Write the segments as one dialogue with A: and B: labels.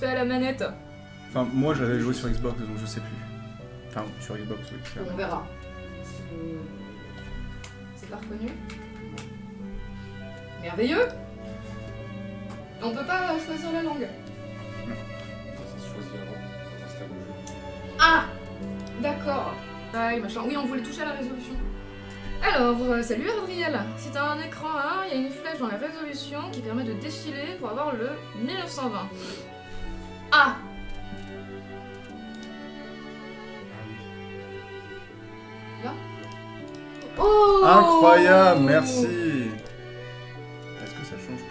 A: fait à la manette
B: Enfin, moi j'avais joué sur Xbox donc je sais plus. Enfin, sur Xbox, oui. clairement.
A: On verra. C'est pas reconnu Merveilleux On peut pas choisir la langue.
C: Ça se choisit avant quand on installe le jeu.
A: Ah D'accord. Aïe, machin. Oui, on voulait toucher à la résolution. Alors, euh, salut Adriel. Si t'as un écran A, il y a une flèche dans la résolution qui permet de défiler pour avoir le 1920.
B: Incroyable, merci Est-ce que ça change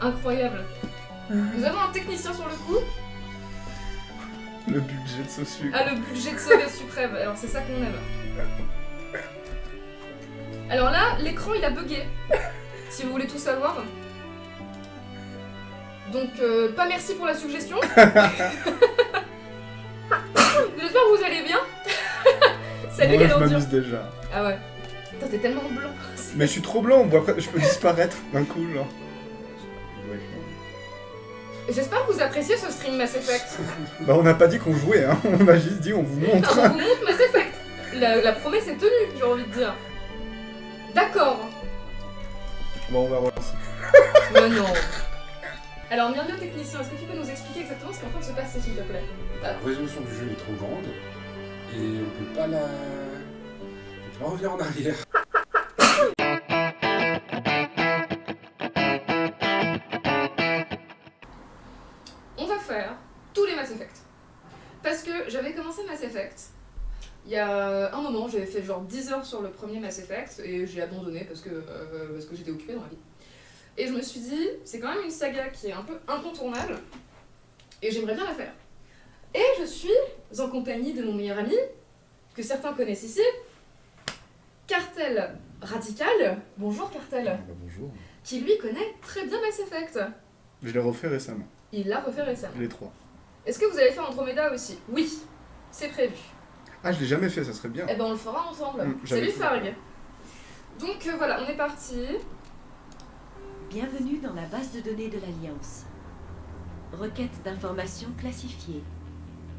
B: pour
A: Incroyable. Nous avons un technicien sur le coup.
B: Le budget de Sosu.
A: Ah, le budget de sauver suprême. Alors, c'est ça qu'on aime. Euh, pas merci pour la suggestion. J'espère que vous allez bien. Salut,
B: Moi, je m'amuse déjà.
A: Ah ouais. Putain, t'es tellement blanc.
B: Mais je suis trop blanc, bon, après, je peux disparaître d'un coup, genre.
A: J'espère que vous appréciez ce stream Mass Effect.
B: Bah, on n'a pas dit qu'on jouait, hein. On a juste dit on vous montre.
A: on vous montre Mass Effect. La, la promesse est tenue, j'ai envie de dire. D'accord.
B: Bon, on va relancer.
A: Mais non. Alors, technicien, est-ce que tu peux nous expliquer exactement ce qui est en train de se passer, s'il te plaît?
C: La résolution du jeu est trop grande et on peut pas la. On peut pas revenir en arrière.
A: On va faire tous les Mass Effect. Parce que j'avais commencé Mass Effect. Il y a un moment, j'avais fait genre 10 heures sur le premier Mass Effect et j'ai abandonné parce que, euh, parce que j'étais occupée dans la vie. Et je me suis dit, c'est quand même une saga qui est un peu incontournable et j'aimerais bien la faire. Et je suis en compagnie de mon meilleur ami, que certains connaissent ici, Cartel Radical. Bonjour Cartel.
C: Bah, bonjour.
A: Qui lui connaît très bien Mass Effect.
B: Je l'ai refait récemment,
A: Il l'a refait récemment.
B: les trois.
A: Est-ce que vous allez faire Andromeda aussi? Oui, c'est prévu.
B: Ah, je l'ai jamais fait, ça serait bien.
A: Eh ben on le fera ensemble.
B: Mm, j'avais
A: Salut. Farg. Donc euh, voilà, on est parti.
D: Bienvenue dans la base de données de l'Alliance. Requête d'informations classifiée.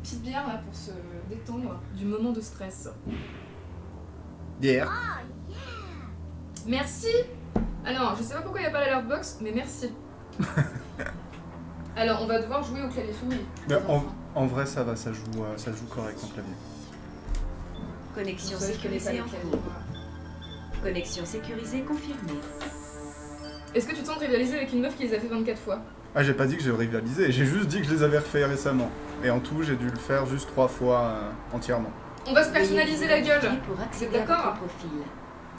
A: Petite bière là pour se détendre du moment de stress.
B: Bière.
A: Merci Alors, je sais pas pourquoi il n'y a pas l'alert box, mais merci. Alors, on va devoir jouer au clavier souris.
B: En, en vrai, ça va, ça joue, euh, ça joue correct en clavier.
D: Connexion sécurisée en
A: clavier.
D: cours. Connexion sécurisée confirmée.
A: Est-ce que tu te sens de rivaliser avec une meuf qui les a fait 24 fois?
B: Ah, j'ai pas dit que j'ai rivalisé, j'ai juste dit que je les avais refaits récemment. Et en tout, j'ai dû le faire juste trois fois euh, entièrement.
A: On va se personnaliser la
D: vous
A: gueule
D: accéder à
A: d'accord.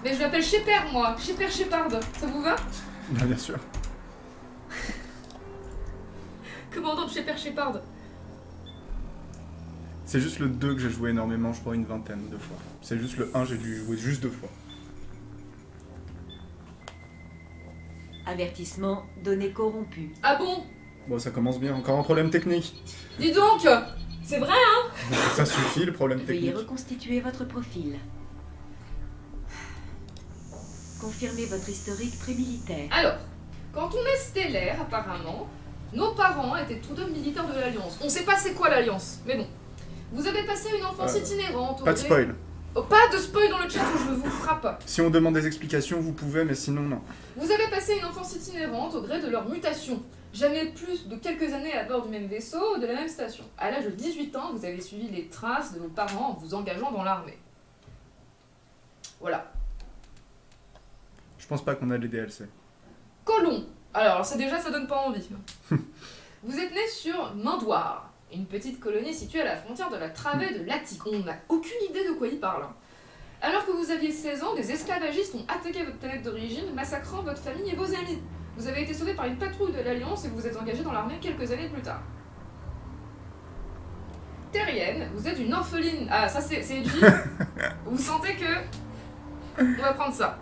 A: Mais je l'appelle Shepard moi Shepard Shepard Ça vous va?
B: Bien, bien sûr.
A: Commandant de Shepard Shepard?
B: C'est juste le 2 que j'ai joué énormément, je crois une vingtaine de fois. C'est juste le 1, j'ai dû jouer juste deux fois.
D: Avertissement, données corrompues.
A: Ah bon?
B: Bon, ça commence bien, encore un problème technique.
A: Dis donc C'est vrai hein?
B: Ça suffit le problème
D: Veuillez
B: technique.
D: reconstituer votre profil. Confirmez votre historique prémilitaire.
A: Alors, quand on est stellaire, apparemment, nos parents étaient tous deux militaires de l'Alliance. On sait pas c'est quoi l'Alliance, mais bon. Vous avez passé une enfance
B: Euh,
A: itinérante. au
B: Pas de spoil.
A: Oh, pas de spoil dans le chat ou je vous frappe.
B: Si on demande des explications, vous pouvez, mais sinon, non.
A: Vous avez passé une enfance itinérante au gré de leur mutation. Jamais plus de quelques années à bord du même vaisseau ou de la même station. À l'âge de 18 ans, vous avez suivi les traces de vos parents en vous engageant dans l'armée. Voilà.
B: Je pense pas qu'on a les DLC.
A: Colon. Alors, ça déjà, ça donne pas envie. vous êtes né sur Mandoire, une petite colonie située à la frontière de la travée de l'Attique. On n'a aucune idée de quoi il parle. Alors que vous aviez 16 ans, des esclavagistes ont attaqué votre planète d'origine, massacrant votre famille et vos amis. Vous avez été sauvé par une patrouille de l'Alliance et vous vous êtes engagé dans l'armée quelques années plus tard. Terrienne, vous êtes une orpheline. Ah, ça c'est c'est Edgy. vous sentez que. On va prendre ça.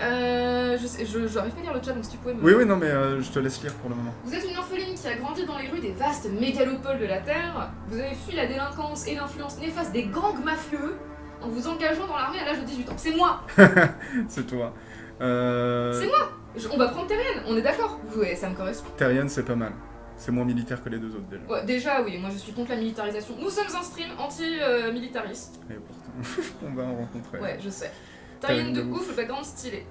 A: Euh, je sais, je, n'arrive pas à lire le chat, donc si tu pouvais me...
B: Oui, oui, non, mais euh, je te laisse lire pour le moment.
A: Vous êtes une orpheline qui a grandi dans les rues des vastes mégalopoles de la Terre. Vous avez fui la délinquance et l'influence néfaste des gangs mafieux en vous engageant dans l'armée à l'âge de 18 ans. C'est moi
B: C'est toi. Euh...
A: C'est moi Je- On va prendre Terrienne, on est d'accord Ouais, ça me correspond.
B: Terrienne, c'est pas mal. C'est moins militaire que les deux autres déjà.
A: Ouais, déjà, oui, moi je suis contre la militarisation. Nous sommes un stream anti-militariste.
B: Et pourtant, on va en rencontrer.
A: Ouais, je sais. Terrienne de ouf, le background stylé.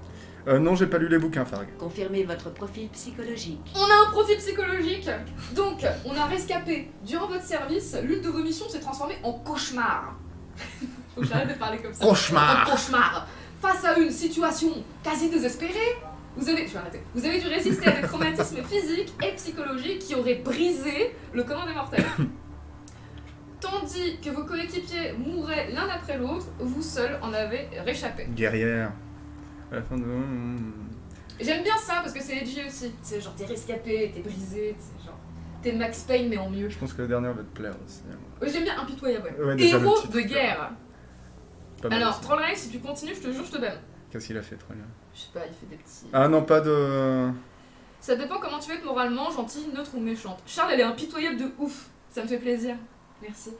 B: Euh, non, j'ai pas lu les bouquins, Farg.
D: Confirmez votre profil psychologique.
A: On a un profil psychologique. Donc, on a rescapé. Durant votre service, l'une de vos missions s'est transformée en cauchemar. Faut que j'arrête de parler comme ça.
B: Cauchemar.
A: Un cauchemar. Face à une situation quasi désespérée, vous avez, je vais arrêter. Vous avez dû résister à des traumatismes physiques et psychologiques qui auraient brisé le commun des mortels. Tandis que vos coéquipiers mouraient l'un après l'autre, vous seul en avez réchappé.
B: Guerrière. À la fin de.
A: J'aime bien ça parce que c'est edgy aussi. C'est genre t'es rescapé, t'es brisé, c'est genre t'es Max Payne mais en mieux.
B: Je pense que la dernière va te plaire aussi.
A: Ouais, J'aime bien impitoyable. ouais.
B: Ouais,
A: Héros de guerre.
B: Pas mal
A: Alors. Trollreich, si tu continues, je te jure, je te banne.
B: Qu'est-ce qu'il a fait, bien
A: Je sais pas, il fait des petits.
B: Ah non, pas de.
A: Ça dépend comment tu veux être moralement, gentille, neutre ou méchante. Charles, elle est impitoyable de ouf. Ça me fait plaisir. Merci.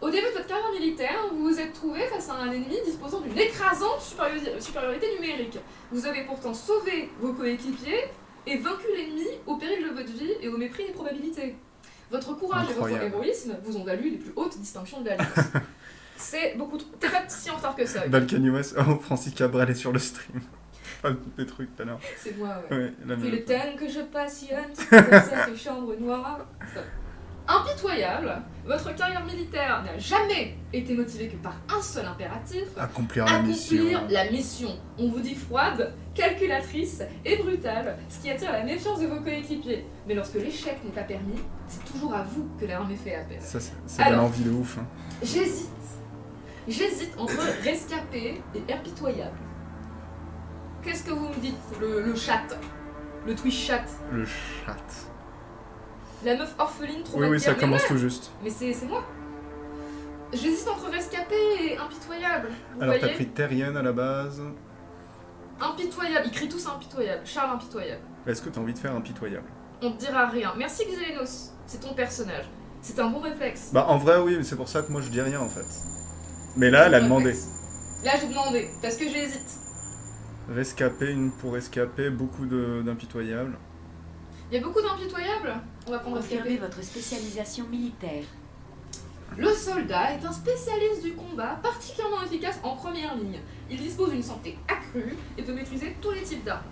A: Au début de votre carrière militaire, vous vous êtes trouvé face à un ennemi disposant d'une écrasante supériori- supériorité numérique. Vous avez pourtant sauvé vos coéquipiers et vaincu l'ennemi au péril de votre vie et au mépris des probabilités. Votre courage et votre héroïsme vous ont valu les plus hautes distinctions de l'Alliance. C'est beaucoup trop. T'es pas si en retard que ça.
B: Balkany West. Oh, Francis Cabral est sur le stream. Pas des trucs tout à l'heure.
A: C'est moi, ouais.
B: Ouais, la
A: le temps que je passionne dans cette chambre noire. Impitoyable, votre carrière militaire n'a jamais été motivée que par un seul impératif.
B: Accomplir la mission.
A: Accomplir la mission. On vous dit froide, calculatrice et brutale, ce qui attire la méfiance de vos coéquipiers. Mais lorsque l'échec n'est pas permis, c'est toujours à vous que l'armée fait appel.
B: Ça, c'est de l'envie de ouf. hein.
A: J'hésite. J'hésite entre rescapé et impitoyable. Qu'est-ce que vous me dites, le, le chat? Le Twitch chat?
B: Le chat.
A: La meuf orpheline trop
B: Oui, oui, ça commence tout juste.
A: Mais c'est moi. J'hésite entre rescapé et impitoyable. Vous
B: Alors, t'as pris Terrienne à la base.
A: Impitoyable. Ils crient tous impitoyable. Charles impitoyable.
B: Est-ce que t'as envie de faire impitoyable?
A: On te dira rien. Merci Xelenos. C'est ton personnage. C'est un bon réflexe.
B: Bah, en vrai, oui, mais c'est pour ça que moi je dis rien en fait. Mais là, elle a demandé.
A: Là, j'ai demandé. Parce que j'hésite.
B: Rescapé, une pour escaper, beaucoup de- d'impitoyables.
A: Il y a beaucoup d'impitoyables. On va prendre
D: Confirmez votre spécialisation militaire.
A: Le soldat est un spécialiste du combat particulièrement efficace en première ligne. Il dispose d'une santé accrue et peut maîtriser tous les types d'armes.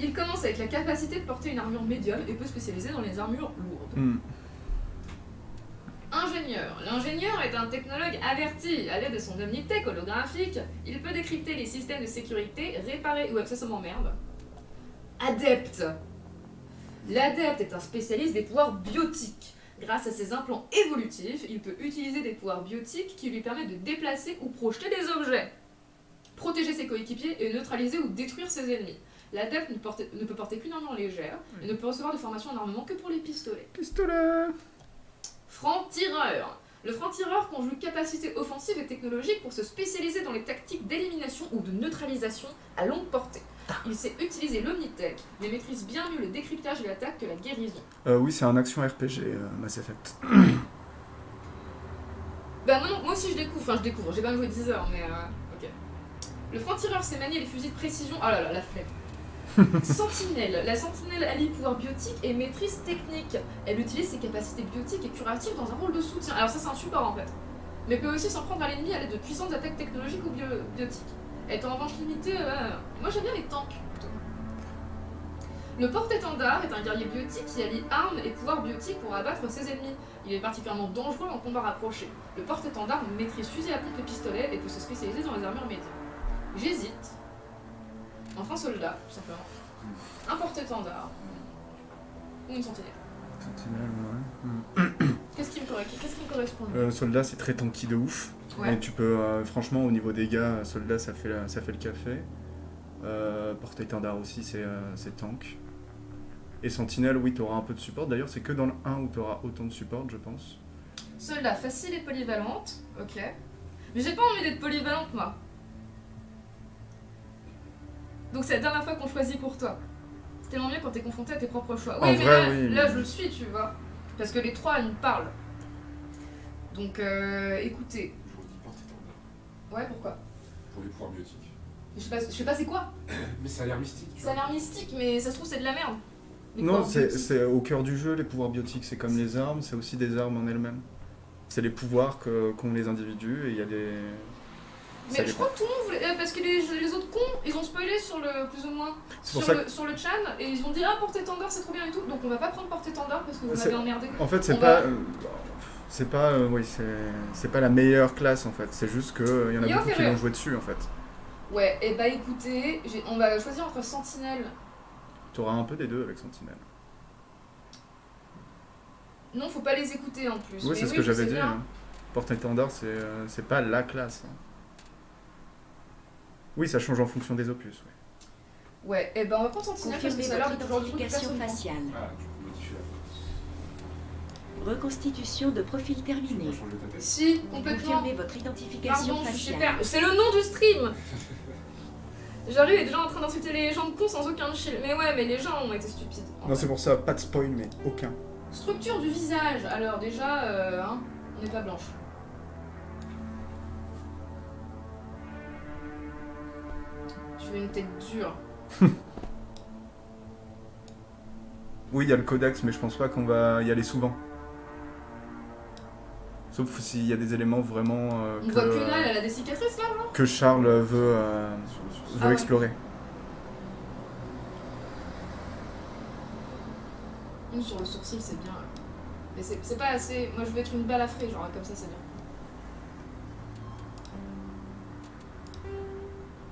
A: Il commence avec la capacité de porter une armure médium et peut spécialiser dans les armures lourdes.
B: Hmm.
A: Ingénieur. L'ingénieur est un technologue averti. À l'aide de son omnitech holographique, il peut décrypter les systèmes de sécurité, réparer ou accessoirement merde. Adepte. L'adepte est un spécialiste des pouvoirs biotiques. Grâce à ses implants évolutifs, il peut utiliser des pouvoirs biotiques qui lui permettent de déplacer ou projeter des objets, protéger ses coéquipiers et neutraliser ou détruire ses ennemis. L'adepte ne, peut porter qu'une armure légère et ne peut recevoir de formation en armement que pour les pistolets.
B: Pistolet
A: Franc-tireur. Le franc-tireur conjugue capacité offensive et technologique pour se spécialiser dans les tactiques d'élimination ou de neutralisation à longue portée. Il sait utiliser l'omnitech, mais maîtrise bien mieux le décryptage et l'attaque que la guérison.
B: euh, Oui, c'est un action RPG, euh, Mass Effect.
A: Bah non, moi aussi je découvre, enfin je découvre, j'ai pas joué 10 heures, mais euh, ok. Le franc-tireur sait manier les fusils de précision, oh là là, la flemme. sentinelle. La sentinelle allie pouvoir biotique et maîtrise technique. Elle utilise ses capacités biotiques et curatives dans un rôle de soutien. Alors ça c'est un support en fait. Mais peut aussi s'en prendre à l'ennemi à l'aide de puissantes attaques technologiques ou bio- biotiques. Est en revanche limitée, euh, moi j'aime bien les tanks plutôt. Le porte-étendard est un guerrier biotique qui allie armes et pouvoirs biotiques pour abattre ses ennemis. Il est particulièrement dangereux en combat rapproché. Le porte-étendard maîtrise fusil à pompe et pistolet et peut se spécialiser dans les armures médias. J'hésite un soldat, tout simplement, un porte-étendard ou une sentinelle.
B: Sentinelle, ouais.
A: Qu'est-ce qui me correspond Qu'est-ce qui me correspond le mieux?
B: Euh, soldat, c'est très tanky de ouf.
A: Ouais.
B: Et tu peux, euh, franchement, au niveau dégâts, euh, soldat, ça fait, la- ça fait le café. Euh, Porte-étendard aussi, c'est euh, tank. Et sentinelle, oui, tu auras un peu de support. D'ailleurs, c'est que dans le 1 où tu auras autant de support, je pense.
A: Soldat facile et polyvalente, ok. Mais j'ai pas envie d'être polyvalente moi. Donc c'est la dernière fois qu'on choisit pour toi. C'est tellement mieux quand t'es confronté à tes propres choix.
B: En
A: Oui, mais
B: vrai,
A: là,
B: oui.
A: là, je le suis, tu vois. Parce que les trois, ils me parlent. Donc, euh, écoutez. Ouais, pourquoi?
C: Pour les pouvoirs biotiques.
A: Je sais pas, je sais pas c'est quoi?
C: Mais ça a l'air mystique, tu
A: Ça a l'air mystique, mais ça se trouve, c'est de la merde. Les
B: Non, c'est au cœur du jeu, les pouvoirs biotiques, c'est comme les armes, c'est aussi des armes en elles-mêmes. C'est les pouvoirs que- qu'ont les individus et il y a des...
A: Mais je crois que tout le monde voulait. euh, Parce que les, les autres cons, ils ont spoilé sur le. plus ou moins. Sur
B: ça
A: le, sur le chan, et ils ont dit Ah, porte-étendard, c'est trop bien et tout. Donc on va pas prendre porte-étendard parce que vous m'avez emmerdé.
B: En fait, c'est pas...
A: va-
B: euh, C'est pas... euh, oui, c'est pas la meilleure classe, en fait. C'est juste qu'il y en a beaucoup qui l'ont joué dessus, en fait.
A: Ouais, et bah écoutez, on va choisir entre Sentinelle.
B: T'auras un peu des deux avec Sentinelle.
A: Non, faut pas les écouter en plus.
B: Oui, c'est ce
A: oui,
B: que j'avais dit. hein. Porte-étendard, c'est euh, pas la classe. hein. Oui, ça change en fonction des opus. ouais.
A: Ouais, et ben on va prendre Sentinelle parce que ça a l'air
D: faciale.
C: Ah, modifier la.
D: Reconstitution de profil terminé.
A: Si, complètement.
D: Confirmez votre identification
A: Pardon,
D: faciale.
A: C'est le nom du stream Genre lui est déjà en train d'insulter les gens de cons sans aucun chill. Mais ouais, mais les gens ont été stupides.
B: Non, c'est pour ça, pas de spoil, mais aucun.
A: Structure du visage. Alors déjà, euh, hein, on n'est pas blanche. Tu veux une tête dure.
B: Oui, il y a le codex, mais je pense pas qu'on va y aller souvent. Sauf s'il y a des éléments vraiment euh,
A: On
B: que,
A: voit que elle a des cicatrices là, genre
B: que Charles veut, euh, veut
A: Ah ouais.
B: explorer.
A: Une sur le sourcil, c'est bien. Mais c'est pas assez. Moi je veux être une balafrée, genre comme ça, c'est bien.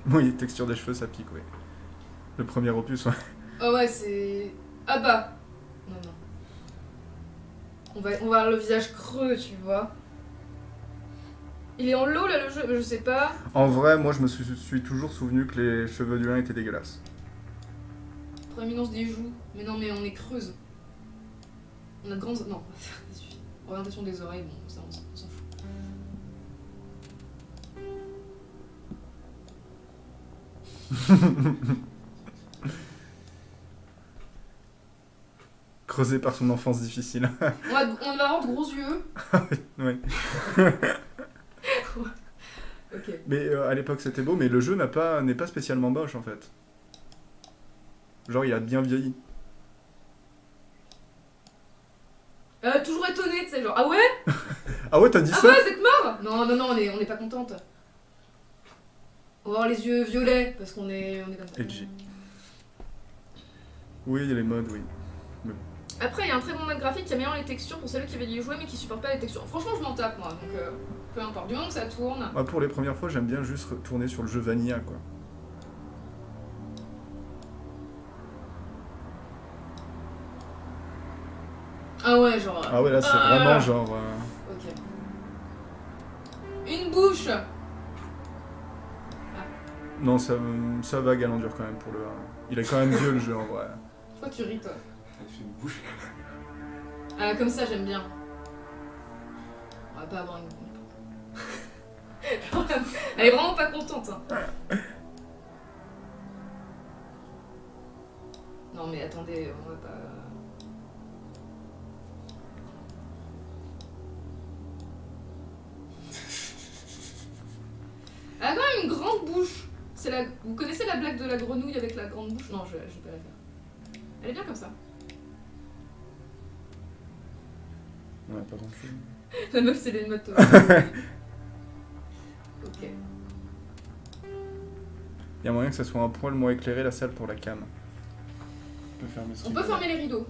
B: Oui, texture des cheveux, ça pique, oui. Le premier opus, ouais.
A: Ah ouais, c'est. Ah bah Non, non. On va, on va avoir le visage creux, tu vois. Il est en lot là le jeu, je sais pas.
B: En vrai, moi, je me suis, suis toujours souvenu que les cheveux du lin étaient dégueulasses.
A: Proéminence des joues. Mais non, mais on est creuse. On a de grandes. Non, orientation des oreilles, bon, ça on s'en
B: Creusé par son enfance difficile.
A: On va, on va avoir de gros yeux.
B: oui.
A: Ok.
B: Mais euh, à l'époque, c'était beau, mais le jeu n'a pas- n'est pas spécialement moche, en fait. Genre, il a bien vieilli.
A: Euh, toujours étonné, tu sais, genre, ah ouais?
B: Ah ouais, t'as dit
A: Ah
B: ça?
A: ouais, vous êtes mort Non, non, non, on est, on est pas contente. On va avoir les yeux violets, parce qu'on est, on est comme ça.
B: Edgy. Oui, il y a les modes, oui.
A: Après, il y a un très bon mode graphique qui améliore les textures pour celles qui veulent y jouer mais qui supportent pas les textures. Franchement, je m'en tape moi, donc euh, peu importe. Du moment que ça tourne.
B: Moi, pour les premières fois, j'aime bien juste retourner sur le jeu Vanilla, quoi.
A: Ah ouais, genre.
B: Ah ouais, là, c'est
A: Ah.
B: vraiment genre... euh,
A: Ok. Une bouche
B: Non, ça, ça va galandur quand même pour le... Il est quand même vieux, le jeu, en vrai.
A: Pourquoi tu ris toi
C: Elle fait une bouche.
A: Ah, comme ça, j'aime bien. On va pas avoir une. Elle est vraiment pas contente. Hein. Non, mais attendez, on va pas. Elle a quand même une grande bouche. C'est la... Vous connaissez la blague de la grenouille avec la grande bouche? Non, je, je vais pas la faire. Elle est bien comme ça.
B: Ouais, pas grand-chose.
A: La meuf, c'est les motos. ok.
B: Il y a moyen que ça soit un poil moins éclairé, la salle, pour la cam. On peut fermer
A: On peut fermer les rideaux.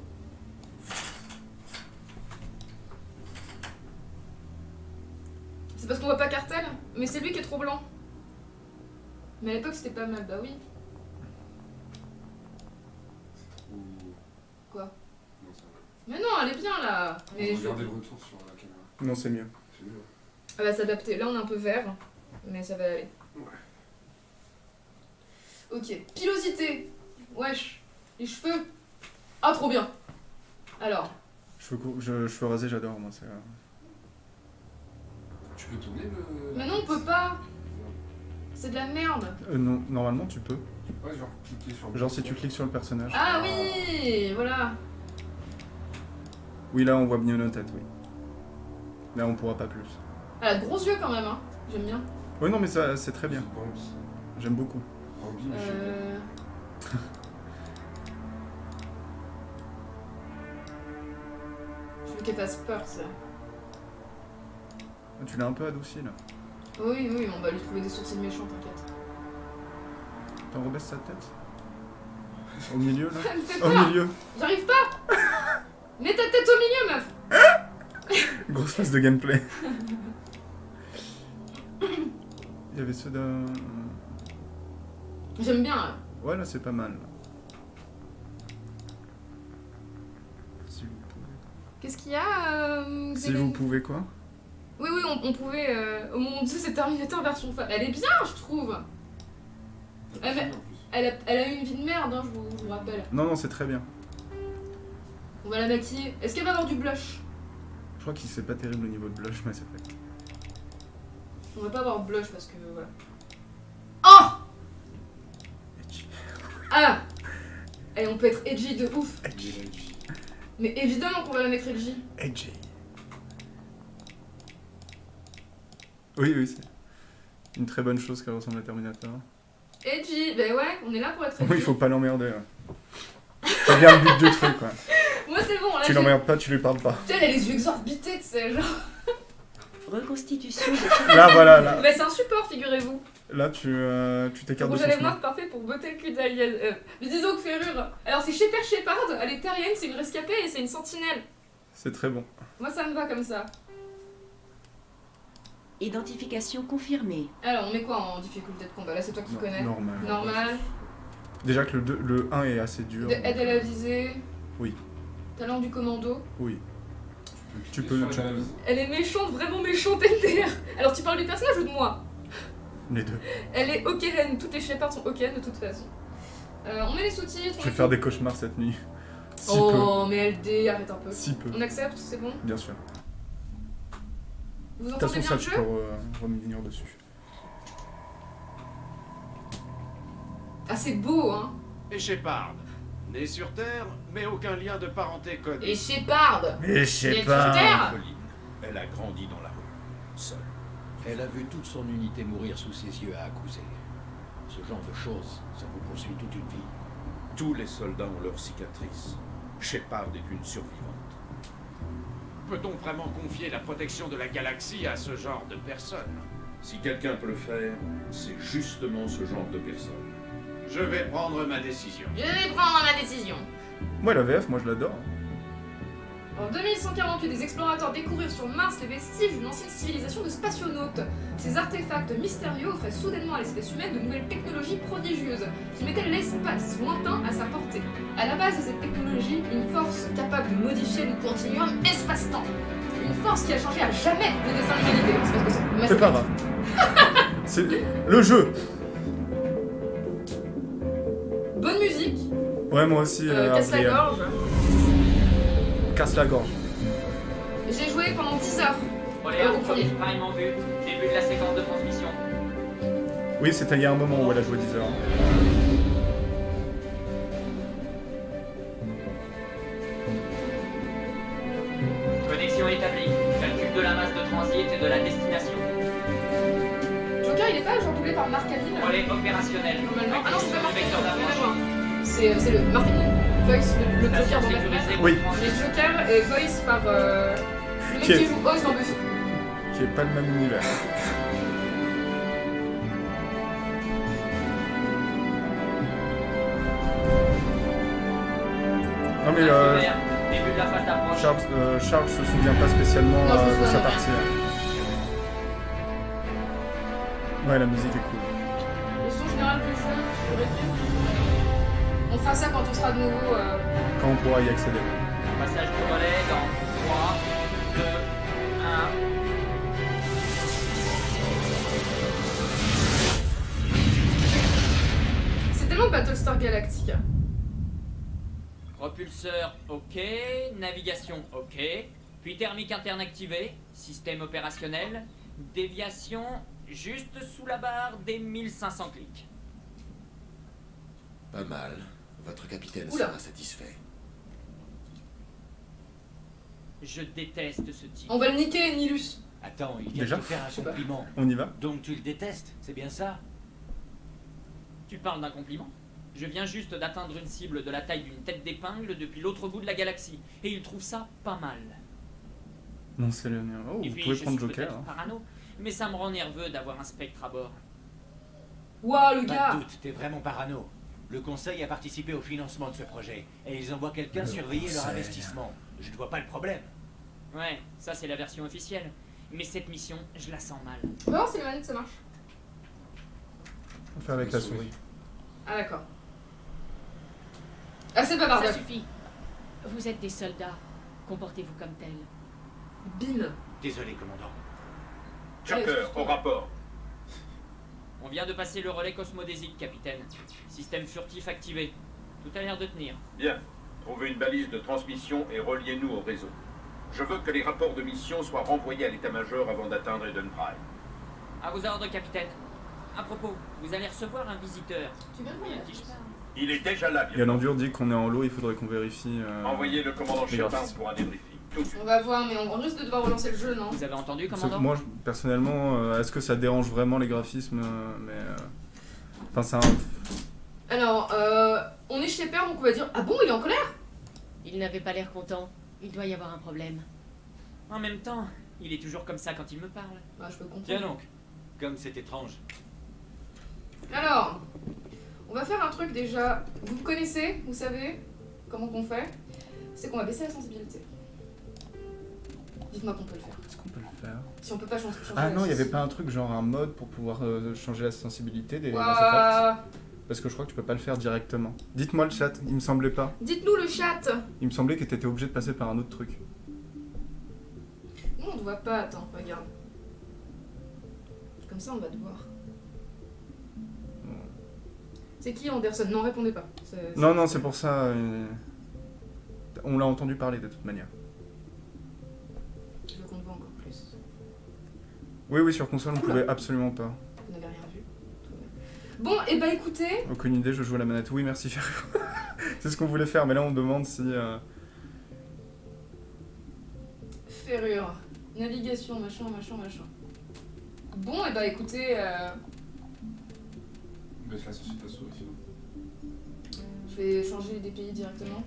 A: C'est parce qu'on voit pas Cartel Mais c'est lui qui est trop blanc. Mais à l'époque c'était pas mal, bah oui.
C: C'est trop.
A: Quoi
C: Non, ça va.
A: Mais non, elle est bien là. Mais je...
C: Regardez le retour sur la caméra.
B: Non, c'est mieux.
C: C'est mieux.
A: Elle va s'adapter. Là on est un peu vert, mais ça va aller.
C: Ouais.
A: Ok. Pilosité. Wesh. Les cheveux. Ah trop bien. Alors.
B: Cheveux, courts- je, cheveux rasés, j'adore, moi. c'est,
C: Tu peux tourner le.
A: Mais non, on peut pas. C'est de la merde.
B: Euh, non, normalement, tu peux.
C: Ouais, genre cliquer sur le
B: Genre si tu cliques sur le personnage.
A: Ah oui Voilà
B: Oui, là on voit bien nos têtes, oui. Là on pourra pas plus.
A: Elle a de gros yeux quand même, hein. J'aime bien.
B: Oui, non, mais ça c'est très bien. J'aime beaucoup.
A: Euh... Je veux qu'elle fasse peur, ça.
B: Tu l'as un peu adouci là.
A: Oui, oui, on va lui trouver des sourcils méchants, t'inquiète.
B: T'en rebaisses sa tête Au milieu là Au
A: peur
B: milieu
A: J'arrive pas Mets ta tête au milieu, meuf
B: Grosse phase de gameplay. Il y avait ceux d'un.
A: J'aime bien, là.
B: Ouais, là c'est pas mal. Si vous pouvez.
A: Qu'est-ce qu'il y a euh,
B: Si vous pouvez quoi
A: Oui, oui, on, on pouvait... Euh... Oh mon dieu, c'est Terminator version femme. Elle est bien, je trouve. Ah, mais- elle a, elle a eu une vie de merde, hein, je, vous, je vous rappelle.
B: Non, non, c'est très bien.
A: On va la maquiller. Est-ce qu'elle va avoir du blush?
B: Je crois qu'il c'est pas terrible au niveau de blush, Mass Effect.
A: On va pas avoir blush parce que... Voilà. Oh. Ah Et on peut être edgy de ouf.
B: Edgy.
A: Mais évidemment qu'on va la mettre edgy.
B: Edgy. Oui, oui, c'est une très bonne chose qu'elle ressemble à Terminator.
A: Edgy, ben ouais, on est là pour être edgy.
B: Oui, il faut pas l'emmerder. ouais. C'est bien le but du truc, quoi.
A: Moi c'est bon, là
B: Tu l'emmerdes pas, tu lui parles pas.
A: Putain, elle a les yeux exorbités, tu sais, genre.
D: Reconstitution de
B: Là, voilà, là.
A: Mais c'est un support, figurez-vous.
B: Là, tu euh, tu t'écartes de son chemin.
A: noir parfait pour botter le cul d'Alien. Euh, mais disons que Ferrure. Alors c'est Shepard Shepard, elle est terrienne, c'est une rescapée et c'est une sentinelle.
B: C'est très bon.
A: Moi ça me va comme ça.
D: Identification confirmée.
A: Alors on met quoi en difficulté de combat? Là c'est toi qui
B: Non,
A: connais.
B: Normal.
A: Normal.
B: Déjà que le, deux- le 1 est assez dur.
A: De aide à la visée.
B: Oui.
A: Talent du commando.
B: Oui. Tu peux- tu peux.
A: Elle est méchante, vraiment méchante NTR. Alors tu parles du personnage ou de moi?
B: Les deux.
A: Elle est Okéren, toutes les Shepards sont Okéren de toute façon. Euh, on met les sous-titres.
B: Je vais faire des cauchemars cette nuit. Si
A: Oh mais LD, arrête un peu.
B: peu. Si peu.
A: On accepte, c'est bon?
B: Bien sûr.
A: Vous
B: De toute façon, ça, peux revenir dessus.
A: Ah c'est beau hein
E: Et Shepard, né sur Terre, mais aucun lien de parenté connu.
A: Et Shepard. Terre
F: Pauline. Elle a grandi dans la rue, seule. Elle a vu toute son unité mourir sous ses yeux à accuser. Ce genre de choses, ça vous poursuit toute une vie.
E: Tous les soldats ont leurs cicatrices. Shepard est une survivante. Peut-on vraiment confier la protection de la galaxie à ce genre de personne
G: Si quelqu'un peut le faire, c'est justement ce genre de personne.
E: Je vais prendre ma décision.
A: Je vais prendre ma décision.
B: Moi, la VF, moi, je l'adore.
A: En 2148, des explorateurs découvrirent sur Mars les vestiges d'une ancienne civilisation de spationautes. Ces artefacts mystérieux offraient soudainement à l'espèce humaine de nouvelles technologies prodigieuses qui mettaient l'espace lointain à sa portée. À la base de cette technologie, une force capable de modifier le continuum espace-temps. Une force qui a changé à jamais le destin de l'humanité. C'est parce que c'est Mass
B: C'est pas grave. C'est le jeu.
A: Bonne musique,
B: Ouais, moi aussi.
A: euh,
B: euh,
A: casse la gorge.
B: Casse la gorge.
A: J'ai joué pendant 10 heures.
H: Relais
A: Euh, au premier.
H: Prime en vue. Début de la séquence de transmission.
B: Oui, c'était il y a un moment où elle a joué 10 heures.
H: Connexion établie. Calcul de la masse de transit et de la destination.
A: Joker, il est pas genre doublé par Marc Hamill
H: Relais opérationnel.
A: Normalement. Ah non, c'est pas Hamill, le Marc Hamill. Voice, le, le Joker dans Batman.
B: Oui.
A: Mais Joker est voice par euh, le mec
B: Qui est-
A: qui joue Oz dans Buffy.
B: Qui est pas le même univers. Non mais euh. Charles, euh, Charles se souvient pas spécialement
A: Non,
B: euh, de sa partie. hein. Ouais, la musique est cool.
A: Le son général du jeu, je vérifie. Fera ça quand on sera de nouveau. euh,
B: Quand on pourra y accéder.
H: Passage du relais dans 3, 2, 1.
A: C'est tellement Battlestar Galactica.
H: Propulseur OK, navigation OK, puis thermique interne activée, système opérationnel, déviation juste sous la barre des 1500 clics.
F: Pas mal. Votre capitaine
A: Oula.
F: sera satisfait.
H: Je déteste ce type.
A: On va le niquer, Nilus.
I: Attends, il vient
B: Déjà
I: de te faire un
A: pas.
I: compliment.
B: On y va
I: Donc tu le détestes, c'est bien ça?
H: Tu parles d'un compliment? Je viens juste d'atteindre une cible de la taille d'une tête d'épingle depuis l'autre bout de la galaxie. Et il trouve ça pas mal.
B: Non, c'est le mien. Oh,
H: Et
B: vous
H: puis,
B: pouvez
H: je
B: prendre
H: suis
B: Joker. hein.
H: parano, mais ça me rend nerveux d'avoir un spectre à bord.
A: Waouh, le
I: Pas de
A: gars
I: doute, t'es vraiment parano. Le conseil a participé au financement de ce projet. Et ils envoient quelqu'un
F: Le
I: surveiller leur investissement. Je ne vois pas le problème.
H: Ouais, ça c'est la version officielle. Mais cette mission, je la sens mal.
A: On va voir si les manettes ça marche.
B: On fait avec la souris.
A: Ah, d'accord. Ah, c'est pas
J: Ça suffit. Vous êtes des soldats. Comportez-vous comme tels.
A: Bim.
I: Désolé, commandant.
G: Chopper, au rapport.
H: On vient de passer le relais cosmodésique, capitaine. Système furtif activé. Tout a l'air de tenir.
G: Bien. Trouvez une balise de transmission et reliez-nous au réseau. Je veux que les rapports de mission soient renvoyés à l'état-major avant d'atteindre Eden Prime.
H: À vos ordres, capitaine. À propos, vous allez recevoir un visiteur.
A: Tu
H: parle
G: Il est déjà là, bien.
B: l'endure dit qu'on est en lot, il faudrait qu'on vérifie. euh,
G: Envoyez le commandant Shepard pour un débriefing.
A: On va voir, mais on risque de devoir relancer le jeu, non
H: Vous avez entendu, commandant
B: moi, personnellement, euh, est-ce que ça dérange vraiment les graphismes euh, Mais. euh, Enfin, c'est un.
A: Alors, euh, on est chez Père, donc on va dire Ah bon, il est en colère?
J: Il n'avait pas l'air content. Il doit y avoir un problème.
H: En même temps, il est toujours comme ça quand il me parle.
A: Bah, je peux
I: Tiens
A: comprendre.
I: donc, comme c'est étrange.
A: Alors, on va faire un truc déjà. Vous me connaissez, vous savez comment qu'on fait C'est qu'on va baisser la sensibilité. Dites-moi qu'on peut le faire.
B: Est-ce qu'on peut le faire?
A: Si on peut pas changer.
B: Ah non, il y avait pas un truc genre un mode pour pouvoir euh, changer la sensibilité des Mass Effect. Parce que je crois que tu peux pas le faire directement. Dites-moi le chat, il me semblait pas.
A: Dites-nous le chat
B: Il me semblait que t'étais obligé de passer par un autre truc.
A: Nous, on ne voit pas, attends, regarde. Comme ça, on va te voir. C'est qui Anderson Non, répondez pas.
B: Non, non, c'est pour ça. euh, On l'a entendu parler de toute manière. Oui, oui, sur console, on
A: Oula.
B: pouvait absolument pas.
A: Vous n'avez rien vu. Bon, et bah écoutez,
B: Aucune idée, je joue à la manette. Oui, merci, Ferru. c'est ce qu'on voulait faire, mais là, on demande si. euh,
A: ferrure, navigation, machin, machin, machin. Bon, et bah écoutez, euh,
C: Baisse la la souris sinon.
A: je vais changer des pays directement.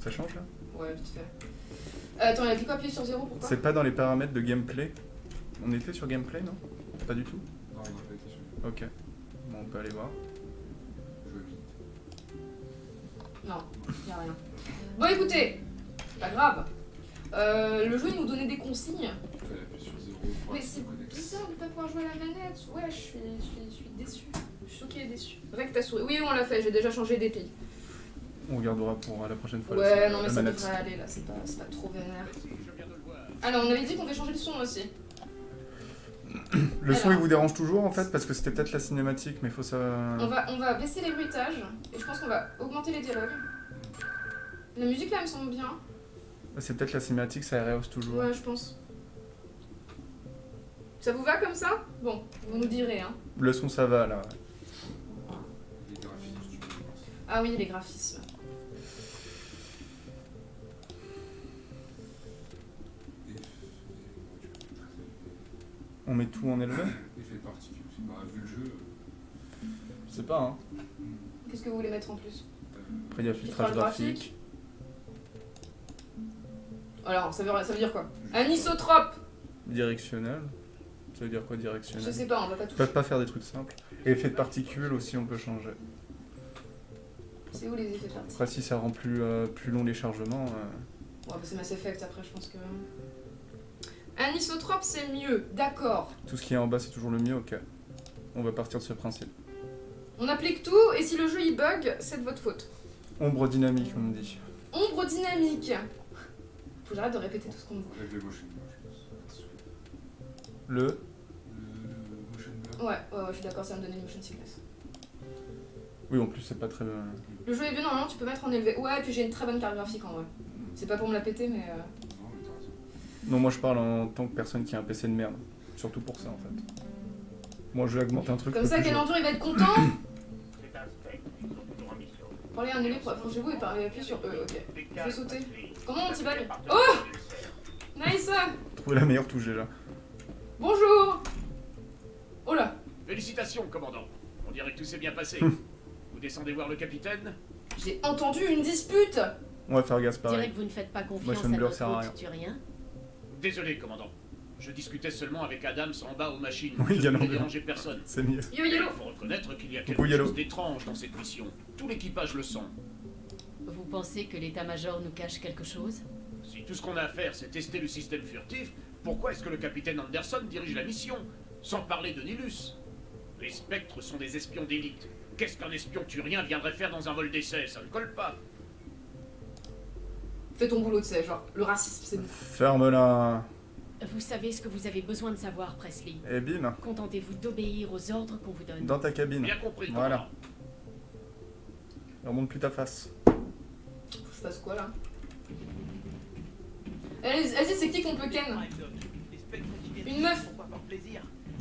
B: Ça change là?
A: Ouais, vite fait. Euh, attends, il y a cliqué appuyer sur 0 pourquoi
B: C'est pas dans les paramètres de gameplay On était sur gameplay, non? Pas du tout?
C: Non, on n'a pas été sûr.
B: Ok. Bon, on peut aller voir.
C: Je veux vite.
A: Non, y a rien. Bon, écoutez, c'est pas grave. Euh, le jeu, il nous donnait des consignes.
C: Il fallait appuyer sur 0 pour
A: Mais c'est bizarre de pas pouvoir jouer à la manette. Ouais, je suis, je suis, je suis déçue. Je suis choquée et déçue. Avec ta souris. Oui, on l'a fait, j'ai déjà changé pays.
B: On regardera pour euh, la prochaine fois.
A: Ouais, non, mais ça devrait aller là, c'est pas, pas trop vénère. Alors, on avait dit qu'on devait changer le son aussi.
B: Le son, il vous dérange toujours en fait Parce que c'était peut-être la cinématique, mais faut ça.
A: On va, on va baisser les bruitages et je pense qu'on va augmenter les dialogues. La musique là me semble bien.
B: C'est peut-être la cinématique, ça rehausse toujours.
A: Ouais, je pense. Ça vous va comme ça? Bon, vous nous direz, hein.
B: Le son, ça va là.
A: Ah oui, les graphismes.
B: On met tout en élevé
C: Effet de particules. Bah, vu le jeu,
B: Je sais pas, hein.
A: Qu'est-ce que vous voulez mettre en plus?
C: Euh,
B: Après, il y a filtrage graphique.
A: Alors, ça veut, ça veut dire quoi? Anisotrope
B: Directionnel. Ça veut dire quoi
A: Je
B: directionnel
A: sais pas, on va pas
B: Ils
A: toucher.
B: peuvent pas faire des trucs simples. Et effet de particules aussi, on peut changer.
A: C'est où les effets de partie
B: Après, si ça rend plus, euh, plus long les chargements. euh,
A: Ouais, bah c'est Mass Effect après, je pense que. Anisotrope, c'est mieux, d'accord.
B: Tout ce qui est en bas, c'est toujours le mieux, ok. On va partir de ce principe.
A: On applique tout et si le jeu il bug, c'est de votre faute.
B: Ombre dynamique, on me dit.
A: Ombre dynamique. Faut que j'arrête de répéter tout ce qu'on me dit.
B: Le.
C: Le motion blur.
A: Ouais, ouais, ouais, je suis d'accord, ça va me donner une motion sickness.
B: Oui, en plus, c'est pas très. euh,
A: Le jeu est vieux, normalement tu peux mettre en élevé. Ouais, et puis j'ai une très bonne carte graphique en vrai. C'est pas pour me la péter, mais. euh,
C: Non,
B: moi je parle en tant que personne qui a un PC de merde. Surtout pour ça en fait. Moi, je vais augmenter un truc.
A: Comme ça,
B: plus
A: Calendur il va être content.
K: C'est un spectre, ils sont toujours en mission.
A: Parlez annuler, approchez-vous et parlez appuyez sur E, ok. Je vais sauter. Comment on t'y va
K: Oh
A: Nice
B: haut. Trouver la meilleure touche déjà.
A: Bonjour Oh là
E: Félicitations, commandant. On dirait que tout s'est bien passé. vous descendez voir le capitaine?
A: J'ai entendu une dispute
B: On va faire gaffe
J: Je dirais
B: pareil.
J: que vous ne faites pas confiance à notre
B: sert à rien.
E: Désolé, commandant. Je discutais seulement avec Adams en bas aux machines.
B: Oui,
E: je ne déranger personne.
B: C'est mieux.
A: Yo
E: Il faut reconnaître qu'il y a quelque chose d'étrange dans cette mission. Tout l'équipage le sent.
J: Vous pensez que l'état-major nous cache quelque chose?
E: Si tout ce qu'on a à faire, c'est tester le système furtif, pourquoi est-ce que le capitaine Anderson dirige la mission? Sans parler de Nilus. Les spectres sont des espions d'élite. Qu'est-ce qu'un espion turien viendrait faire dans un vol d'essai? Ça ne colle pas.
A: Fais ton boulot, tu sais, genre, le racisme, c'est bon.
B: Ferme-la.
J: Vous savez ce que vous avez besoin de savoir, Presley.
B: Et bim.
J: Contentez-vous d'obéir aux ordres qu'on vous donne.
B: Dans ta cabine.
E: Bien compris,
B: Voilà. Remonte plus ta face.
A: Faut que je fasse quoi là? Allez, Vas-y, c'est qui qu'on peut ken? Une meuf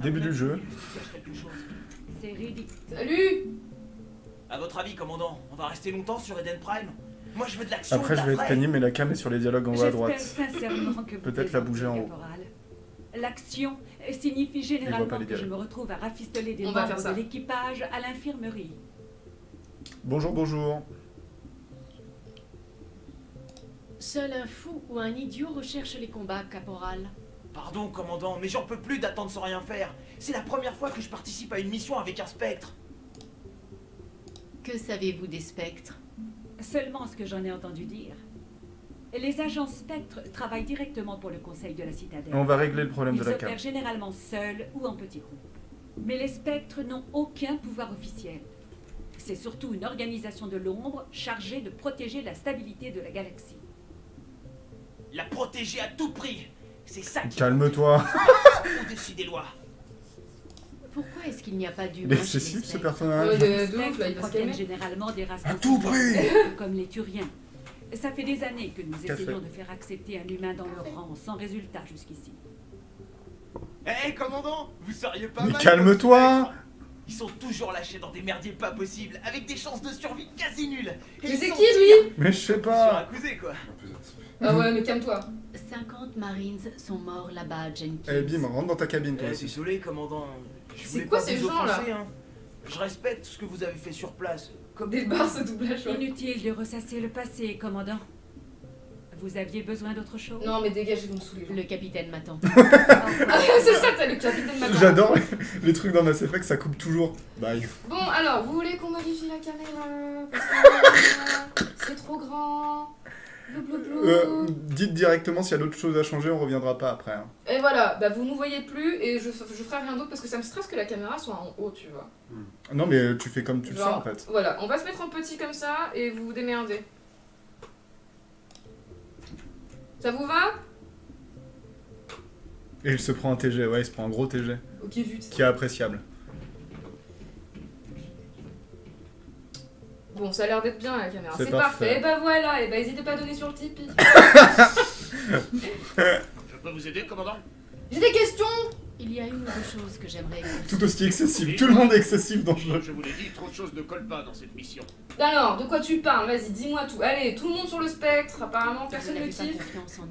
B: Début du jeu.
L: C'est ridicule.
A: Salut
I: À votre avis, commandant, on va rester longtemps sur Eden Prime? Moi, je veux de l'action.
B: Après,
I: de
B: je
I: la
B: vais être pénible, mais la cam est sur les dialogues en haut à droite.
L: sincèrement que vous
B: Peut-être la bouger en haut.
L: caporal. L'action signifie généralement
B: pas les
L: que je
B: dialogues.
L: me retrouve à rafistoler des
A: On va faire
L: membres
A: ça.
L: de l'équipage à l'infirmerie.
B: Bonjour, bonjour.
J: Seul un fou ou un idiot recherche les combats, caporal.
I: Pardon, commandant, mais j'en peux plus d'attendre sans rien faire. C'est la première fois que je participe à une mission avec un spectre.
J: Que savez-vous des spectres?
L: Seulement ce que j'en ai entendu dire. Les agents spectres travaillent directement pour le conseil de la citadelle.
B: On va régler le problème
L: Ils
B: de la cam.
L: opèrent généralement seuls ou en petits groupes. Mais les spectres n'ont aucun pouvoir officiel. C'est surtout une organisation de l'ombre chargée de protéger la stabilité de la galaxie.
I: La protéger à tout prix. C'est ça qui
B: Calme-toi.
I: au-dessus des lois.
J: Pourquoi est-ce qu'il n'y a pas d'humains chez les
B: ce personnage.
A: Ouais, de- ouf, là, il
L: proviennent généralement des races
B: À tout
L: considérées comme les Turiens. Ça fait des années que nous
B: Café.
L: essayons de faire accepter un humain dans le rang, sans résultat jusqu'ici.
I: Hé, commandant, vous seriez pas
B: Mais
I: mal
B: calme-toi.
I: Ils sont toujours lâchés dans des merdiers pas possibles, avec des chances de survie quasi nulles. Et
A: Mais c'est qui lui
B: Mais je sais
I: sur
B: pas.
I: un cousé, quoi.
A: Ah ouais, mais calme-toi.
J: 50 Marines sont morts là-bas, Jenkins.
B: Eh bim, rentre dans ta cabine toi
I: Eh, désolé, commandant.
A: C'est quoi
I: pas
A: ces
I: vous
A: gens-là
I: hein. Je respecte ce que vous avez fait sur place. Comme
A: Des barres ce doublage.
L: Inutile de ressasser le passé, commandant. Vous aviez besoin d'autre chose?
A: Non, mais dégage, ils vont me saouler.
J: Le capitaine m'attend.
A: Ah, c'est ça, t'as le capitaine maintenant.
B: J'adore les, les trucs dans Mass Effect, ça coupe toujours. Bye.
A: Bon, alors, vous voulez qu'on modifie la caméra? Parce que euh, c'est trop grand.
B: Euh, dites directement s'il y a d'autres choses à changer, on reviendra pas après. hein.
A: Et voilà, bah vous nous voyez plus et je, je ferai rien d'autre parce que ça me stresse que la caméra soit en haut, tu vois.
B: Non mais tu fais comme tu le
A: Genre,
B: sens en fait.
A: Voilà, on va se mettre en petit comme ça et vous vous démerdez. Ça vous va?
B: Et il se prend un TG, ouais, il se prend un gros TG.
A: Ok, vite.
B: Qui est appréciable.
A: Bon, ça a l'air d'être bien la caméra.
B: C'est parfait.
A: Et bah voilà, et bah n'hésitez pas à donner sur le Tipeee.
E: Je peux vous aider, commandant?
A: J'ai des questions
J: Il y a une ou deux choses que j'aimerais.
B: Tout aussi excessif. Tout le monde est excessif dans le jeu.
E: Je vous l'ai dit, trop de choses ne collent pas dans cette mission.
A: Alors, de quoi tu parles? Vas-y, dis-moi tout. Allez, tout le monde sur le spectre. Apparemment, personne ne kiffe.
J: confiance en.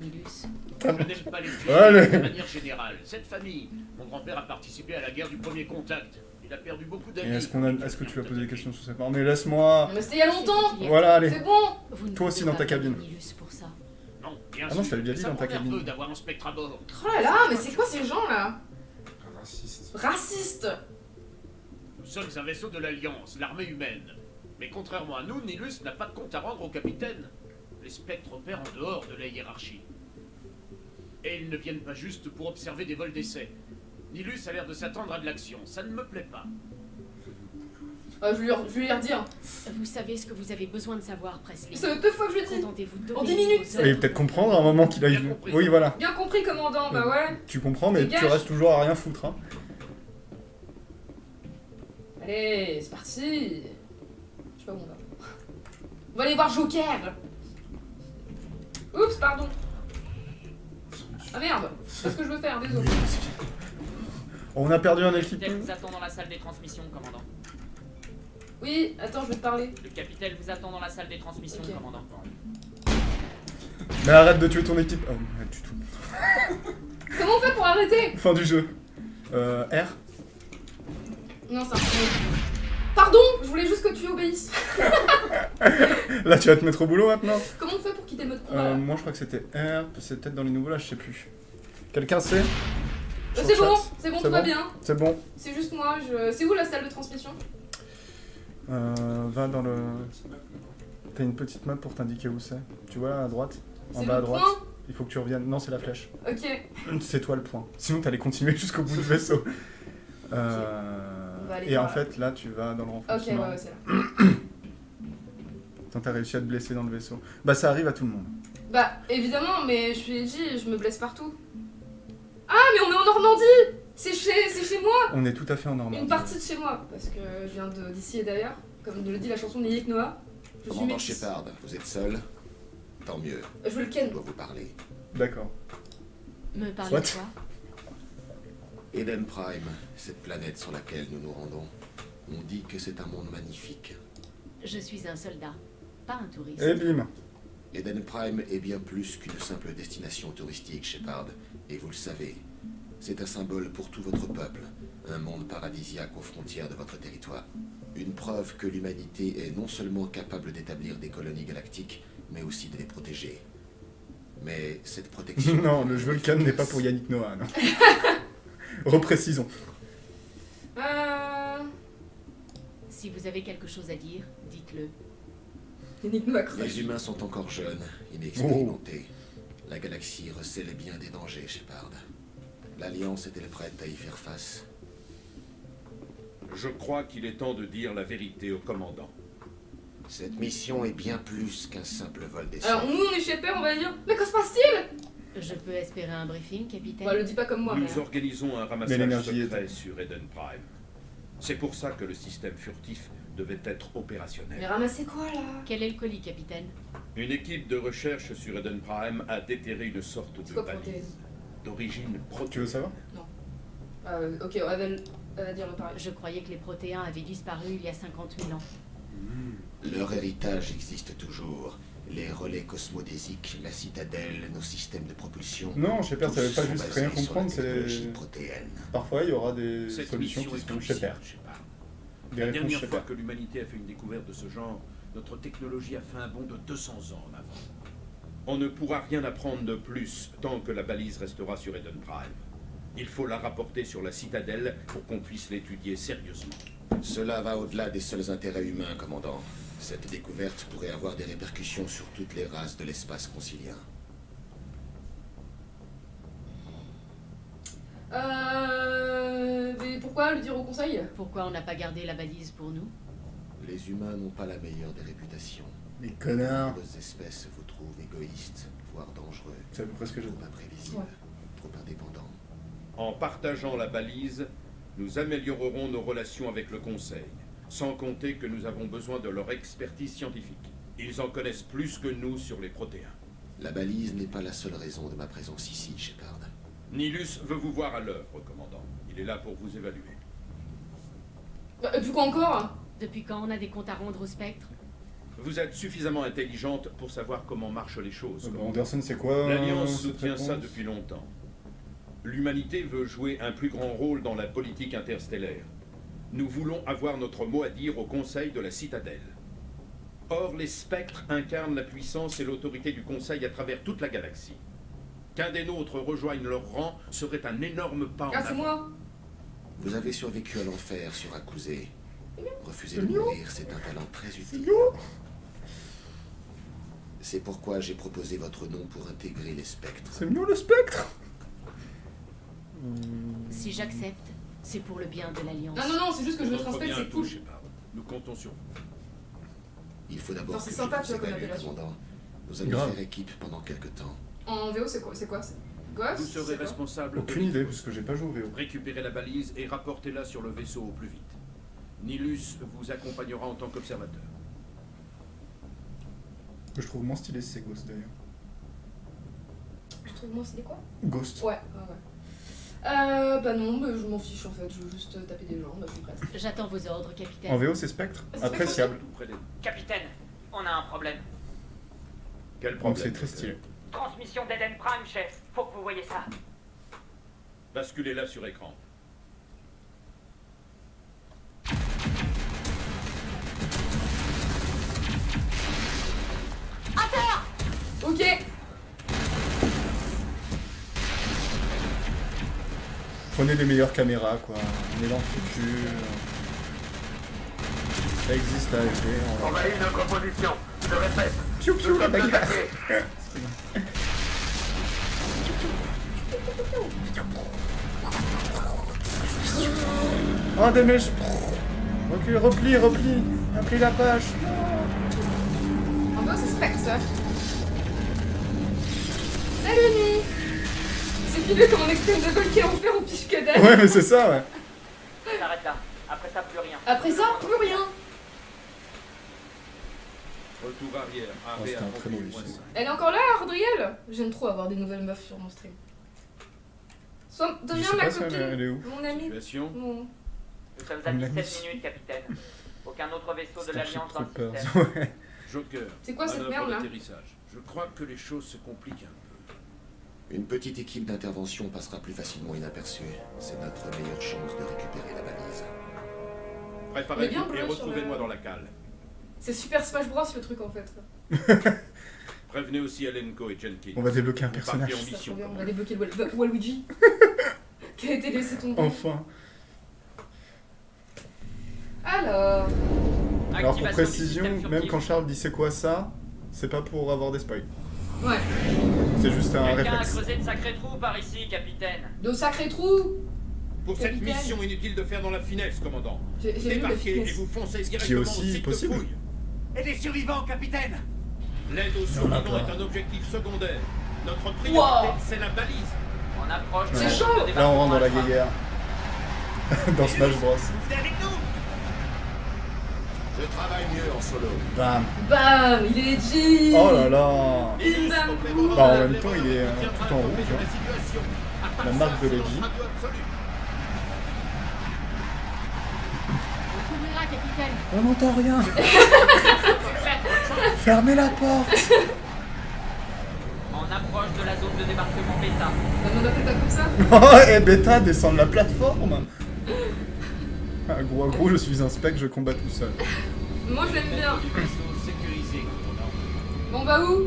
E: Je n'aime pas les tuer
B: Allez.
E: de manière générale. Cette famille, mon grand-père a participé à la guerre du premier contact. Il a perdu beaucoup d'amis.
B: est-ce qu'on a... est-ce que tu as posé des questions sur cette part Mais laisse-moi.
A: Mais c'était il y a longtemps
B: Voilà, allez.
A: C'est bon
B: Toi aussi dans ta cabine.
J: pour ça.
E: Non, bien
B: Ah non, je
E: sûr,
B: t'avais déjà
E: mais
B: dit
E: ça
B: dans ta cabine.
E: d'avoir un spectre à bord.
A: Oh là là, mais c'est quoi ces gens là
C: Raciste.
A: Racistes
E: Nous sommes un vaisseau de l'Alliance, l'armée humaine. Mais contrairement à nous, Nilus n'a pas de compte à rendre au capitaine. Les spectres opèrent en dehors de la hiérarchie. Et ils ne viennent pas juste pour observer des vols d'essai. Nilus a l'air de s'attendre à de l'action. Ça ne me plaît pas.
A: Ah, je, vais lui, je vais lui redire.
J: Vous savez ce que vous avez besoin de savoir, Presley.
A: Ça fait deux fois que je le dis. En dix
J: d'obéir
A: minutes.
B: peut-être comprendre à un moment qu'il a eu. Oui, voilà.
A: Bien compris, commandant, bah ouais.
B: Tu comprends, mais
A: Dégage.
B: tu restes toujours à rien foutre. Hein.
A: Allez, c'est parti. Je sais pas où on va. On va aller voir Joker. Oups, pardon. Ah merde, c'est ce que je veux faire, désolé.
B: On a perdu un
H: Le
B: équipement.
H: capitaine vous attend dans la salle des transmissions, commandant.
A: Oui, attends, je vais te parler.
H: Le capitaine vous attend dans la salle des transmissions, commandant.
B: Mais arrête de tuer ton équipe. Oh, arrête du tout.
A: Comment on fait pour arrêter?
B: Fin du jeu. Euh, R?
A: Non, c'est un. Pardon, je voulais juste que tu obéisses.
B: Là, tu vas te mettre au boulot maintenant
A: Comment on fait pour quitter le mode combat
B: Euh, Moi, je crois que c'était R. C'est peut-être dans les nouveaux là, je sais plus. Quelqu'un sait?
A: C'est bon, c'est bon, tout va bien.
B: C'est bon.
A: C'est juste moi, je... C'est où la salle de transmission?
B: Euh, va dans le. T'as une petite map pour t'indiquer où c'est. Tu vois là, à droite En bas à droite.
A: point?
B: Il faut que tu reviennes. Non, c'est la flèche.
A: Ok.
B: C'est toi le point. Sinon, t'allais continuer jusqu'au bout du vaisseau. Euh, Et en fait, là, tu vas dans le
A: Ok,
B: renforcement.
A: ouais, ouais, c'est là.
B: Tant t'as réussi à te blesser dans le vaisseau. Bah, ça arrive à tout le monde.
A: Bah, évidemment, mais je lui ai dit, je me blesse partout. Ah, mais on est en Normandie C'est chez, c'est chez moi
B: On est tout à fait en Normandie.
A: Une partie de chez moi, parce que je viens de- d'ici et d'ailleurs. Comme le dit la chanson de Nick Noah. Je
M: Commandant. Shepard, vous êtes seul Tant mieux.
A: Je veux le ken.
M: Je dois vous parler.
B: D'accord.
J: Me parler de quoi?
M: Eden Prime, cette planète sur laquelle nous nous rendons, on dit que c'est un monde magnifique.
J: Je suis un soldat, pas un touriste.
B: Et bim
M: Eden Prime est bien plus qu'une simple destination touristique, Shepard, et vous le savez. C'est un symbole pour tout votre peuple, un monde paradisiaque aux frontières de votre territoire. Une preuve que l'humanité est non seulement capable d'établir des colonies galactiques, mais aussi de les protéger. Mais cette protection...
B: non, le jeu Vulcan n'est pas pour Yannick Noah, non. Reprécisons.
A: Euh...
J: Si vous avez quelque chose à dire, dites-le.
M: Les humains sont encore jeunes, inexpérimentés. La galaxie recèle bien des dangers, Shepard. L'Alliance est-elle prête à y faire face?
G: Je crois qu'il est temps de dire la vérité au commandant.
M: Cette mission est bien plus qu'un simple vol d'essai.
A: Alors, nous, on est chez Père, on va dire Mais que se passe-t-il?
J: Je peux espérer un briefing, capitaine
A: Bah, le dis pas comme moi, mais.
G: Nous organisons un ramassage secret sur Eden Prime. C'est pour ça que le système furtif devait être opérationnel.
A: Mais ramassez quoi là?
J: Quel est le colis, capitaine?
G: Une équipe de recherche sur Eden Prime a déterré une sorte de balise
A: protéine
G: d'origine
B: Tu veux savoir?
A: Euh, ok, on va, dire le pareil.
J: Je croyais que les protéins avaient disparu il y a 50 000 ans.
M: Leur héritage existe toujours. Les relais cosmodésiques, la citadelle, nos systèmes de propulsion.
B: Non, Shepard, ça veut pas
M: sont
B: juste rien comprendre, c'est. Parfois, il y aura des
E: Cette
B: solutions qui
E: cruciale,
B: Shepard. Des
E: La dernière fois que l'humanité a fait une découverte de ce genre, notre technologie a fait un bond de 200 ans en avant.
G: On ne pourra rien apprendre de plus tant que la balise restera sur Eden Prime. Il faut la rapporter sur la citadelle pour qu'on puisse l'étudier sérieusement.
M: Cela va au-delà des seuls intérêts humains, commandant. Cette découverte pourrait avoir des répercussions sur toutes les races de l'espace concilien.
A: Euh. Mais pourquoi le dire au conseil?
J: Pourquoi on n'a pas gardé la balise pour nous?
M: Les humains n'ont pas la meilleure des réputations.
B: Les connards
M: Nombreuses espèces vous trouvent égoïstes, voire dangereux.
B: C'est à peu près ce que j'ai
M: Trop imprévisibles, trop indépendants.
G: En partageant la balise, nous améliorerons nos relations avec le Conseil, sans compter que nous avons besoin de leur expertise scientifique. Ils en connaissent plus que nous sur les protéins.
M: La balise n'est pas la seule raison de ma présence ici, Shepard.
G: Nilus veut vous voir à l'œuvre, commandant. Il est là pour vous évaluer.
A: Bah, Et puis quoi encore
J: Depuis quand on a des comptes à rendre au spectre?
G: Vous êtes suffisamment intelligente pour savoir comment marchent les choses.
B: Euh, bah,
G: commandant.
B: Anderson, c'est quoi
G: L'Alliance soutient ça depuis longtemps. L'humanité veut jouer un plus grand rôle dans la politique interstellaire. Nous voulons avoir notre mot à dire au Conseil de la Citadelle. Or, les spectres incarnent la puissance et l'autorité du Conseil à travers toute la galaxie. Qu'un des nôtres rejoigne leur rang serait un énorme pas en
A: moi
M: Vous avez survécu à l'enfer sur Akuzé. Refuser de mourir, c'est un talent très utile. C'est pourquoi j'ai proposé votre nom pour intégrer les spectres.
B: C'est mieux le spectre
J: Si j'accepte, c'est pour le bien de l'Alliance.
A: Non, non, non, c'est juste que je veux transmettre, c'est cool.
G: Nous comptons sur vous.
M: Il faut d'abord que
A: sympa, tu vois, comme
M: évalue,
A: appellation.
M: commandant. Nous allons faire équipe pendant quelque temps.
A: En VO, c'est quoi C'est quoi Ghost
E: Vous serez responsable
B: Aucune
E: de
B: idée, parce que j'ai pas joué au VO.
E: Récupérez la balise et rapportez-la sur le vaisseau au plus vite. Nilus vous accompagnera en tant qu'observateur.
B: Que je trouve moins stylé, c'est Ghost d'ailleurs.
A: Je trouve moi, c'est quoi
B: Ghost.
A: Ouais, ouais, ouais. Euh, bah non, bah, je m'en fiche en fait, je veux juste taper des gens, bah je.
J: J'attends vos ordres, capitaine.
B: En VO, c'est Spectre. Appréciable.
G: Tout près des-
H: Capitaine, on a un problème.
G: Quel problème
B: c'est très stylé.
H: Transmission d'Eden Prime, chef. Faut que vous voyez ça.
G: Basculez-la sur écran.
A: Ok
B: Prenez les meilleures caméras, quoi. On est dans le futur. Ça existe à HD. On va...
K: Envahis notre position. Je répète.
B: Piou piou la bagasse Oh, des mèches Ok, replie, replie Replie la page
A: En gros, c'est Spectre. Salut, Nuit C'est filé comme un expendable qui est enfer au piche que dalle.
B: Ouais, mais c'est ça, ouais.
H: S'arrête là. Après ça, plus rien.
A: Après ça, plus rien.
G: Retour arrière.
B: Oh,
G: Arrêt
B: c'était
G: à
B: un très
A: Elle est encore là, Ardriel J'aime trop avoir des nouvelles meufs sur mon stream. Sois, deviens ma copine.
B: elle, elle est où.
A: Mon ami.
G: Situation
A: Mon...
H: Nous sommes à
B: Une
H: 17
B: amie.
H: minutes, capitaine. Aucun autre vaisseau de l'Alliance dans le système.
B: Ouais.
G: Joker.
A: C'est quoi cette merde, là?
G: Je crois que les choses se compliquent un peu.
M: Une petite équipe d'intervention passera plus facilement inaperçue. C'est notre meilleure chance de récupérer la
A: bien
G: Préparez-vous et retrouvez-moi
A: le-
G: dans la cale.
A: C'est Super Smash Bros le truc en fait.
G: Prévenez aussi Alenko et Jenkins.
B: On va débloquer un personnage.
G: mission.
A: on va débloquer le Wal- Waluigi. qui a été laissé tomber.
B: Enfin.
A: Alors.
B: Alors pour précision, même quand Charles dit c'est quoi ça, c'est pas pour avoir des spoils.
A: Ouais.
B: C'est juste un
H: Quelqu'un a
B: réflexe.
H: creusé de sacrés trous par ici, capitaine.
A: De sacrés trous
G: Pour cette
A: Capitaine.
G: mission, inutile de faire dans la finesse, commandant.
A: J'ai
G: Débarquez et vous foncez
B: qui est
G: directement
B: aussi
G: au site
B: possible.
G: de fouille.
I: Et les survivants, capitaine
G: L'aide aux survivants est un objectif secondaire. Notre priorité,
A: Wow.
G: c'est la balise.
H: On approche de
A: C'est
H: la
A: chaud
B: Là on rentre dans la guéguerre. dans Smash Bros.
I: Vous venez avec nous
M: Je travaille mieux en solo.
B: Bam.
A: Bam Il est G.
B: Oh là là.
G: Dans
B: Bah, en même temps, il est, euh, tout en rouge, hein.
G: la
B: marque de Lady.
J: On
B: n'entend rien. Fermez la porte.
H: On approche de la zone de débarquement bêta.
A: On appelle pas comme ça?
B: Oh, et bêta, descend de la plateforme Ah, gros, gros, je suis un spec, je combats tout seul.
A: Moi je l'aime bien. Bon, on va où?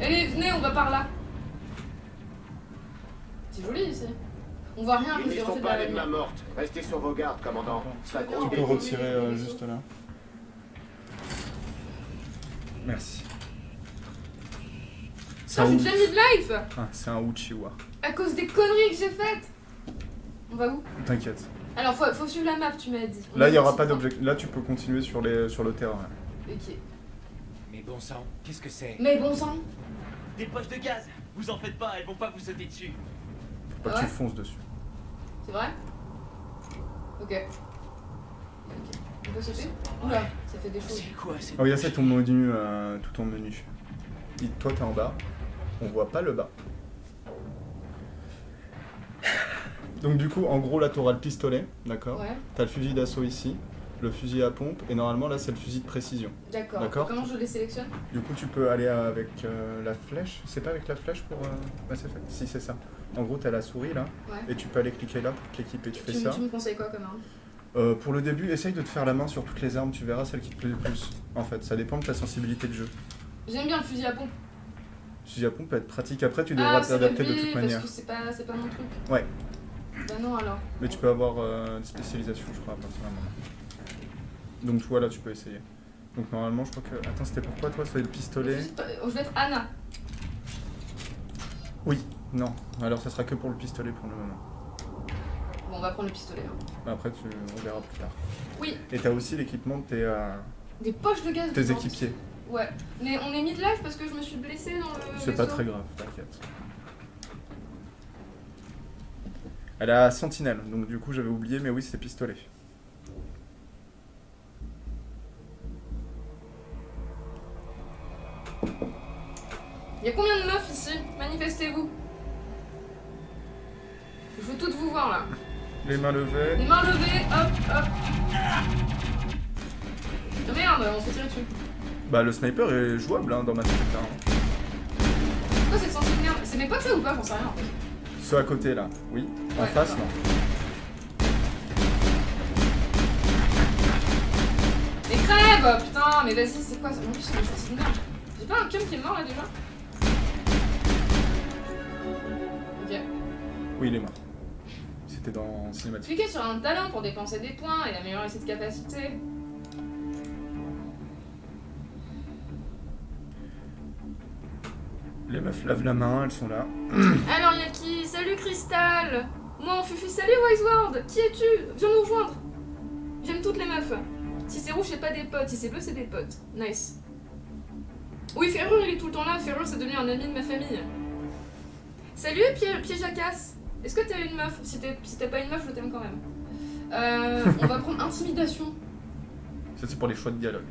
A: Allez, venez, on va par là. C'est joli ici. On voit rien à
K: Ils
A: cause des reflets de
K: pas
A: la
K: mortes. Restez sur vos gardes, commandant. Ça
A: Tu
B: peux retirer euh, juste là. Merci. C'est
A: Ça, suis
B: ou-
A: déjà midlife
B: ah, c'est un Uchiwa.
A: À cause des conneries que j'ai faites On va où?
B: T'inquiète.
A: Alors, faut, faut suivre la map, tu m'as dit. On
B: Là, il n'y
A: a
B: aura pas d'objectif. Là, tu peux continuer sur, les, sur le terrain.
A: Ok.
I: Mais bon sang, qu'est-ce que c'est?
A: Mais bon sang
I: Des poches de gaz Vous en faites pas, elles vont pas vous sauter dessus.
B: Faut pas
A: Ah
B: que tu fonces dessus.
A: C'est vrai? Ok. Ok. On peut sauter? Oula, ça fait des choses.
I: C'est quoi cette
B: Oh, il y a ça ton menu, euh, tout ton menu. Et toi, t'es en bas. On voit pas le bas. Donc, du coup, en gros, là, t'auras le pistolet, d'accord
A: Ouais,
B: T'as le fusil d'assaut ici, le fusil à pompe, et normalement, là, c'est le fusil de précision.
A: d'accord. Comment je les sélectionne?
B: Du coup, tu peux aller avec euh, la flèche. C'est pas avec la flèche pour euh, Mass Effect Si, c'est ça. En gros, t'as la souris là,
A: Ouais.
B: et tu peux aller cliquer là pour t'équiper. Tu fais
A: tu,
B: ça.
A: tu me conseilles quoi comme arme?
B: Euh, pour le début, essaye de te faire la main sur toutes les armes, tu verras celle qui te plaît le plus. En fait, ça dépend de ta sensibilité de jeu.
A: J'aime bien le fusil à pompe.
B: Le fusil à pompe peut être pratique. Après, tu devras
A: ah, c'est
B: t'adapter de toute manière.
A: Parce que c'est pas, c'est pas mon truc.
B: Ouais.
A: Bah non alors.
B: Mais tu peux avoir euh, des spécialisations, je crois, à partir d'un moment. Donc, tu vois, là, tu peux essayer. Donc, normalement, je crois que. Attends, c'était pourquoi toi C'est le
A: Le
B: pistolet
A: je vais être Anna.
B: Oui. Non. Alors, ça sera que pour le pistolet pour le moment.
A: Bon, on va prendre le pistolet. hein.
B: Bah, Après, tu... on verra plus tard.
A: Oui,
B: Et t'as aussi l'équipement de tes, euh,
A: des poches de gaz.
B: tes équipiers.
A: Ouais. Mais on est midlife parce que je me suis blessée dans le.
B: C'est pas très grave, t'inquiète. Elle a sentinelle, donc du coup j'avais oublié, mais oui c'est pistolet.
A: Il y a combien de meufs ici? Manifestez-vous. Je veux toutes vous voir là.
B: Les mains levées.
A: Les mains levées, hop, hop. Merde, on se fait tirer dessus.
B: Bah, le sniper est jouable hein, dans Effect 1. hein.
A: Pourquoi cette merde C'est mes potes là ou pas? J'en sais rien en fait.
B: Ceux à côté là, oui. En
A: Ouais,
B: face,
A: d'accord.
B: non.
A: Mais crève Putain, mais vas-y, c'est quoi ça En plus, c'est une merde. J'ai pas un cum qui est mort là déjà Ok.
B: Oui, il est mort. C'était dans cinématique.
A: Cliquez sur un talent pour dépenser des points et améliorer cette capacité.
B: Les meufs lavent la main, elles sont là.
A: Alors, y'a qui? Salut Crystal Moi, en Fufu, salut Wiseward Qui es-tu? Viens nous rejoindre J'aime toutes les meufs. Si c'est rouge, c'est pas des potes. Si c'est bleu, c'est des potes. Nice. Oui, Ferrure, il est tout le temps là. Ferrure, c'est devenu un ami de ma famille. Salut, Pied, Pied Jacasse. Est-ce que t'as une meuf? Si t'es si t'as pas une meuf, je t'aime quand même. Euh, on va prendre Intimidation.
B: Ça, c'est pour les choix de dialogue.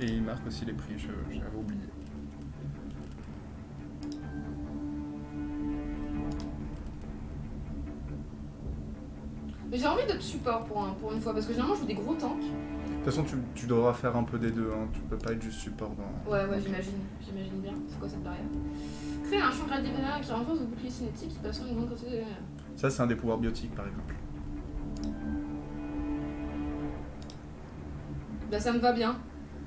B: Et il marque aussi les prix, j'avais oublié.
A: Mais j'ai envie d'être support pour, un- pour une fois, parce que généralement, je joue des gros tanks.
B: De toute façon, tu, tu devras faire un peu des deux, hein. tu peux pas être juste support dans...
A: Ouais, ouais, j'imagine. J'imagine bien. C'est quoi cette barrière Créer un champ gradient qui renforce vos boucliers cinétiques qui passent une grande quantité de...
B: Ça, c'est un des pouvoirs biotiques, par exemple.
A: Bah, ça me va bien.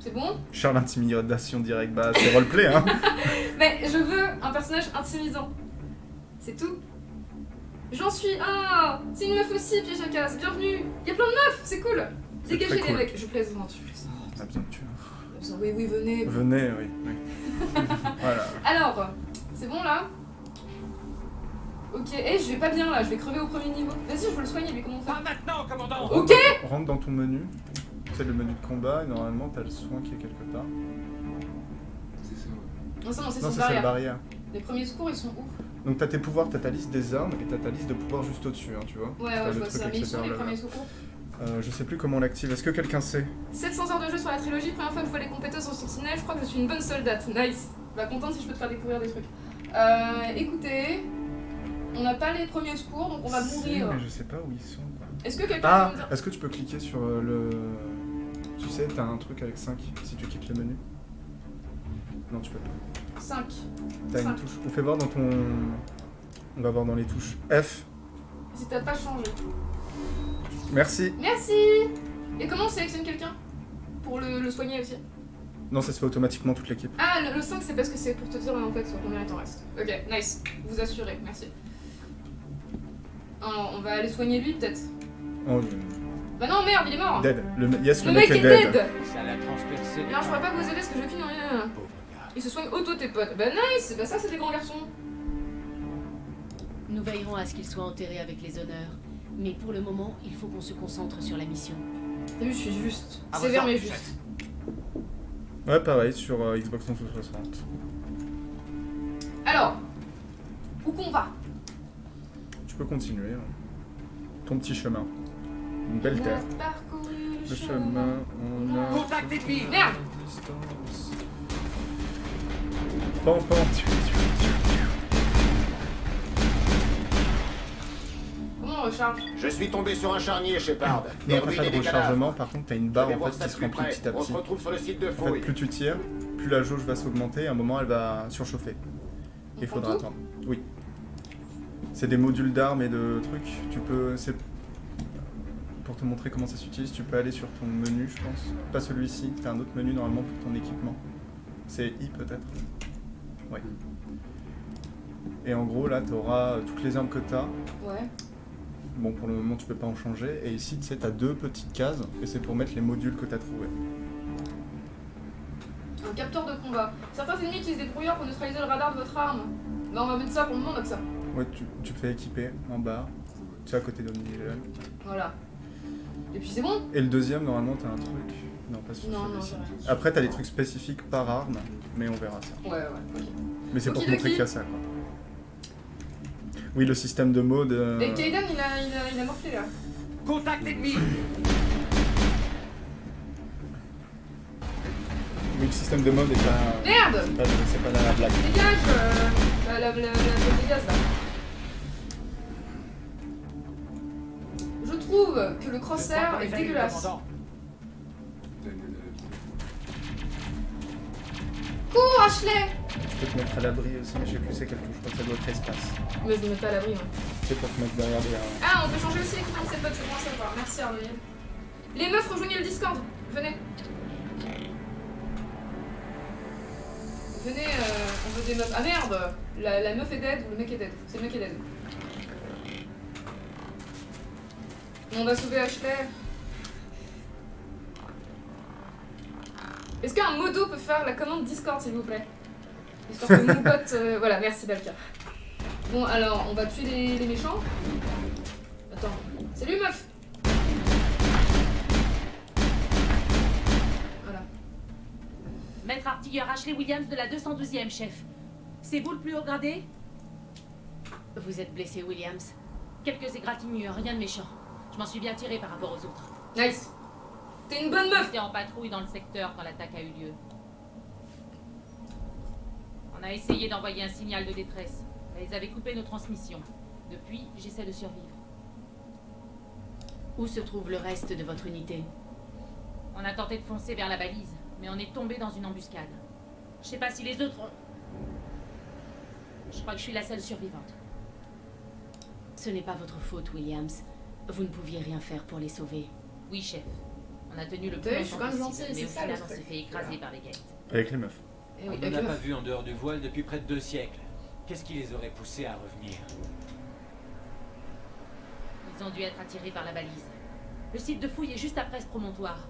A: C'est bon?
B: Charles intimidation direct, bah c'est roleplay, hein
A: Mais je veux un personnage intimidant. C'est tout. J'en suis. Ah C'est une meuf aussi, piège à casse. Bienvenue Il y a plein de meufs, c'est cool
B: C'est
A: Dégagez les
B: cool.
A: mecs. Je plaisante, je plaisante.
B: On a besoin de tuer.
A: Oui, oui, venez.
B: Venez, oui. oui. voilà.
A: Alors, c'est bon là? Ok, eh, je vais pas bien là, je vais crever au premier niveau. Vas-y, je veux le soigner, mais comment faire
E: maintenant, commandant
A: Ok
B: Rentre dans ton menu. C'est le menu de combat et normalement t'as le soin qui est quelque part.
C: C'est ça.
A: Non, ça, non, c'est
B: Non,
A: son barrière.
B: barrière.
A: Les premiers secours, ils sont où?
B: Donc t'as tes pouvoirs, t'as ta liste des armes et t'as ta liste de pouvoirs juste au-dessus, hein, tu vois.
A: Ouais, ouais, je vois ça. Mais ils sont
B: accessoire
A: les premiers secours?
B: Euh, je sais plus comment on l'active. Est-ce que quelqu'un sait?
A: 700 heures de jeu sur la trilogie, première fois que je vois les compétences en sentinelle, je crois que je suis une bonne soldate. Nice. Bah, contente si je peux te faire découvrir des trucs. Euh, écoutez, on n'a pas les premiers secours, donc on va
B: Si,
A: mourir.
B: mais je sais pas où ils sont. quoi.
A: Est-ce que quelqu'un
B: Ah
A: peut me dire
B: Est-ce que tu peux cliquer sur euh, le. Tu sais, t'as un truc avec 5 si tu quittes le menu Non, tu peux pas.
A: 5.
B: T'as une touche. On fait voir dans ton. On va voir dans les touches. F.
A: Si t'as pas changé.
B: Merci.
A: Merci Et comment on sélectionne quelqu'un? Pour le, le soigner aussi?
B: Non, ça se fait automatiquement toute l'équipe.
A: Ah, le, le 5 c'est parce que c'est pour te dire en fait sur combien il t'en reste. Ok, nice. Vous assurez, merci. Alors, on va aller soigner lui peut-être?
B: Oh,
A: Bah non, merde, il est mort
B: dead. Le, yes,
A: Le mec est dead
E: Ça l'a transpercé.
A: Alors je pourrais pas vous aider parce que j'ai aucune rien. Il se soigne auto tes potes. Bah nice Bah ça c'est des grands garçons.
J: Nous veillerons à ce qu'il soit enterré avec les honneurs. Mais pour le moment, il faut qu'on se concentre sur la mission.
A: T'as vu, je suis juste.
E: À
A: Sévère
E: votre
A: mais juste.
B: Ouais, pareil, sur euh, Xbox 360.
A: Alors, où qu'on va?
B: Tu peux continuer. hein. Ton petit chemin. Une belle
A: On
B: terre.
A: le chemin.
B: on a.
E: Contact
A: Merde.
B: Pan, pan, tu, tu, tu,
A: Comment on recharge
K: Je suis tombé sur un charnier, Shepard. Des
B: pas
K: et
B: de
K: des
B: rechargement, par contre t'as une barre en fait
K: ça
B: qui se remplit petit à
K: On
B: petit.
K: se retrouve sur le site de
B: En fait,
K: fouille.
B: plus tu tires, plus la jauge va s'augmenter, à un moment elle va surchauffer.
A: On
B: Il faudra attendre. Oui. C'est des modules d'armes et de trucs. Tu peux. Pour te montrer comment ça s'utilise, tu peux aller sur ton menu, je pense. Pas celui-ci, t'as un autre menu normalement pour ton équipement. C'est I peut-être. Ouais. Et en gros là, t'auras toutes les armes que t'as.
A: Ouais.
B: Bon, pour le moment, tu peux pas en changer. Et ici, tu sais, t'as deux petites cases, et c'est pour mettre les modules que t'as trouvés.
A: Un capteur de combat. Certains ennemis utilisent des brouillards pour neutraliser le radar de votre arme. Bah on va mettre ça pour le moment, on a que ça.
B: Ouais, tu, tu fais équiper en bas. Tu es à côté d'Omnigel.
A: Voilà. Et puis c'est bon
B: Et le deuxième, normalement, t'as un truc. Non, pas sur
A: Non.
B: Après, t'as des trucs spécifiques par arme, mais on verra ça.
A: Ouais, ouais, ok.
B: Mais c'est pour te montrer qu'il y a ça, quoi. Oui, le système de mode. euh,
A: Et Kaiden il a, il, a, il a morflé là.
E: Contact ennemi
B: Oui, le système de mode est pas.
A: Merde
B: C'est pas, pas la blague.
A: Dégage euh, la, la, la, la, la dégage là. Je trouve que le crosshair est dégueulasse. Cours Ashley
B: Tu peux te mettre à l'abri aussi, mais je sais plus c'est quelle touche, je crois que ça doit être espace.
A: Mais je me mets pas à l'abri. hein.
B: C'est pour te mettre derrière des. euh,
A: Ah, on peut changer aussi l'équipement de cette botte, c'est bon à savoir. Merci Arnold. Les meufs, rejoignez le Discord. Venez. Venez, euh, on veut des meufs. Ah merde la, la meuf est dead ou le mec est dead? C'est le mec qui est dead. On va sauver Ashley. Est-ce qu'un modo peut faire la commande Discord, s'il vous plaît Histoire que mon pote... euh, voilà, merci Balka. Bon, alors, on va tuer les, les méchants. Attends. Salut, meuf Voilà.
J: Maître artilleur Ashley Williams de la 212e, chef. C'est vous le plus haut gradé? Vous êtes blessé, Williams. Quelques égratignures, rien de méchant. Je m'en suis bien tiré par rapport aux autres.
A: Nice. T'es une bonne meuf
J: J'étais en patrouille dans le secteur quand l'attaque a eu lieu. On a essayé d'envoyer un signal de détresse, mais ils avaient coupé nos transmissions. Depuis, j'essaie de survivre.
D: Où se trouve le reste de votre unité?
J: On a tenté de foncer vers la balise, mais on est tombé dans une embuscade. Je sais pas si les autres ont... Je crois que je suis la seule survivante.
D: Ce n'est pas votre faute, Williams. Vous ne pouviez rien faire pour les sauver.
J: Oui, chef. On a tenu le
A: vu, je suis quand même
J: mais
A: ça,
J: on s'est fait écraser par les gates.
B: Avec les meufs.
A: Eh oui,
N: On
A: avec
N: n'en
A: les
N: a pas vu en dehors du voile depuis près de deux siècles. Qu'est-ce qui les aurait poussés à revenir?
J: Ils ont dû être attirés par la balise. Le site de fouille est juste après ce promontoire.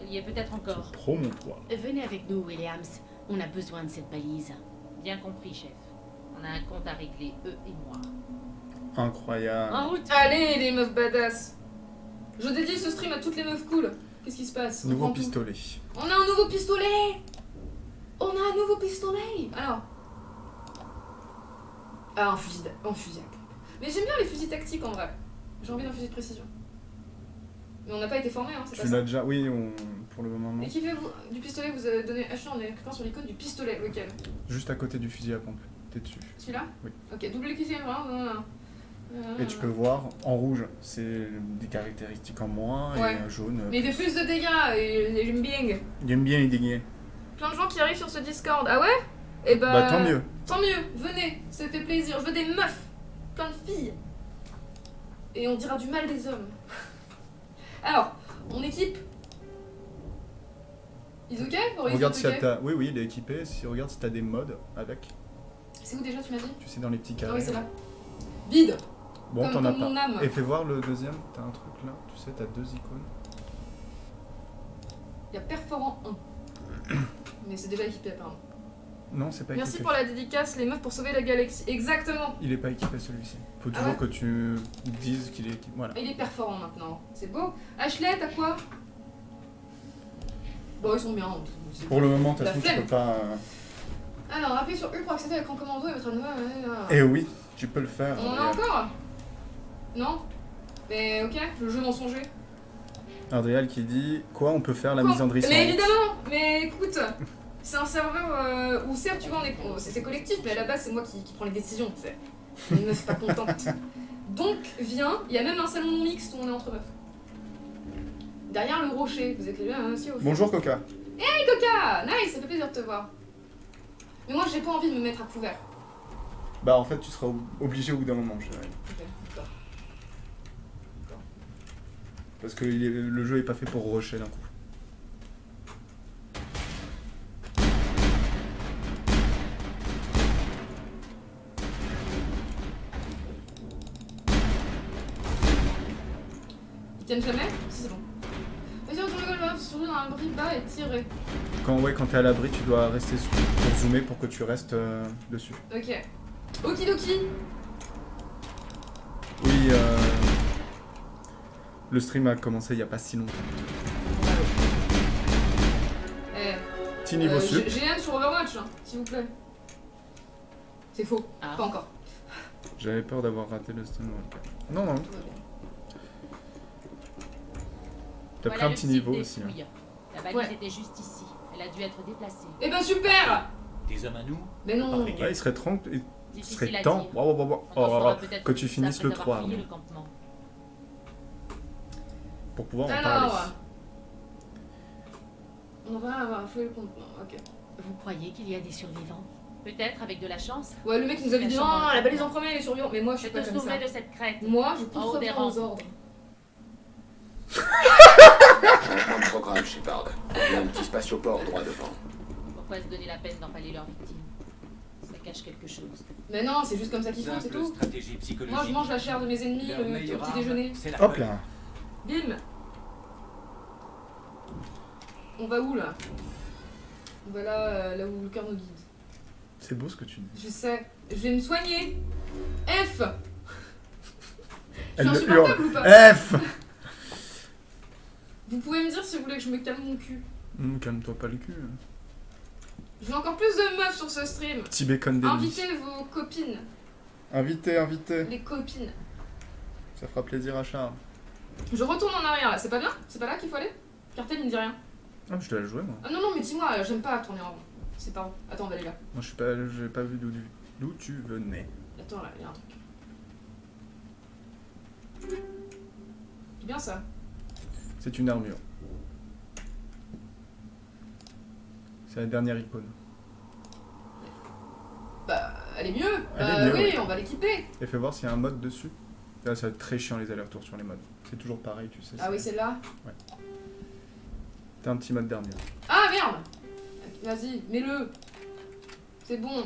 J: Il y est peut-être encore.
B: Promontoire.
D: Venez avec nous, Williams. On a besoin de cette balise.
J: Bien compris, chef. On a un compte à régler, eux et moi.
B: Incroyable.
A: En route Allez, les meufs badass? Je dédie ce stream à toutes les meufs cool. Qu'est-ce qui se passe? On
B: Nouveau
A: tout.
B: pistolet.
A: On a un nouveau pistolet On a un nouveau pistolet Alors. Ah, un fusil, un fusil à pompe. Mais j'aime bien les fusils tactiques en vrai. J'ai envie d'un fusil de précision. Mais on n'a pas été formé, hein, c'est pas
B: Tu
A: ça.
B: l'as déjà. Oui, on... pour le moment. non.
A: Équipez-vous du pistolet, vous avez donné acheté en cliquant sur l'icône du pistolet, lequel
B: Juste à côté du fusil à pompe. T'es dessus.
A: Celui-là?
B: Oui.
A: Ok, double cliquez, voilà. Euh,
B: Et tu peux voir en rouge, c'est des caractéristiques en moins,
A: Ouais.
B: et en jaune.
A: Mais il fait plus de dégâts, j'aime bien.
B: J'aime bien les dégâts.
A: Plein de gens qui arrivent sur ce Discord. Ah ouais? Et bah.
B: Bah, tant mieux.
A: Tant mieux, venez, ça fait plaisir. Je veux des meufs, plein de filles. Et on dira du mal des hommes. Alors, on équipe. Or, ils
B: Regarde si
A: ok
B: t'as. Oui, oui, il est équipé. Si, regarde si t'as des modes avec.
A: C'est où déjà, tu m'as dit?
B: Tu sais, dans les petits
A: Ah
B: carrés.
A: oui, c'est là. Vide
B: Bon, t'en as pas.
A: âme.
B: Et fais voir le deuxième. T'as un truc là. Tu sais, t'as deux icônes.
A: Il y a perforant 1. Mais c'est déjà équipé apparemment.
B: Non, c'est pas
A: Merci
B: équipé.
A: pour la dédicace, les meufs pour sauver la galaxie. Exactement
B: Il est pas équipé celui-ci. Faut
A: Ah
B: toujours
A: ouais
B: que tu dises qu'il est équipé. Voilà.
A: Il est perforant maintenant. C'est beau. Ashley, t'as quoi? Bon, ils sont bien. c'est-
B: Pour le moment, façon, tu
A: flemme.
B: peux pas. euh,
A: Alors, appuyez sur U pour accéder à l'écran commando et mettre un nouveau.
B: Eh oui, tu peux le faire.
A: On en a encore? Non Mais ok, le jeu mensonger.
B: Adriel qui dit quoi on peut faire la misandrie sans
A: Mais évidemment Mais écoute, c'est un serveur euh, où certes, tu vois, c'est collectif, mais à la base, c'est moi qui, qui prends les décisions, tu sais. Une meuf pas contente. Donc, viens, il y a même un salon mixte où on est entre meufs. Derrière le rocher, vous écrivez un aussi au fond.
B: Bonjour Coca.
A: Hey Coca Nice, ça fait plaisir de te voir. Mais moi, j'ai pas envie de me mettre à couvert.
B: Bah en fait tu seras ob- obligé au bout d'un moment je dirais.
A: Ok, d'accord.
B: Parce que il est- le jeu est pas fait pour rusher d'un coup.
A: Ils tiennent jamais Si, c'est bon. Vas-y, retourne le golf, surtout dans un bris bas et tirer.
B: Quand ouais quand t'es à l'abri tu dois rester sur- pour zoomer pour que tu restes euh, dessus.
A: Ok. Okidoki
B: Oui euh... Le stream a commencé il y a pas si longtemps.
A: Eh.
B: Petit niveau
A: euh,
B: sup.
A: GM sur Overwatch, hein, s'il vous plaît. C'est faux.
J: Ah.
A: Pas encore.
B: J'avais peur d'avoir raté le stream. Non non. T'as
J: Voilà
B: pris un petit niveau aussi. hein.
J: fouilles. La balise
A: Ouais.
J: était juste ici. Elle a dû être déplacée.
A: Eh ben super
N: Des hommes à nous?
A: Mais non
B: Ouais, il serait, temps- il
J: Difficile
B: serait temps. Wow, wow, wow, Oh, oh, oh, que tu finisses le
J: après
B: 3
J: avoir fouillé
B: avant,
J: le campement.
B: Pour pouvoir en
A: Alors,
B: parler.
A: on va avoir fait le contenant, ok.
J: Vous croyez qu'il y a des survivants? Peut-être avec de la chance.
A: Ouais, le mec nous avait dit non, la balise
J: en
A: premier, les survivants. Mais moi, je suis
J: te
A: pas comme ça.
J: de cette crête.
A: Moi, je
J: haut des
A: aux ordres.
M: Changement de programme, Shepard. Il y a un petit spatioport droit devant.
J: Pourquoi se donner la peine d'empaler leurs victimes? Ça cache quelque chose.
A: Mais non, c'est juste comme ça qu'ils font, c'est tout.
N: stratégie psychologique.
A: Moi, je mange la chair de mes ennemis le, au
N: meilleure
A: petit déjeuner.
B: Hop
N: peur.
B: là
A: Bim On va où là? On va là, euh, là où le cœur nous guide.
B: C'est beau ce que tu dis.
A: Je sais, je vais me soigner. F
B: Elle
A: Je suis
B: le
A: insupportable ou pas?
B: F
A: Vous pouvez me dire si vous voulez que je me calme mon cul.
B: Hum, Calme-toi pas le cul.
A: Je veux encore plus de meufs sur ce stream.
B: Petit bacon.
A: Invitez vos copines,
B: Invité, invité.
A: les copines.
B: Ça fera plaisir à Charles.
A: Je retourne en arrière là, c'est pas bien? C'est pas là qu'il faut aller? Cartel il me dit rien.
B: Ah, je dois la jouer moi.
A: Ah non, non, mais dis-moi, euh, j'aime pas tourner en rond. C'est pas rond. Attends, on va aller là.
B: Moi je suis pas. J'ai pas vu d'où d'où tu venais.
A: Attends, là, il y a un truc. C'est bien ça.
B: C'est une armure. C'est la dernière icône.
A: Bah, elle est mieux.
B: Elle
A: bah
B: est mieux,
A: oui,
B: ouais.
A: on va l'équiper.
B: Et fais voir s'il y a un mode dessus. Là, ça va être très chiant les allers-retours sur les modes. C'est toujours pareil, tu sais.
A: Ah oui,
B: c'est-
A: celle-là.
B: T'as un petit mode d'armure.
A: Ah merde Vas-y, mets-le. C'est bon.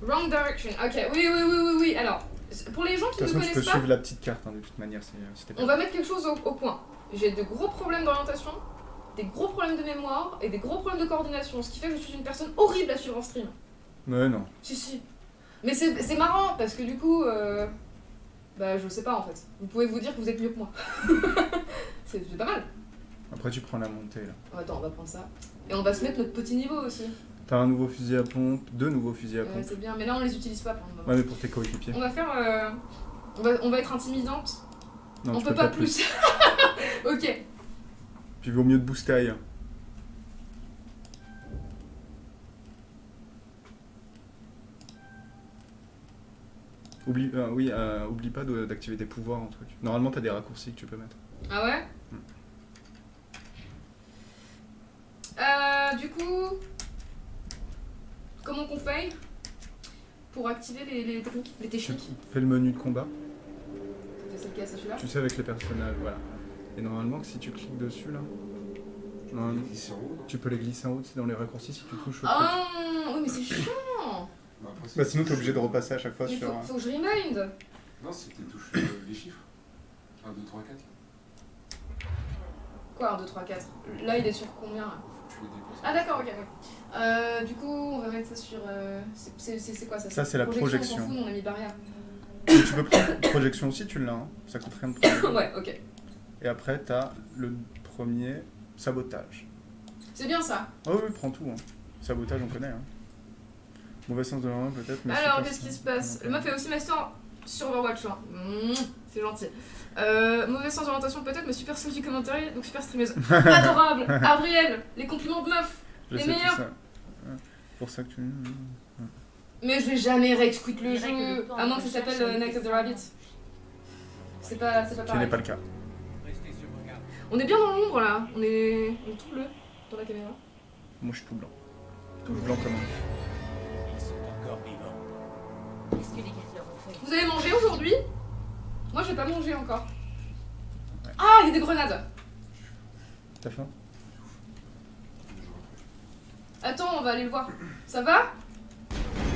A: Wrong direction. Ok, oui, oui, oui, oui, oui. Alors, pour les gens
B: De
A: qui
B: toute
A: ne
B: façon, tu peux
A: connaissent pas,
B: suivre la petite carte hein, de toute manière. t'es pas-
A: on va mettre quelque chose au, au point. J'ai de gros problèmes d'orientation, des gros problèmes de mémoire et des gros problèmes de coordination, ce qui fait que je suis une personne horrible à suivre en stream.
B: Ouais, non.
A: Si, si. Mais c'est marrant parce que du coup, euh, bah je sais pas en fait. Vous pouvez vous dire que vous êtes mieux que moi. c'est pas mal.
B: Après, tu prends la montée là.
A: Attends, on va prendre ça. Et on va se mettre notre petit niveau aussi.
B: T'as un nouveau fusil à pompe, deux nouveaux fusils à pompe.
A: c'est bien, mais là on les utilise pas pour le moment.
B: Ouais, mais pour tes coéquipiers.
A: On va faire. euh, On, va, on va être intimidante.
B: Non,
A: on peut pas,
B: pas
A: plus. ok.
B: Puis vaut mieux de booster ailleurs. Oublie, euh, oui, euh, oublie pas d'activer tes pouvoirs en truc. Normalement, t'as des raccourcis que tu peux mettre.
A: Ah ouais
B: Hmm.
A: Euh, du coup. Comment qu'on fait Pour activer les, les techniques, les
B: Tu
A: techniques
B: fais le menu de combat, tu sais avec les personnages, voilà. Et normalement, si tu cliques dessus là, tu peux les glisser en haut, c'est dans les raccourcis si tu touches au truc.
A: Ah oui, mais c'est chiant
B: Bah sinon, t'es obligé de repasser à chaque fois
A: Il
B: sur.
A: faut,
B: un-
A: faut que je remind
C: Non, c'était touche euh, les chiffres. 1, 2, 3, 4.
A: Quoi, 1, 2, 3, 4 Là, il est sur combien là?
C: Tu.
A: Ah d'accord, ok. ouais. Euh, du coup, on va mettre ça sur... euh, c'est- C'est c'est quoi ça?
B: Ça, c'est la
A: On
B: projection.
A: s'en fout, on a mis barrière.
B: Et tu peux prendre projection aussi, tu l'as, hein. ça coûte rien de prendre.
A: ouais, ok.
B: Et après, t'as le premier sabotage.
A: C'est bien ça?
B: Oh oui, prends tout. Hein. Sabotage, on connaît. Hein. Mauvais sens de la main, peut-être. mais
A: Alors, qu'est-ce qui se passe? Le meuf est aussi master sur Overwatch. Mmh, c'est gentil. Euh, mauvais sens d'orientation peut-être, mais super sens du commentaire, donc super streameuse. Adorable Abriel Les compliments de meuf
B: Je
A: Les meilleurs
B: ça. Pour ça que tu.
A: Mais je vais jamais rage quit le jeu, à moins que ça s'appelle Night of the Rabbit. C'est pas, c'est pas pareil.
B: n'est pas le cas.
A: On est bien dans l'ombre là, on est, on est tout bleu dans la caméra.
B: Moi, je suis tout blanc. Tout blanc comme un.
A: Vous avez mangé aujourd'hui? Moi j'ai pas mangé encore. Ah, il y a des grenades
B: T'as faim?
A: Attends, on va aller le voir. Ça va?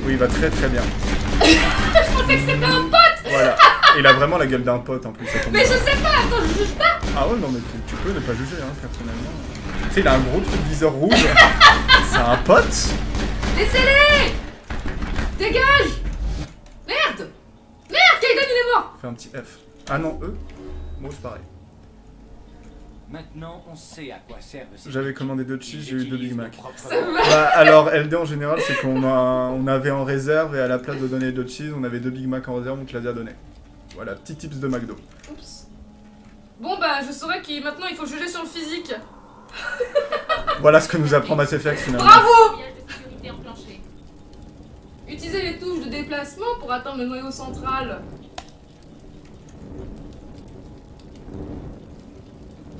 B: Oui, il va très très bien.
A: Je pensais que c'était un pote
B: Voilà. Il a vraiment la gueule d'un pote en plus.
A: Mais je sais pas, attends, je juge pas
B: Ah ouais, non, mais tu, tu peux ne pas juger, hein, personnellement. Tu sais, il a un gros truc viseur rouge. C'est un pote?
A: Laissez-les Dégage
B: Fais un petit F. Ah non, E Moi, c'est pareil.
N: Maintenant, on sait à quoi servent ces
B: J'avais commandé deux cheese, j'ai eu deux Big Mac. Bah, alors, LD en général, c'est qu'on a, on avait en réserve et à la place de donner deux cheese, on avait deux Big Mac en réserve, on te les a donné. Voilà, petit tips de McDo.
A: Oups. Bon bah je saurais qu'il maintenant il faut juger sur le physique.
B: Voilà ce que nous apprend Mass Effect finalement.
A: Bravo. Utilisez les touches de déplacement pour atteindre le noyau central.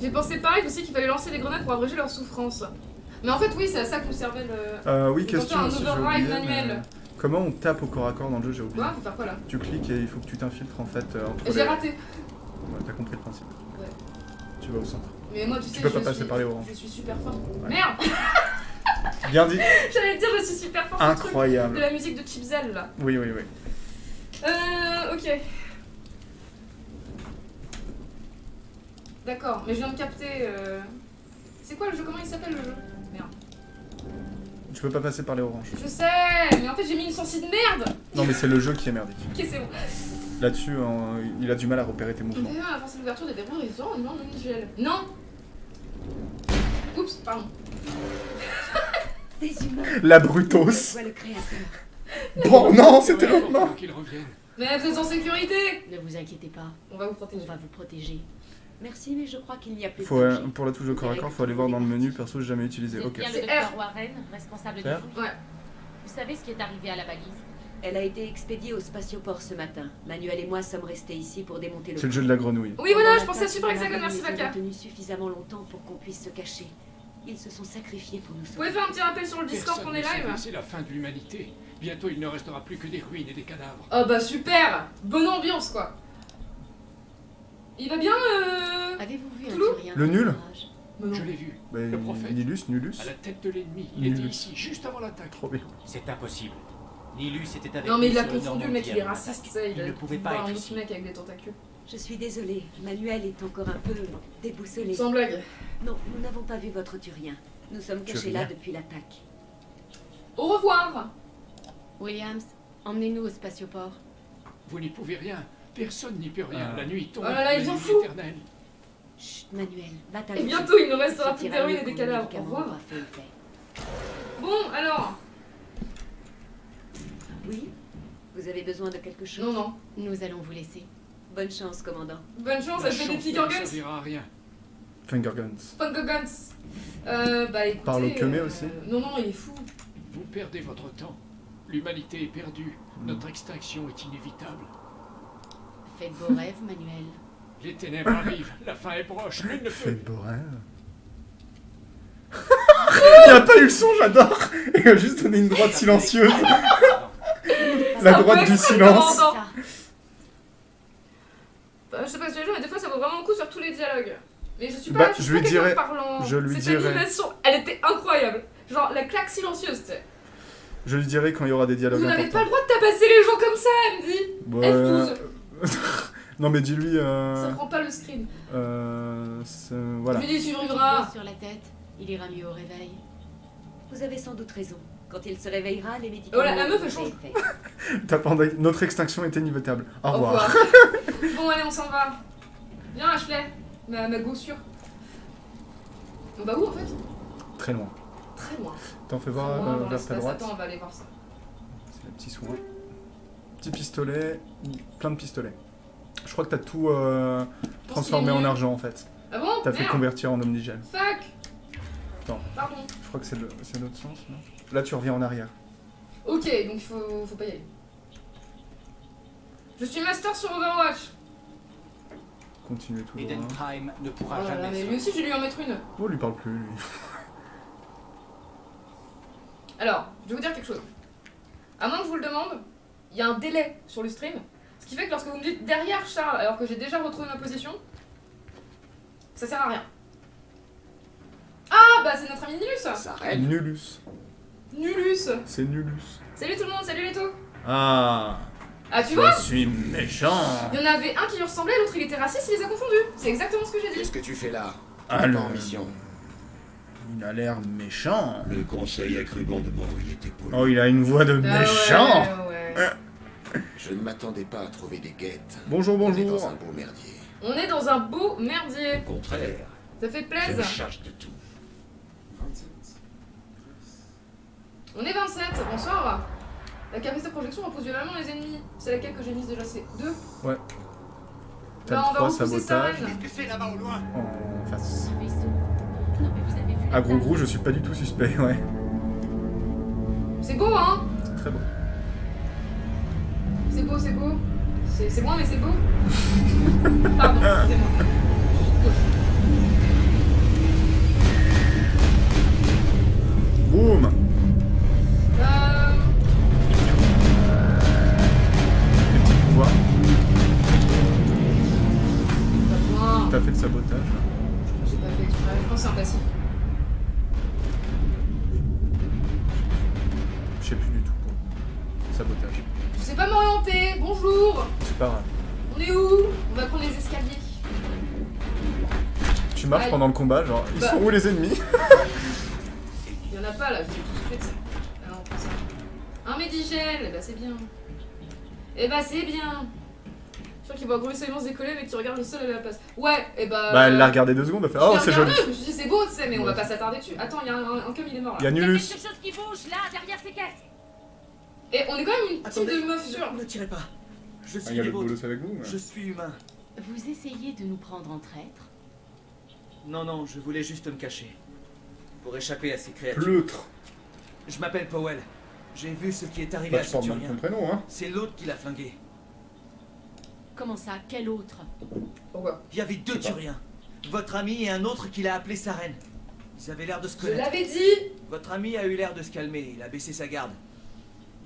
A: J'ai pensé pareil aussi qu'il fallait lancer des grenades pour abréger leur souffrance. Mais en fait oui c'est à ça que nous servait le...
B: Euh, oui, question
A: un
B: aussi, oublié.
A: manuel.
B: Comment on tape au corps à corps dans le jeu, j'ai oublié.
A: Ouais, faut faire quoi là
B: Tu cliques et il faut que tu t'infiltres en fait euh,
A: J'ai
B: les...
A: raté.
B: Ouais, T'as compris le principe.
A: Ouais.
B: Tu vas au centre.
A: Mais moi tu sais
B: peux pas
A: je
B: passer
A: suis...
B: par les oranges.
A: Je suis super fort.
B: Ouais.
A: Merde
B: Bien dit.
A: J'allais te dire je suis super fort. sur le truc
B: Incroyable.
A: De la musique de Chipzel là.
B: Oui, oui, oui.
A: Euh, ok. D'accord, mais je viens de capter. euh, C'est quoi le jeu Comment il s'appelle le jeu? Merde.
B: Tu peux pas passer par les oranges.
A: Je sais, mais en fait j'ai mis une sensi de merde
B: Non, mais c'est le jeu qui est merdique.
A: Ok, c'est bon.
B: Là-dessus, euh, il a du mal à repérer tes mouvements.
A: avancer l'ouverture des non gel. Non Oups, pardon.
O: Des humains.
B: La Brutos.
O: Soit le créateur.
B: Bon, non, c'était l'autre mort.
P: Qu'il revienne.
A: Mais vous êtes en sécurité
D: Ne vous inquiétez pas.
A: On va vous protéger.
D: On va vous protéger.
O: Merci, mais je crois qu'il n'y a plus
B: Faut,
O: de
B: euh,
O: danger.
B: pour la touche de corps à corps, faut aller voir dans le menu. Perso, j'ai jamais utilisé.
J: Vous
B: Ok.
J: le
A: C'est
J: docteur
A: R.
J: Warren, responsable fouilles
A: Ouais.
J: Vous savez ce qui est arrivé à la balise?
O: Elle a été expédiée au spatioport ce matin. Manuel et moi sommes restés ici pour démonter le
B: C'est le jeu de la grenouille.
A: Oui, voilà, je pensais à Super Hexagon, merci Vaka.
O: retenus suffisamment longtemps pour qu'on puisse se cacher. Ils se sont sacrifiés pour nous
A: Vous
O: sauver.
A: pouvez faire un petit rappel sur le Discord qu'on est
P: ne sait,
A: live
P: C'est la fin de l'humanité. Bientôt, il ne restera plus que des ruines et des cadavres.
A: Oh bah super Bonne ambiance quoi Il va bien euh...
D: Avez-vous vu un
B: Le nul
A: non.
P: Je l'ai vu.
B: Bah,
P: Le prophète.
B: Nilus, Nulus.
P: À la tête de l'ennemi. Il
B: Nul.
P: était ici, juste avant l'attaque.
B: Trop bien.
N: C'est impossible. Nilus était avec
A: Non mais
N: nous
A: il a confondu le mec, il est raciste, il,
N: Il
A: a
N: ne pouvait pas
A: un
N: être ici.
A: mec avec des tentacules.
O: Je suis désolée. Manuel est encore un peu déboussolé.
A: Sans blague.
O: Non, nous n'avons pas vu votre Turien. Nous sommes cachés
B: Turien
O: là depuis l'attaque.
A: Au revoir
D: Williams, emmenez-nous au spatioport.
P: Vous n'y pouvez rien. Personne n'y peut rien.
B: Ah.
P: La nuit tombe.
A: Oh là là, ils.
O: Chut, Manuel, va
A: Et bientôt il nous restera plus d'héroïne et des cadavres. Au revoir. Bon alors
O: Oui Vous avez besoin de quelque chose?
A: Non, non.
D: Nous allons vous laisser.
O: Bonne chance, commandant.
A: Bonne chance, elle fait des finger
P: ne
A: guns
P: servira à rien.
B: Finger Guns.
A: Finger guns Euh, bah écoutez...
B: Parle au Kemé
A: euh,
B: aussi
A: Non, non, il est fou.
P: Vous perdez votre temps. L'humanité est perdue. Notre extinction est inévitable.
D: Faites vos rêves, Manuel.
P: Les ténèbres arrivent. La fin est proche. Nul ne
B: Fais
P: peut.
B: beau rêve. Il a pas eu le son, j'adore Il a juste donné une droite silencieuse. La droite du silence.
A: Bah, je sais pas si tu les joues, mais des fois ça vaut vraiment le coup sur tous les dialogues. Mais je suis
B: Bah,
A: pas, je suis
B: je
A: pas
B: lui
A: quelqu'un de
B: dirais-
A: parlant.
B: je lui
A: Cette
B: dirais-
A: animation, elle était incroyable. Genre la claque silencieuse, tu sais.
B: Je lui dirai quand il y aura des dialogues
A: Vous n'avez pas le droit de tabasser les gens comme ça, elle me dit.
B: Ouais.
A: F12.
B: non mais dis-lui...
A: Ça
B: Euh...
A: prend pas le screen.
B: Euh... c'est- Voilà.
A: Je lui dis,
D: bosse sur la tête. Il ira mieux au réveil.
O: Vous avez sans doute raison. Quand il se réveillera, les médicaments.
A: Oh, la- la meuf, elle change.
B: entendu- Notre extinction est inévitable. Au
A: Au
B: revoir.
A: revoir. bon, allez, on s'en va. Viens, Ashley. Ma, ma gossure. On va où en fait?
B: Très loin.
A: Très loin.
B: T'en fais voir
A: loin
B: euh, vers ta droite.
A: Attends, on va aller voir ça.
B: C'est les petits soins. Petit pistolet, plein de pistolets. Je crois que t'as tout euh, transformé en argent en fait.
A: Ah bon
B: T'as fait convertir en omnigel.
A: Fuck
B: Attends,
A: Pardon.
B: je crois que c'est le- c'est l'autre sens, non? Là tu reviens en arrière.
A: Ok, donc il faut, faut pas y aller. Je suis master sur Overwatch.
B: Continue tout
N: Eden
B: droit.
N: Prime ne
A: Oh
N: pourra
A: là,
N: jamais
A: mais lui aussi, je vais lui en mettre une.
B: Oh, lui parle plus, lui.
A: Alors, je vais vous dire quelque chose. À moins que je vous le demande, il y a un délai sur le stream. Ce qui fait que lorsque vous me dites derrière Charles, alors que j'ai déjà retrouvé ma position, ça sert à rien. Ah, bah c'est notre ami Nulus
M: Ça.
B: Nulus.
A: Nulus
B: C'est Nulus.
A: Salut tout le monde, salut les taux
B: Ah
A: Ah, tu vois
B: suis méchant
A: Il y en avait un qui lui ressemblait, l'autre il était raciste, il les a confondus. C'est exactement ce que j'ai dit.
M: Qu'est-ce que tu fais là?
B: Ah,
M: pas en mission.
B: Il a l'air méchant.
Q: Le conseil a cru bon de m'envoyer tes poules.
B: Oh, il a une voix de
A: Ah
B: méchant
A: ouais, ouais.
Q: Je ne m'attendais pas à trouver des guettes.
B: Bonjour,
Q: On est dans
B: bonjour.
Q: un beau merdier.
A: On est dans un beau merdier.
Q: Au contraire,
A: Ça fait
Q: je me
A: plaisir.
Q: charge de tout.
A: On est 27, bonsoir. La capacité de projection repousse violemment les ennemis. C'est laquelle que j'ai mise déjà? C'est 2
B: Ouais. T'as
A: Bah, on va
B: 3
A: repousser.
I: Qu'est-ce que c'est là-bas au loin?
B: En face.
D: Un vaisseau. Non mais vous avez vu la
B: À gros gros, je suis pas du tout suspect, ouais.
A: C'est beau, hein?
B: C'est très beau.
A: C'est beau, c'est beau. C'est moi, mais c'est beau. Pardon, excusez-moi.
B: Boum
A: Euh...
B: T'as fait le sabotage.
A: J'ai pas fait exprès. Je pense que c'est un passif.
B: Sais
A: pas m'orienter. Bonjour.
B: C'est pas grave.
A: On est où? On va prendre les escaliers.
B: Tu marches pendant le combat, genre, ils
A: Bah.
B: sont où les ennemis?
A: Il y en a pas là, je tous fait. Ah non, pas ça. Un médigel, eh bah c'est bien. Eh bah c'est bien. Je crois qu'il voit grossièrement se décoller, mais que tu regardes le sol à la place. Ouais, et bah.
B: Bah, elle l'a regardé deux secondes, elle fait Oh, c'est joli.
A: Je me suis dit c'est beau, tu sais, mais on va pas s'attarder dessus. Attends, il y a un, un comme il est mort là.
B: Il y a
J: Il y a
B: Nulus.
J: quelque chose qui bouge là, derrière ces caisses.
A: Et on est quand même une team
I: Attendez,
A: de meufs sûres.
I: ne tirez pas. Je
B: Ah,
I: suis des vôtres.
B: avec vous
I: Je suis humain.
D: Vous essayez de nous prendre en traître
I: Non, non, je voulais juste me cacher. Pour échapper à ces créatures.
B: Pleutre.
I: Je m'appelle Powell. J'ai vu ce qui est arrivé
B: Bah,
I: à
B: ton prénom, hein.
I: C'est l'autre qui l'a flingué.
D: Comment ça Quel autre
A: Pourquoi?
I: Il y avait deux
B: Je.
I: Turiens. Votre ami et un autre qui l'a appelé Saren. Ils avaient l'air de se
A: Je
I: connaître.
A: l'avais dit
I: Votre ami a eu l'air de se calmer. Il a baissé sa garde.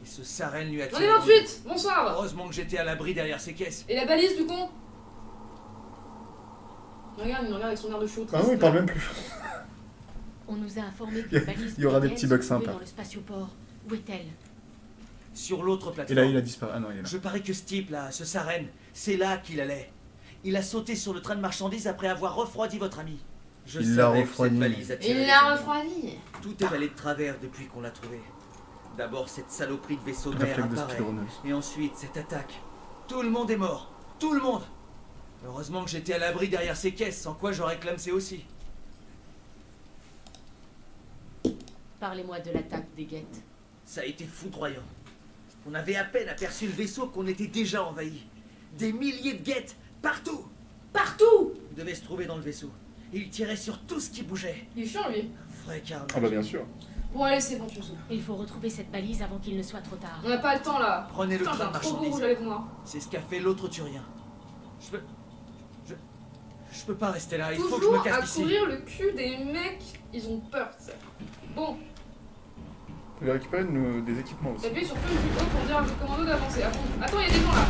I: Et ce Saren lui a
A: On
I: tiré.
A: est
I: dans le
A: 28 Bonsoir.
I: Heureusement que j'étais à l'abri derrière ces caisses.
A: Et la balise du con? Regarde, il me regarde avec son air de chaud.
B: Ah oui, il parle même plus.
D: On nous a informé que la balise
B: il y aura des petits
D: se
B: bugs sympas.
D: dans le spatioport. Où est-elle?
I: Sur l'autre
B: Et
I: plateforme.
B: là, il a disparu. Ah non, il est là.
I: Je parie que ce type là, ce Saren, c'est là qu'il allait. Il a sauté sur le train de marchandises après avoir refroidi votre ami. Je
B: Il l'a
I: savais que cette
B: refroidi.
A: Il l'a refroidi
I: Tout est allé de travers depuis qu'on l'a trouvé. D'abord cette saloperie de vaisseau de mer apparaît. Et ensuite cette attaque. Tout le monde est mort. Tout le monde. Heureusement que j'étais à l'abri derrière ces caisses, sans quoi j'aurais clamsé aussi.
D: Parlez-moi de l'attaque des guettes.
I: Ça a été foudroyant. On avait à peine aperçu le vaisseau qu'on était déjà envahi. Des milliers de guettes, partout
A: Partout
I: Ils devaient se trouver dans le vaisseau. Et ils tiraient sur tout ce qui bougeait.
A: Il est chiant lui
I: Vrai carnage.
B: Ah bah, bien sûr.
A: Bon allez, c'est bon, tu me saoules.
D: Il faut retrouver cette balise avant qu'il ne soit trop tard.
A: On n'a pas le temps là
I: Prenez le train
A: moi.
I: C'est ce qu'a fait l'autre Turien. Je peux. Je. Je peux pas rester là, il faut que je me
A: à
I: casse d'ici.
A: courir le cul des mecs, ils ont peur, sais. Bon,
B: Tu vas récupérer une- des équipements aussi.
A: t'appuies sur feu du haut pour dire à votre commando d'avancer. Attends, Attends, il y a des gens là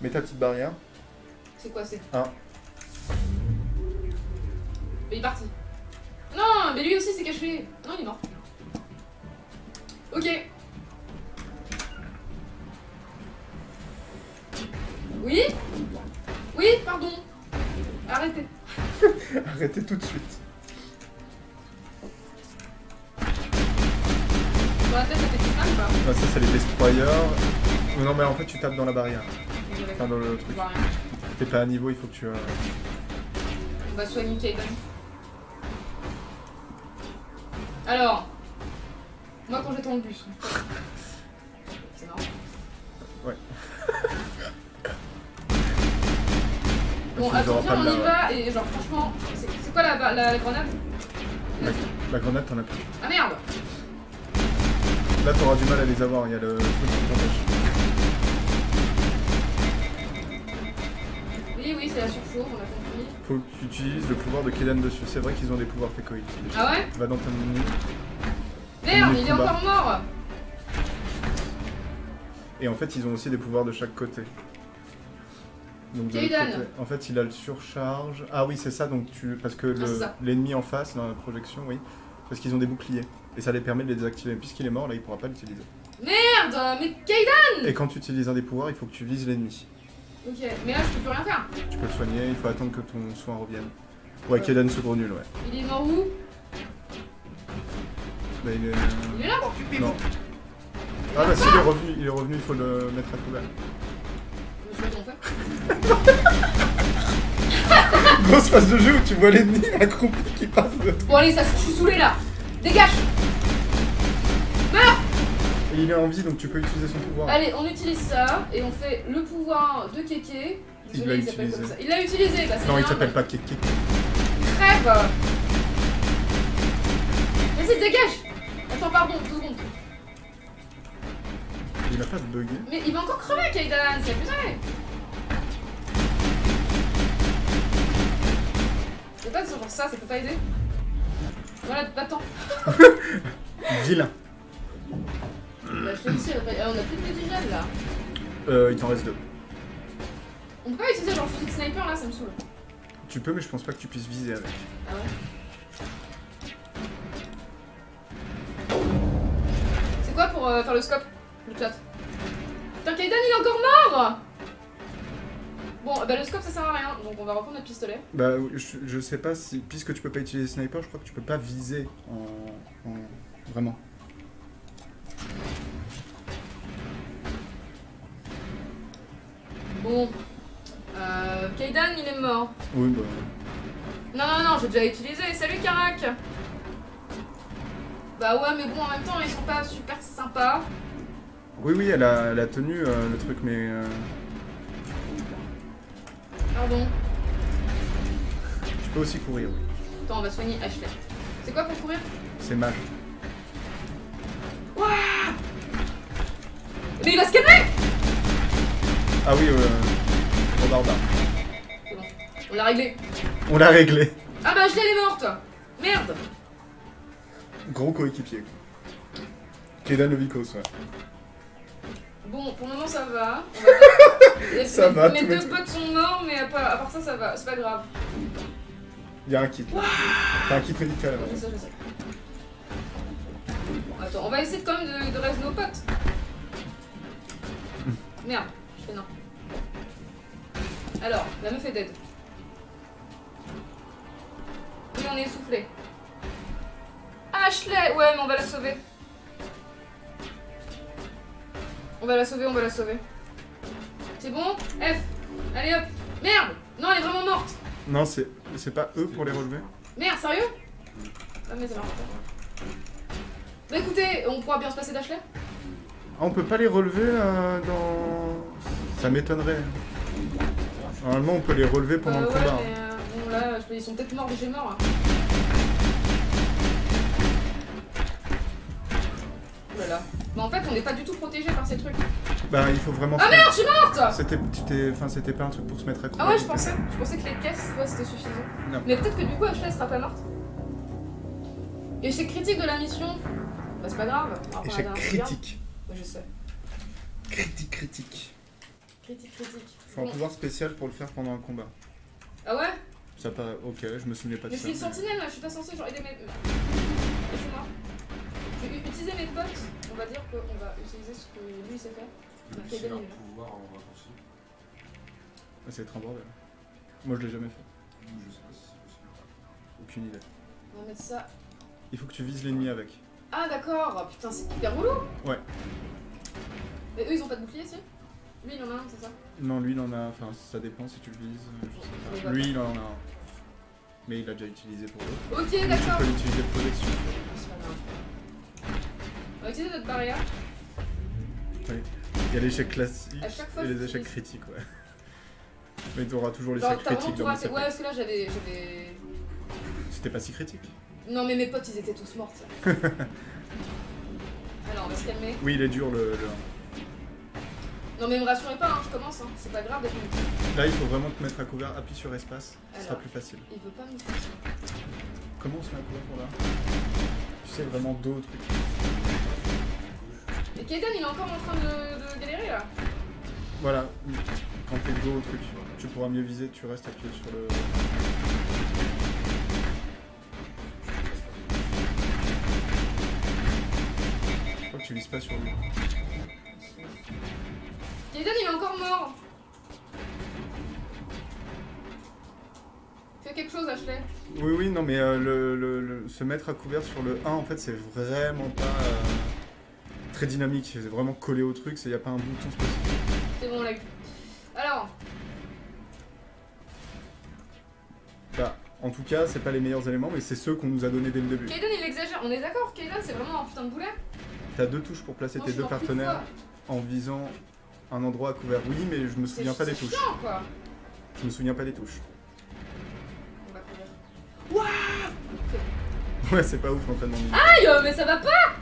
B: Mets ta petite barrière.
A: C'est quoi, c'est
B: Un.
A: Mais il est parti. Non, mais lui aussi s'est caché. Non, il est mort. Ok. Oui Oui, pardon. Arrêtez.
B: Arrêtez tout de suite.
A: Dans la tête, ça fait mal ou pas?
B: Ah, ça, c'est les destroyers. Non, mais en fait, tu tapes dans la barrière. Enfin, dans le truc. T'es pas à niveau, il faut que tu. euh,
A: On va soigner Kaiden. Alors, moi quand j'étais le bus. C'est marrant.
B: Ouais.
A: Bon, attends, viens, on y va et genre franchement, c'est c'est quoi la, la, la grenade?
B: La, la grenade, t'en as plus.
A: Ah merde
B: Là, t'auras du mal à les avoir, il y a le truc qui t'empêche.
A: Oui, oui, c'est la surchauffe, on a compris.
B: Faut que tu utilises le pouvoir de Kedan dessus. C'est vrai qu'ils ont des pouvoirs fécoïdes.
A: Ah ouais
B: Va dans ton menu.
A: Merde, il est encore mort
B: Et en fait, ils ont aussi des pouvoirs de chaque côté. Donc de
A: Kaidan.
B: côté- en fait, il a le surcharge. Ah oui, c'est ça. Donc tu parce que
A: Ah,
B: le- l'ennemi en face dans la projection, oui, parce qu'ils ont des boucliers et ça les permet de les désactiver. Puisqu'il est mort, là, il pourra pas l'utiliser.
A: Merde Mais Kaiden
B: Et quand tu utilises un des pouvoirs, il faut que tu vises l'ennemi.
A: Ok, mais là je peux plus rien faire.
B: Tu peux le soigner. Il faut attendre que ton soin revienne. Ouais, Kedan se gros nul, ouais.
A: Il est mort où?
B: Bah, il est...
A: Il est là
B: Non. Ah bah si, il est revenu. Il est revenu. Il faut le mettre à couvert. Grosse phase de jeu où tu vois l'ennemi accroupi qui passe de
A: Bon allez, ça, je suis saoulé là Dégage Meurs
B: Et il est en vie, donc tu peux utiliser son pouvoir.
A: Allez, on utilise ça et on fait le pouvoir de Keke.
B: Il
A: Désolé,
B: l'a
A: s'appelle
B: utilisé.
A: comme ça. Il l'a utilisé, bah c'est
B: non, il s'appelle pas Keke.
A: Crève Vas-y, dégage Attends, pardon, deux secondes.
B: Il a pas bugué.
A: Mais il va encore crever, Kaidan, c'est abusé C'est pas genre ça, ça peut pas aider Voilà, va-t'en.
B: Vilain.
A: On a plus de petits jeunes là.
B: Euh, il t'en reste deux.
A: On peut pas utiliser genre fusil de sniper là, ça me saoule.
B: Tu peux, mais je pense pas que tu puisses viser avec.
A: Ah ouais C'est quoi pour euh, faire le scope Le chat? Putain, Kaidan il est encore mort Bon, bah le scope ça sert à rien, donc on va reprendre notre pistolet.
B: Bah, je, je sais pas si. Puisque tu peux pas utiliser sniper, je crois que tu peux pas viser en. en- Vraiment.
A: Bon. Euh, Kaidan il est mort.
B: Oui, bah.
A: Non, non, non, j'ai déjà utilisé. Salut Karak Bah ouais, mais bon, en même temps, ils sont pas super sympas.
B: Oui, oui, elle a, elle a tenu euh, le truc, mais. euh,
A: Pardon.
B: tu peux aussi courir. oui.
A: Attends, on va soigner Ashley. C'est quoi pour courir?
B: C'est mage.
A: Ouah Mais il a scanné
B: Ah oui, euh.
A: C'est bon, on l'a réglé.
B: On l'a réglé.
A: Ah bah Ashley, elle est morte Merde
B: Gros coéquipier. Kedan Levikos, ouais.
A: Bon, pour le moment, ça va. On va- Les-
B: Ça
A: mes-
B: va,
A: Mes deux potes sont morts, mais à part, à part ça, ça va. C'est pas grave.
B: Y'a un kit. T'as un kit médical.
A: Je sais, je sais. Bon, attends, on va essayer quand même de, de rester nos potes. Merde, je fais non. Alors, la meuf est dead. Oui, on est essoufflé. Ashley Ouais, mais on va la sauver. On va la sauver, on va la sauver. C'est bon? F Allez hop Merde Non, elle est vraiment morte
B: Non, c'est pas eux pour les relever
A: Merde, sérieux? Ah mais ça marche pas. Bah écoutez, on pourra bien se passer d'Ashley
B: Ah, on peut pas les relever euh, dans. Ça m'étonnerait. Normalement, on peut les relever pendant le
A: ouais,
B: combat.
A: mais euh, bon là, je- ils sont peut-être morts chez mort. hein. Bah en fait, on n'est pas du tout protégé par ces trucs.
B: Bah, il faut vraiment.
A: Ah merde, je suis morte
B: C'était, enfin, c'était pas un truc pour se mettre à couvert.
A: Ah ouais, je pensais. Je pensais que les caisses, ouais, c'était suffisant.
B: Non.
A: Mais peut-être que du coup, Ashley sera pas morte. Échec critique de la mission. Bah c'est pas grave.
B: Échec critique.
A: Ouais, je sais.
B: Critique, critique.
A: Critique, critique.
B: Faut un pouvoir spécial pour le faire pendant un combat.
A: Ah ouais?
B: Ça paraît. Ok, je me souvenais pas de
A: Mais je
B: ça.
A: suis une sentinelle là, je suis pas censée genre aider mes. Laissez-moi. Je vais utiliser mes potes. On va dire qu'on va utiliser ce que lui sait faire. On a fait
C: C'est un
A: gagner, là.
C: pouvoir en raccourci.
B: Ah, Ça va être un bordel. Moi, je l'ai jamais fait.
C: Je sais pas si c'est possible.
B: Aucune idée.
A: On va mettre ça.
B: Il faut que tu vises l'ennemi avec.
A: Ah d'accord, putain c'est hyper relou.
B: Ouais.
A: Mais eux ils ont pas de bouclier si? Lui il en a un, c'est ça
B: Non, lui, il en a. Enfin, ça dépend si tu le vises. euh, Je sais pas. Lui, il en a un. Mais il l'a déjà utilisé pour l'autre.
A: Ok, d'accord.
B: Tu peux l'utiliser protection.
A: On va utiliser notre barrière.
B: Oui. Il y a l'échec classique et les échecs critiques, ouais. Mais t'auras toujours l'échec critique dans.
A: Ouais parce que là j'avais.
B: C'était pas si critique.
A: Non mais mes potes ils étaient tous morts. Alors on va se calmer.
B: Oui, il est dur le. le-
A: Non mais me rassurez pas, hein, je commence, hein. c'est pas grave d'être
B: Là, il faut vraiment te mettre à couvert. Appuie sur espace, ce sera plus facile.
A: Il veut pas me faire ça.
B: Comment on se met à couvert pour là? Tu sais, vraiment dos au truc.
A: Et Kaiden il est encore en train de, de galérer là.
B: Voilà, quand t'es dos au truc, tu pourras mieux viser, tu restes appuyé sur le. Je crois que tu vises pas sur lui.
A: Kaiden il est encore mort. Fais quelque chose Ashley.
B: Oui, oui, non, mais euh, le, le- le- se mettre à couvert sur le 1, en fait, c'est vraiment pas euh, très dynamique. C'est vraiment collé au truc, il n'y a pas un bouton spécifique.
A: C'est bon on l'a eu. Alors,
B: Bah, en tout cas, c'est pas les meilleurs éléments, mais c'est ceux qu'on nous a donnés dès le début.
A: Kaiden il exagère. On est d'accord Kaiden c'est vraiment un putain de boulet
B: T'as deux touches pour placer
A: Non,
B: tes deux partenaires en visant un endroit à couvert. Oui, mais je me souviens pas des touches.
A: chiant, quoi.
B: Je me souviens pas des touches.
A: On va courir. Waouh
B: Ouais, c'est pas ouf l'entraînement.
A: Aïe, mais ça va pas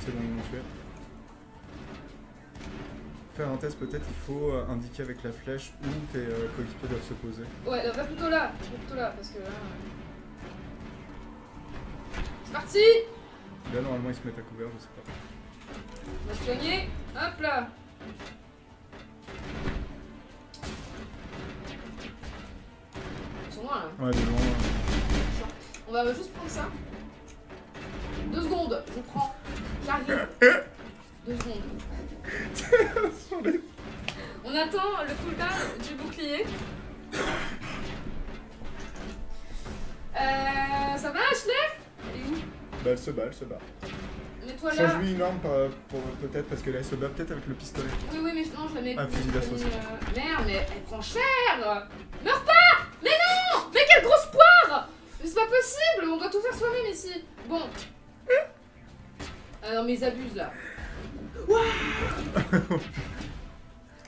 B: C'est bon, ils m'ont tué. Faire un test, peut-être il faut euh, indiquer avec la flèche où tes euh, coéquipiers doivent se poser.
A: Ouais, va plutôt là. Va plutôt là, parce que là... euh, C'est parti
B: Là, normalement, ils se mettent à couvert, je sais pas.
A: On va se soigner. Hop là Ils sont loin là.
B: Ouais, de loin. euh,
A: On va juste prendre ça. Deux secondes, je prends. J'arrive. Deux secondes. On attend le cooldown du bouclier. Euh, ça va Ashley? Elle est où
B: Bah, elle se bat, elle se bat.
A: Mets-toi là.
B: Change-lui une arme peut-être, parce que là, elle se bat peut-être avec le pistolet.
A: Oui, oui, mais non, je la mets.
B: Ah, fusil d'assaut,
A: euh, Merde, mais elle prend cher Meurs pas Mais non Mais quelle grosse poire Mais c'est pas possible On doit tout faire soi-même ici Bon. Ah non, mais ils abusent là. Ouah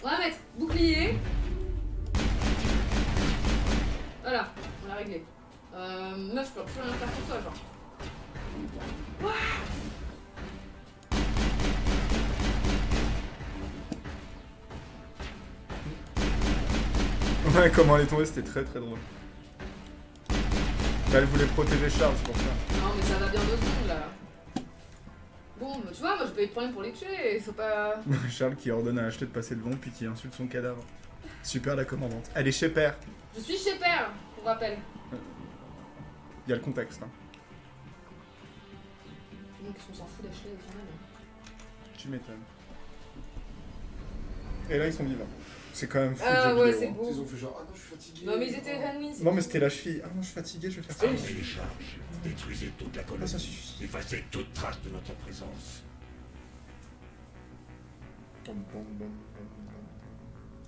A: On va mettre bouclier. Voilà, on l'a réglé. Euh, meuf, je peux plus rien faire pour toi, genre.
B: Ouais, comment elle est tombée, c'était très très drôle. Bah, elle voulait protéger Charles, c'est pour ça.
A: Non, mais ça va bien deux secondes là. Bon, bah, tu vois, moi je peux être problème pour les tuer, faut pas.
B: Charles qui ordonne à acheter de passer devant, puis qui insulte son cadavre. Super la commandante. Elle est chez père.
A: Je suis chez père, pour rappel.
B: Il y a le contexte. Hein.
A: Donc, on s'en fout d'acheter au final.
B: Tu m'étonnes. Et là, ils sont vivants. C'est quand même fou.
A: Ah ouais, c'est
B: hein.
A: beau.
C: Ils ont fait genre, ah non, je suis fatigué.
A: Non, mais ils étaient évanouis.
B: Non, mais c'était la cheville. Ah non, je suis fatigué, je vais faire ça.
K: Les charges, détruisez toute la colonie,
B: Ah, ça suffit.
K: effacez toute trace de notre présence.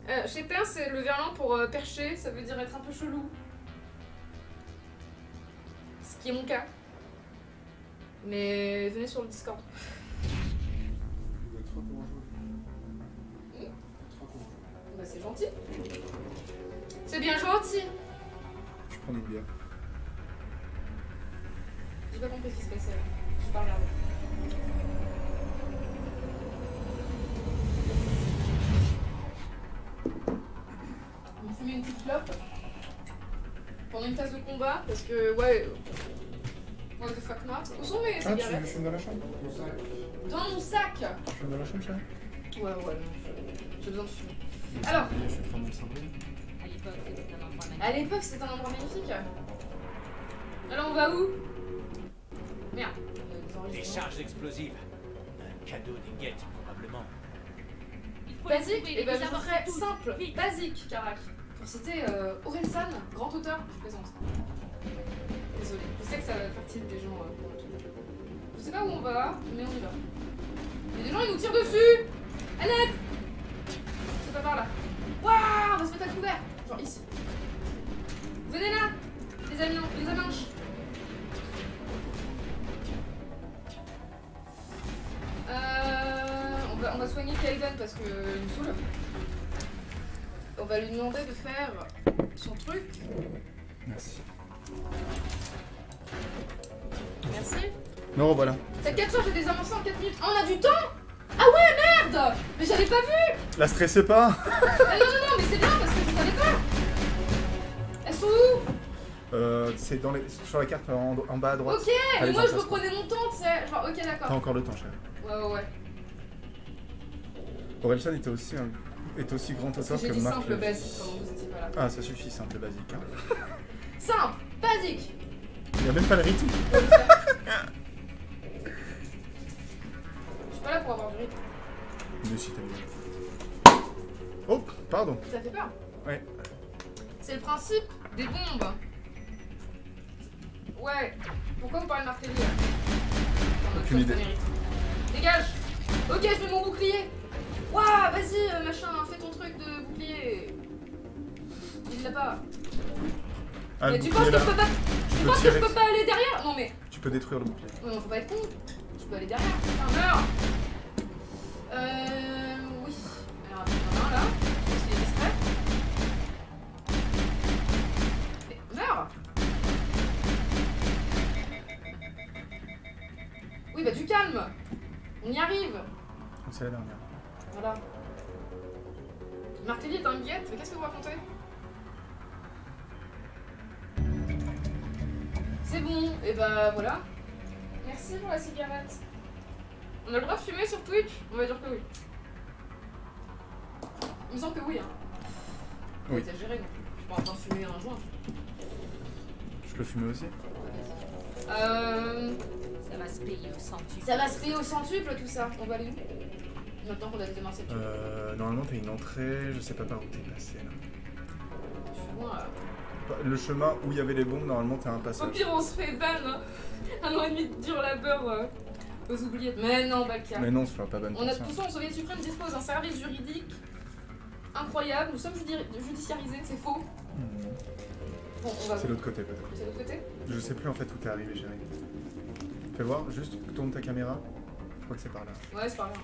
A: Euh, chez père, c'est le verlan pour euh, percher, ça veut dire être un peu chelou. Ce qui est mon cas. Mais venez sur le Discord.
C: Il doit être trop courageux. Trop courageux.
A: Bah, c'est gentil. C'est bien gentil.
B: Je prends une bière.
A: J'ai pas compris ce qui se passait. J'ai pas regardé. On fumer une petite clope pendant une phase de combat parce que ouais. What the fuck not? Où sont mes
B: Ah, tu
A: cigarettes?
B: fumes dans la chambre
A: Dans mon sac
B: Tu fumes dans la chambre, chérie
A: Ouais, ouais, non. J'ai besoin de fumer. Alors,
B: Je vais prendre mon cendrier.
D: À l'époque, c'était un endroit magnifique.
A: à l'époque, c'était un endroit magnifique. Alors, on va où? Merde. euh, des
N: charges explosives. Un cadeau des guettes, probablement.
J: Il faut les
A: Basique, et
J: les
A: ben je simple,
J: vite.
A: basique, Karak. Pour citer euh, Orelsan, grand auteur, je présente. Je sais que ça va tilt des gens. euh, je sais pas où on va, mais on y va. Il y a des gens, ils nous tirent dessus À l'aide C'est pas par là. Waouh, on va se mettre à couvert Genre ici. Venez là Les amis, les Euh, on, va, soigner Kaiden parce qu'il me saoule. On va lui demander de faire son truc.
B: Merci.
A: Merci.
B: Non, voilà.
A: T'as 4 charges et des avancées en 4 minutes. Ah, on a du temps? Ah ouais, merde Mais j'avais pas vu
B: La stressez pas
A: Ah non, non, non, mais c'est bien parce que je savais pas Elles sont où?
B: Euh, C'est dans les... sur la carte en, en bas à droite.
A: Ok Mais
B: Allez,
A: moi je reprenais mon temps, tu sais. Genre, ok,
B: T'as
A: d'accord.
B: encore le temps, chérie.
A: Ouais, ouais, ouais.
B: Orelsan était aussi, est aussi grand
A: que
B: auteur
A: j'ai
B: que
A: dit
B: Marc.
A: simple,
B: Levy.
A: basique, pendant que vous étiez pas là.
B: Ah, ça suffit, simple basique. Hein.
A: Simple, basique
B: Il y a même pas le rythme.
A: Je suis pas là pour avoir du rythme.
B: Mais si t'as bien. Oh, pardon.
A: Ça fait peur.
B: Ouais.
A: C'est le principe des bombes. Ouais. Pourquoi vous parlez de
B: Aucune idée.
A: Dégage Ok, je mets mon bouclier Waouh, vas-y, euh, machin, fais ton truc de bouclier. Il l'a pas.
B: Ah,
A: mais tu penses que je peux pas.
B: Tu
A: penses que je peux pas aller derrière Non mais.
B: Tu peux détruire le bouclier.
A: Ouais, non, faut pas être con. Tu peux aller derrière. Putain, meurs Euh. Oui. Alors, attends, il y en a un là. Je pense qu'il est discret. Mais meurs Oui, bah du calme On y arrive
B: C'est la dernière.
A: Voilà. Marc Lévy est un guette, mais qu'est-ce que vous racontez? C'est bon, et bah voilà. Merci pour la cigarette. On a le droit de fumer sur Twitch? On va dire que oui. Il me semble que oui, hein.
B: Oui.
A: exagérer non plus. Je suis pas en train de fumer un joint.
B: Je peux fumer aussi?
A: Euh.
J: Ça va se payer au centuple.
A: Ça va se payer au centuple tout ça. On va aller où? Maintenant qu'on a démarré
B: Euh, normalement, t'as une entrée, je sais pas par où t'es passé là.
A: Je suis loin là.
B: Le chemin où il y avait les bombes, normalement, t'as un
A: Au
B: passage.
A: pire, on se fait ban. hein. Un an et demi de dur labeur euh, aux oubliettes. Mais non, Balka.
B: Mais non, on se fera pas ban
A: On a
B: ça.
A: tout ça, en Soviet suprême dispose d'un service juridique incroyable. Nous sommes judi- judiciarisés, c'est faux.
B: Hmm.
A: Bon.
B: C'est l'autre côté peut-être.
A: C'est l'autre côté
B: Je sais plus en fait où t'es arrivé, chérie. Fais voir, juste tourne ta caméra. Je crois que c'est par là.
A: Ouais, c'est ça a l'air.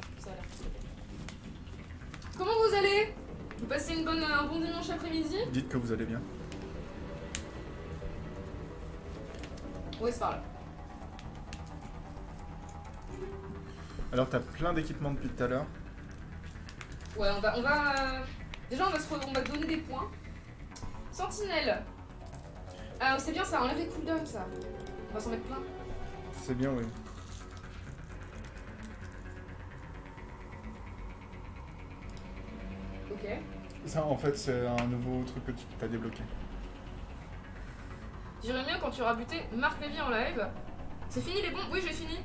A: Comment vous allez? Vous passez une bonne, un bon dimanche après-midi?
B: Dites que vous allez bien.
A: Ouais, c'est par là.
B: Alors t'as plein d'équipements depuis tout à l'heure.
A: Ouais, on va. On va euh, Déjà, on va, se re- on va donner des points. Sentinelle. Ah, c'est bien, ça enlève les cooldowns, ça. On va s'en mettre plein.
B: C'est bien, oui.
A: Ok.
B: Ça en fait c'est un nouveau truc que tu t'as débloqué.
A: J'irais bien quand tu auras buté Marc Lévy en live. C'est fini les bombes? Oui, j'ai fini.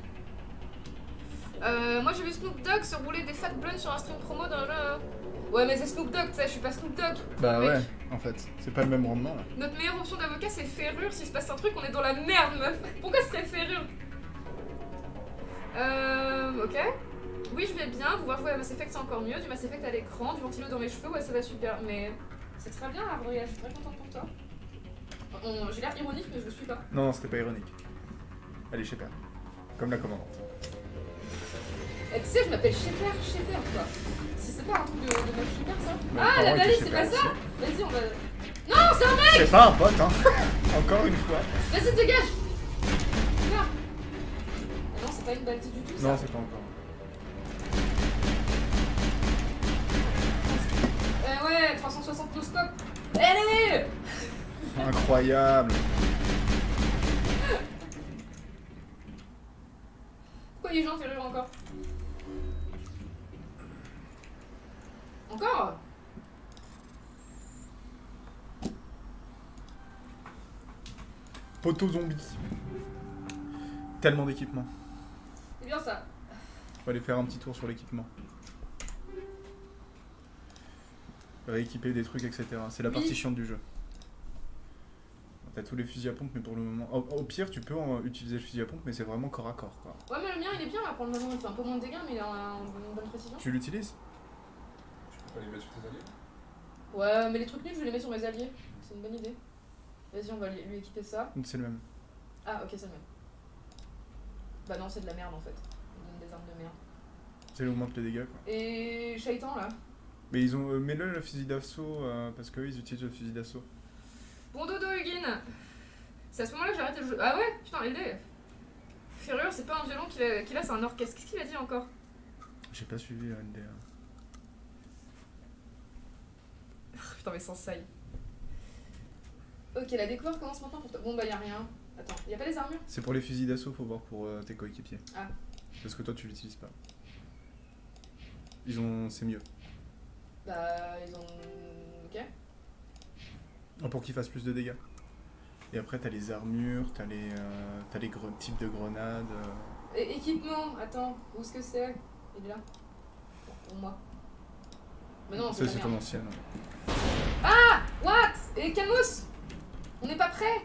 A: Euh, moi j'ai vu Snoop Dogg se rouler des fat blunts sur un stream promo dans le. Ouais, mais c'est Snoop Dogg, tu sais, je suis pas Snoop Dogg.
B: Bah
A: Mec,
B: ouais, en fait. C'est pas le même rendement là.
A: Notre meilleure option d'avocat c'est Ferrure. S'il se passe un truc, on est dans la merde, meuf. Pourquoi ce serait Ferrure? Euh. Ok. Oui, je vais bien. Pouvoir jouer à Mass Effect, c'est encore mieux. Du Mass Effect à l'écran, du ventilo dans mes cheveux, ouais, ça va super. Mais c'est très bien, Gabriel. Je suis très contente pour toi. J'ai l'air ironique, mais je le suis pas.
B: Non, non, c'était pas ironique. Allez, sais pas. Comme la commandante.
A: Eh, tu sais, je m'appelle Shepherd, Shepherd quoi. Si c'est pas un truc de, de meuf Shepherd ça
B: Mais
A: Ah,
B: apparemment,
A: la
B: il était
A: c'est pas
B: Shepherd
A: ça Vas-y, on va. Non, c'est un mec
B: C'est pas un pote, hein Encore une fois.
A: Vas-y, dégage Là Ah Non, c'est pas une balise du tout ça.
B: Non, c'est pas encore.
A: Euh, ouais, 360 no scope. Allez
B: Incroyable.
A: Pourquoi les gens rire encore? Encore?
B: Poteau zombie. Tellement d'équipements.
A: C'est bien ça.
B: Faut aller faire un petit tour sur l'équipement. Rééquiper des trucs, etc. C'est la
A: Oui.
B: partie chiante du jeu. T'as tous les fusils à pompe, mais pour le moment. Au, au pire, tu peux en utiliser le fusil à pompe, mais c'est vraiment corps à corps, quoi.
A: Ouais, mais le mien il est bien là pour le moment. Il fait un peu moins de dégâts, mais il a un- une bonne précision.
B: Tu l'utilises?
C: Tu peux pas les mettre sur tes alliés?
A: Ouais, mais les trucs nuls, je vais les mettre sur mes alliés. C'est une bonne idée. Vas-y, on va lui lui équiper ça.
B: C'est le même.
A: Ah, ok, c'est le même. Bah non, c'est de la merde en fait. On donne des armes de merde.
B: C'est augmente les dégâts, quoi.
A: Et Shaitan là?
B: Mais ils ont. euh, Mets-le le fusil d'assaut, euh, parce qu'eux, ils utilisent le fusil d'assaut.
A: Bon dodo, Hugin C'est à ce moment-là que j'ai arrêté le jeu. Ah ouais Putain, LD Ferrure, c'est pas un violon qu'il a, a c'est un orchestre. Qu'est-ce qu'il a dit encore?
B: J'ai pas suivi NDA.
A: Putain, mais sans saille. Ok, la découverte commence maintenant pour toi. Bon, bah y'a rien. Attends, y a pas les armures?
B: C'est pour les fusils d'assaut, faut voir pour euh, tes coéquipiers.
A: Ah.
B: Parce que toi, tu l'utilises pas. Ils ont. C'est mieux.
A: Bah, ils ont. Ok.
B: Pour qu'ils fassent plus de dégâts. Et après, t'as les armures, t'as les, euh, t'as les types de grenades. euh.
A: Et équipement, attends, où est-ce que c'est? Il est là. Pour moi. Mais non, c'est
B: Ça, c'est ton ancienne.
A: Ah What? Et Calmos On n'est pas prêt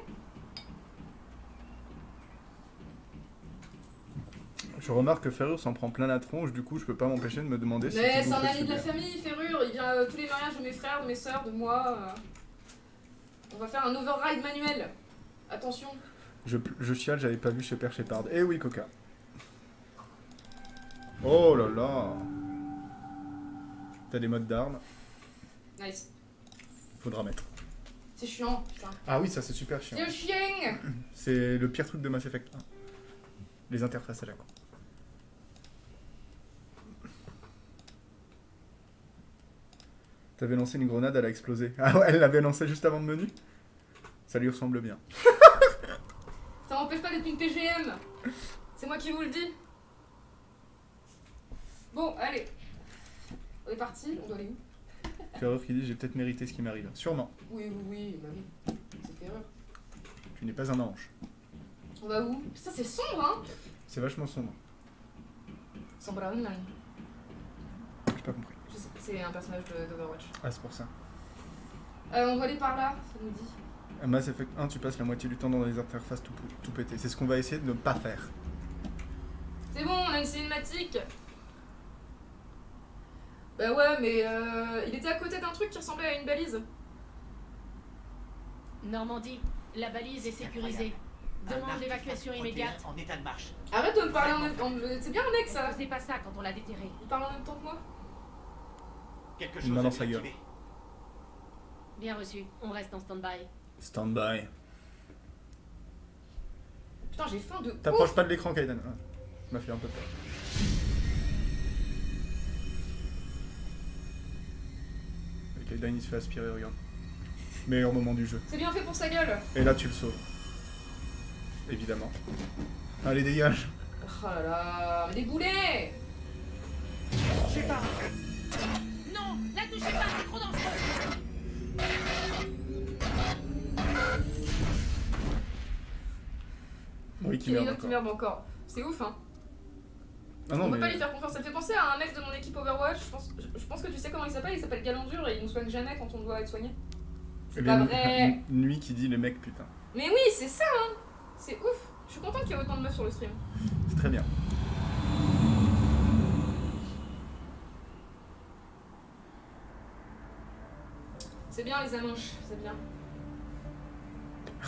B: Je remarque que Ferrure s'en prend plein la tronche, du coup, je peux pas m'empêcher de me demander si.
A: Mais c'est un ami de la famille, Ferrure. Il vient à tous les mariages de mes frères, de mes sœurs, de moi. euh. On va faire un override manuel. Attention.
B: Je, je chiale, j'avais pas vu chez Père Shepard. Eh oui, Coca. Oh là là. T'as des modes d'armes.
A: Nice.
B: Faudra mettre.
A: C'est chiant, putain.
B: Ah oui, ça c'est super chiant.
A: C'est chiant
B: C'est le pire truc de Mass Effect 1. Les interfaces à la con. T'avais lancé une grenade, elle a explosé. Ah ouais, elle l'avait lancée juste avant le menu Ça lui ressemble bien.
A: Ça m'empêche pas d'être une PGM. C'est moi qui vous le dis. Bon, allez. On est parti, on doit aller où?
B: Ferreur qui dit j'ai peut-être mérité ce qui m'arrive. Sûrement.
A: Oui, oui, oui, bah oui. C'est Ferreur.
B: Tu n'es pas un ange.
A: On va où? Ça c'est sombre, hein
B: C'est vachement sombre.
A: Sombre.
B: J'ai pas compris.
A: C'est un personnage de- d'Overwatch.
B: Ah, c'est pour ça.
A: Euh, on va aller par là, ça nous dit.
B: À Mass Effect 1, tu passes la moitié du temps dans les interfaces tout pété. C'est ce qu'on va essayer de ne pas faire.
A: C'est bon, on a une cinématique. Bah ouais, mais euh, il était à côté d'un truc qui ressemblait à une balise.
D: Normandie, la balise est sécurisée. Demande d'évacuation immédiate.
I: En état de marche.
A: Arrête de me parler en même temps. C'est bien un mec ça.
J: C'est pas ça quand on l'a déterré.
A: Il parle en même temps que moi.
I: Quelque chose
B: main
I: à
B: dans sa gueule.
D: Bien reçu, on reste en stand-by.
B: Stand-by.
A: Putain, j'ai faim de.
B: T'approches pas de l'écran, Kaiden. Ah, m'a fait un peu peur. Et Kaiden il se fait aspirer, regarde. Meilleur moment du jeu.
A: C'est bien fait pour sa gueule.
B: Et là, tu le sauves. Évidemment. Allez, dégage.
A: Oh là là, mais des boulets
J: Je sais pas. Non, la touchez pas, c'est trop dangereux.
B: Oui, qui
A: Il y en
B: meurt
A: qui
B: encore.
A: meurent encore. C'est ouf, hein.
B: Ah non,
A: on peut
B: mais...
A: pas lui faire confiance. Ça me fait penser à un mec de mon équipe Overwatch. Je pense, je, je pense que tu sais comment il s'appelle. Il s'appelle Galandur et il nous soigne jamais quand on doit être soigné.
B: Eh
A: C'est
B: bien,
A: pas vrai.
B: Nuit qui dit les mecs, putain.
A: Mais oui, c'est ça, hein. C'est ouf. Je suis contente qu'il y ait autant de meufs sur le stream.
B: C'est très bien.
A: C'est bien les amanches, c'est bien.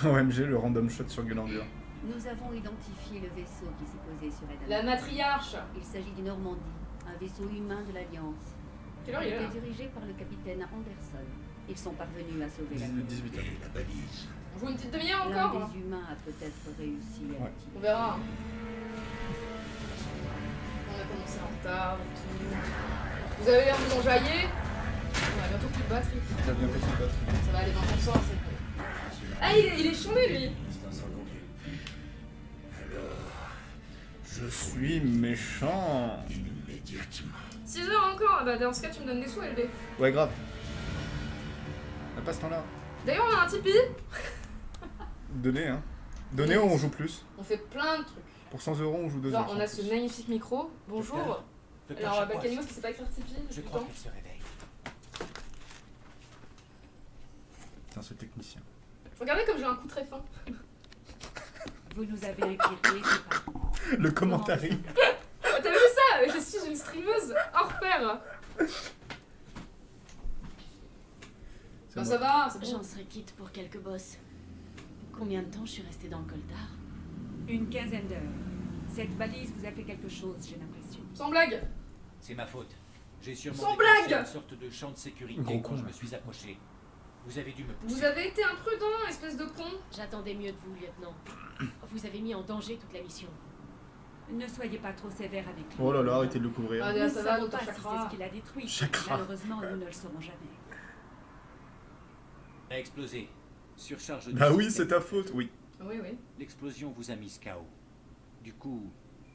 B: OMG, le random shot sur Gulandur.
O: Nous avons identifié le vaisseau qui s'est posé sur.
A: La matriarche.
O: Il s'agit du Normandie, un vaisseau humain de l'Alliance.
A: Quelle heure il est là
O: dirigé par le capitaine Anderson. Ils sont parvenus à sauver la
B: 18 heures.
K: La balise.
A: On joue une petite demi-heure
O: L'un
A: encore
O: des humains a peut-être réussi à
B: Ouais.
A: On verra. On a commencé en retard et tout. Vous avez l'air de vous enjailler On a bientôt plus de batterie.
B: Il a bien pété le batterie.
A: Ça va aller 20%. c'est- Ah, il est, il est chômé lui
B: Je suis méchant.
K: Immédiatement.
A: 6 heures encore Ah Bah dans ce cas tu me donnes des sous LB.
B: Ouais, grave. On a pas ce temps-là.
A: D'ailleurs on a un Tipeee.
B: Donnez, hein. Donnez, on joue plus.
A: On fait plein de trucs.
B: Pour 100 euros, on joue 2
A: Genre
B: heures.
A: on a ce magnifique micro. Bonjour. Alors
N: Chapois,
A: Balkanimos qui sait pas écrire Tipeee
N: Je crois
A: temps.
N: qu'elle se réveille.
B: Putain, ce technicien.
A: Regardez comme j'ai un coup très fin.
L: Vous nous avez inquiétés, c'est pas.
B: Le commentaire.
A: Oh, T'as vu ça? Je suis une streameuse hors pair. Ça va, c'est bon.
D: J'en serais quitte pour quelques bosses. Combien de temps je suis restée dans le coltard?
L: Une quinzaine d'heures. Cette balise vous a fait quelque chose, j'ai l'impression.
A: Sans blague.
N: C'est ma faute. J'ai sûrement
A: Sans blague
N: une sorte de champ de sécurité
B: Gros
N: quand
B: con,
N: je me suis approché. Vous avez dû me pousser.
A: Vous avez été imprudent, espèce de con.
D: J'attendais mieux de vous, lieutenant. Vous avez mis en danger toute la mission.
L: Ne soyez pas trop sévère avec lui.
B: Oh là là, arrêtez de le couvrir.
A: Ah,
L: Nous
A: ça
L: ne
A: va,
L: savons
A: docteur
L: pas si
A: Chakra.
L: c'est ce qu'il a détruit.
B: Chakra.
L: Malheureusement, nous ne le saurons jamais.
N: A explosé. Surcharge du
B: Bah oui, c'est ta faute, oui.
A: Oui, oui.
N: L'explosion vous a mis KO. Du coup,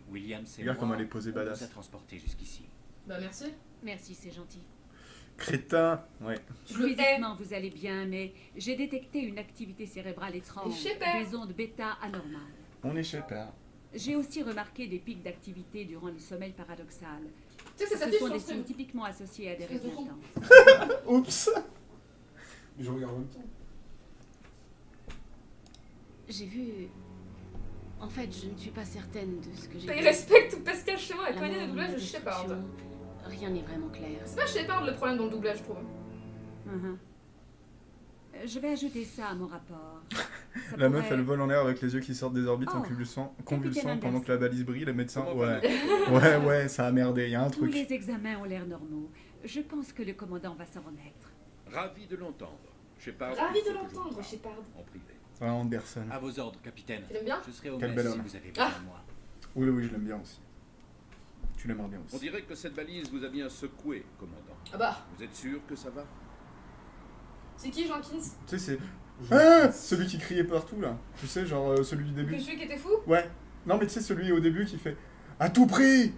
N: Williams et
B: Regarde comment elle est posée badass.
N: vous a transporté jusqu'ici.
A: Bah merci.
D: Merci, c'est gentil.
B: Crétin. Ouais.
A: Je le.
L: Physiquement, vous allez bien, mais j'ai détecté une activité cérébrale étrange,
A: Et Shepard.
L: des ondes bêta anormales.
B: On est chez Père.
L: J'ai aussi remarqué des pics d'activité durant le sommeil paradoxal.
A: Tu sais
L: Ce sont des signes typiquement associés à des rêves intenses.
B: Oups.
C: Mais je regarde en même temps.
D: J'ai vu. En fait, je ne suis pas certaine de ce que j'ai
A: Il
D: vu.
A: respecte tout Pascal chez moi, elle
D: La
A: connaît le doublage
D: la
A: de Shepard.
D: Rien n'est vraiment clair.
A: C'est pas Shepard le problème dans le doublage, je trouve.
L: Mhm. Euh, Je vais ajouter ça à mon rapport. Ça
B: La meuf,
L: pourrait-
B: elle vole en l'air avec les yeux qui sortent des orbites en
L: Oh,
B: convulsant, convulsant pendant que la balise brille. Les médecins, ouais, ouais, ouais, ça a merdé. Il y a un
L: Tous
B: truc.
L: les examens ont l'air normaux. Je pense que le commandant va s'en remettre.
G: Ravi de l'entendre. Shepard,
A: Ravi de l'entendre, Shepard.
G: En privé.
B: Ouais, Anderson.
N: À vos ordres, capitaine.
A: Tu l'aimes bien
N: Je serai au
B: Quel
N: mess
B: bel
N: si
B: homme.
N: vous avez besoin
A: Ah.
N: de moi.
B: Oui, oui, je l'aime bien aussi. Tu l'aimerais bien
G: On
B: aussi.
G: dirait que cette balise vous a bien secoué, commandant.
A: Ah bah,
G: Vous êtes sûr que ça va?
A: C'est qui Jenkins?
B: Tu sais, c'est. Ah celui qui criait partout là. Tu sais, genre euh, celui du
A: Que
B: début.
A: celui qui était fou?
B: Ouais. Non, mais tu sais, celui au début qui fait À tout prix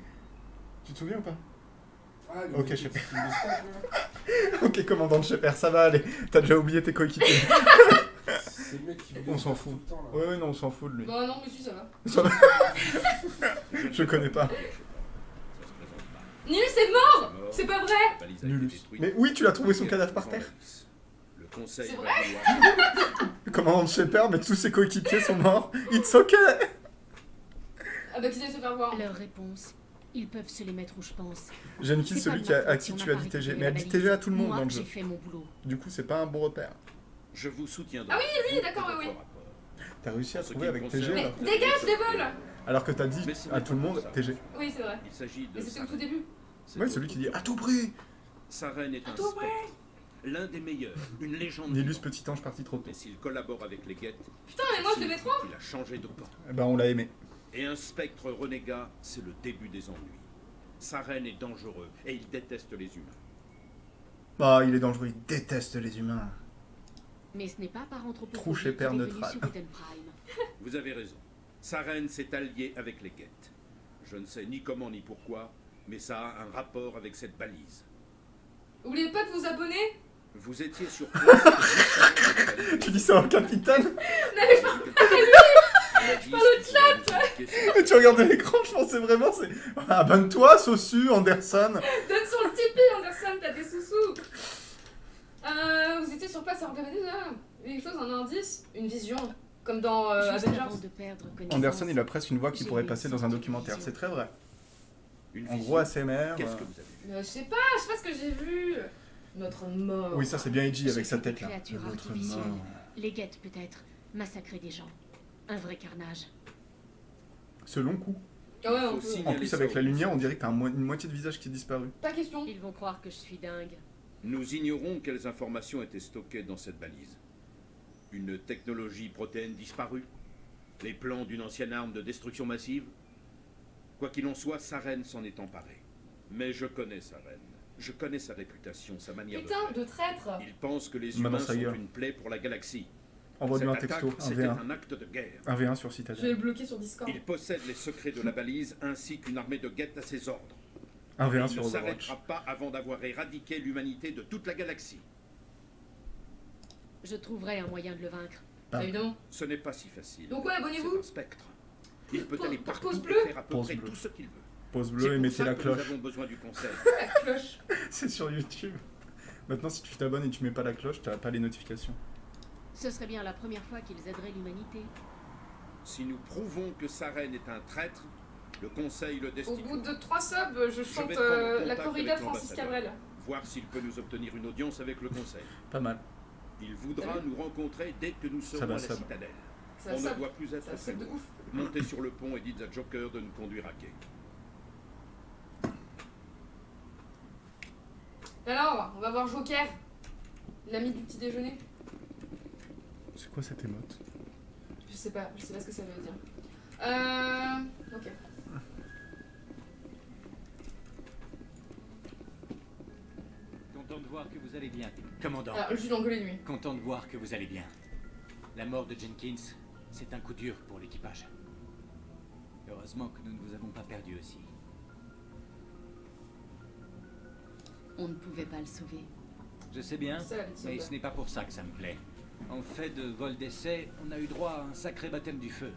B: Tu te souviens ou pas?
C: Ah, le
B: Ok,
C: là.
B: Ok, commandant de Shepherd, ça va aller. T'as déjà oublié tes coéquipiers.
C: C'est le mec qui
B: on s'en fout. Ouais, ouais, non, on s'en fout de lui.
A: Bah non, mais si, ça va.
B: Ça va. Je connais pas.
A: Nils est mort C'est pas vrai.
B: Mais oui, tu l'as trouvé son cadavre par terre.
G: Le conseil
A: C'est vrai
B: commandant de Shepherd, mais tous ses coéquipiers sont morts. It's okay
A: Ah bah, qui se faire voir
D: Leur réponse, ils peuvent se les mettre où je pense. C'est pas
B: celui qui a, à qui tu as dit TG. Mais elle dit. TG à tout le monde dans le jeu.
D: j'ai fait mon boulot.
B: Du coup, c'est pas un bon repère.
G: Je vous soutiendrai.
A: Ah oui, lui, d'accord, oui, oui.
B: T'as réussi à trouver avec TG
A: Mais
B: là.
A: dégage des vols
B: Alors que t'as dit à tout le monde
G: ça.
B: TG.
A: Oui, c'est vrai.
G: Il s'agit de
A: Mais c'était au tout début.
G: Votre
B: celui qui dit à tout prix
G: Sa reine est un spectre. L'un des meilleurs. Une légende. Vivante.
B: petit ange parti trop tôt.
G: Mais s'il collabore avec les guettes,
A: Putain, mais moi je devais trop
G: il a changé de camp.
B: Eh ben, on l'a aimé.
G: Et un spectre renégat, c'est le début des ennuis. Sa reine est dangereux et il déteste les humains.
B: Bah, il est dangereux, il déteste les humains.
D: Mais ce n'est pas par anthropophobie
B: Trou chez
D: qu'il
B: Père neutral.
D: sur Eden Prime.
G: Vous avez raison. Sa reine s'est alliée avec les guettes. Je ne sais ni comment ni pourquoi, mais ça a un rapport avec cette balise.
A: Oubliez pas de vous abonner
G: Vous étiez sur place.
B: Tu dis ça au capitaine?
A: N'allez pas
G: Par
A: le chat
B: tu regardais l'écran, je pensais vraiment, c'est. Abonne-toi, Sosu, Anderson
A: Donne sur le Tipeee, Anderson, t'as des sous-sous euh, Vous étiez sur place à regarder déjà Quelque chose, un indice Une vision Comme dans euh,
D: Juste
A: Avengers
D: avant de perdre connaissance.
B: Anderson, il a presque une voix qui pourrait passer dans un documentaire, c'est très vrai.
G: Une
B: En gros, ASMR.
G: Qu'est-ce
B: euh,
G: que vous avez
A: Euh, Je sais pas, je sais pas ce que j'ai vu Notre mort
B: Oui, ça c'est bien Edgy avec sa tête là.
D: artificielles.
B: mort.
D: Les guettes peut-être. Massacrer des gens. Un vrai carnage.
B: Ce long coup.
A: Ah ouais,
B: En plus, avec la lumière, on dirait que t'as un mo- une moitié de visage qui est disparu.
A: Pas question
D: Ils vont croire que je suis dingue.
G: Nous ignorons quelles informations étaient stockées dans cette balise. Une technologie protéine disparue Les plans d'une ancienne arme de destruction massive Quoi qu'il en soit, sa reine s'en est emparée. Mais je connais sa reine. Je connais sa réputation, sa manière
A: Putain,
G: de
A: traître
G: Il pense que les humains sont une plaie pour la galaxie.
B: Envoie-lui un
G: Cette
B: texto,
G: attaque,
B: un
G: c'était
B: V1.
G: un acte de guerre.
B: Un V1 sur
A: Je vais le
B: Citadel.
A: bloquer sur Discord.
G: Il possède les secrets de la balise ainsi qu'une armée de guettes à ses ordres.
B: Un V1
G: Il
B: sur
G: ne s'arrêtera pas avant d'avoir éradiqué l'humanité de toute la galaxie.
D: Je trouverai un moyen de le vaincre.
B: Bam.
A: Évidemment.
G: Ce n'est pas si facile.
A: Donc ouais, abonnez-vous.
G: C'est un spectre. Il peut
A: Pause-
G: aller
A: pause
G: partout
A: bleue.
G: et faire à peu
B: Pause
G: près
B: bleue.
G: tout ce qu'il veut.
B: Pause bleue et
G: pour
B: mettez
G: ça
B: la
G: que
B: cloche.
G: Nous avons besoin du conseil.
A: La cloche.
B: C'est sur YouTube. Maintenant, si tu t'abonnes et tu mets pas la cloche, t'as pas les notifications.
D: Ce serait bien la première fois qu'ils aideraient l'humanité.
G: Si nous prouvons que sa reine est un traître, le conseil le
A: Au
G: destitue.
A: bout de trois subs, je chante
G: prendre
A: euh,
G: contact
A: la
G: avec
A: corrida de Francis
G: l'ambassadeur.
A: Cabrel.
G: Voir s'il peut nous obtenir une audience avec le conseil.
B: Pas mal.
G: Il voudra nous rencontrer dès que nous serons
B: va,
G: à la
B: va.
G: citadelle.
A: Ça
G: On ne doit plus être. Montez sur le pont et dites à Joker de nous conduire à quai.
A: Alors, on va voir Joker. L'ami du petit déjeuner.
B: C'est quoi cette émote?
A: Je sais pas, je sais pas ce que ça veut dire. Euh. Ok.
N: Content de voir que vous allez bien. Commandant.
A: Lui.
N: Content de voir que vous allez bien. La mort de Jenkins, c'est un coup dur pour l'équipage. Heureusement que nous ne vous avons pas perdu aussi.
D: On ne pouvait pas le sauver.
N: Je sais bien, mais ce n'est pas pour ça que ça me plaît. En fait de vol d'essai, on a eu droit à un sacré baptême du feu.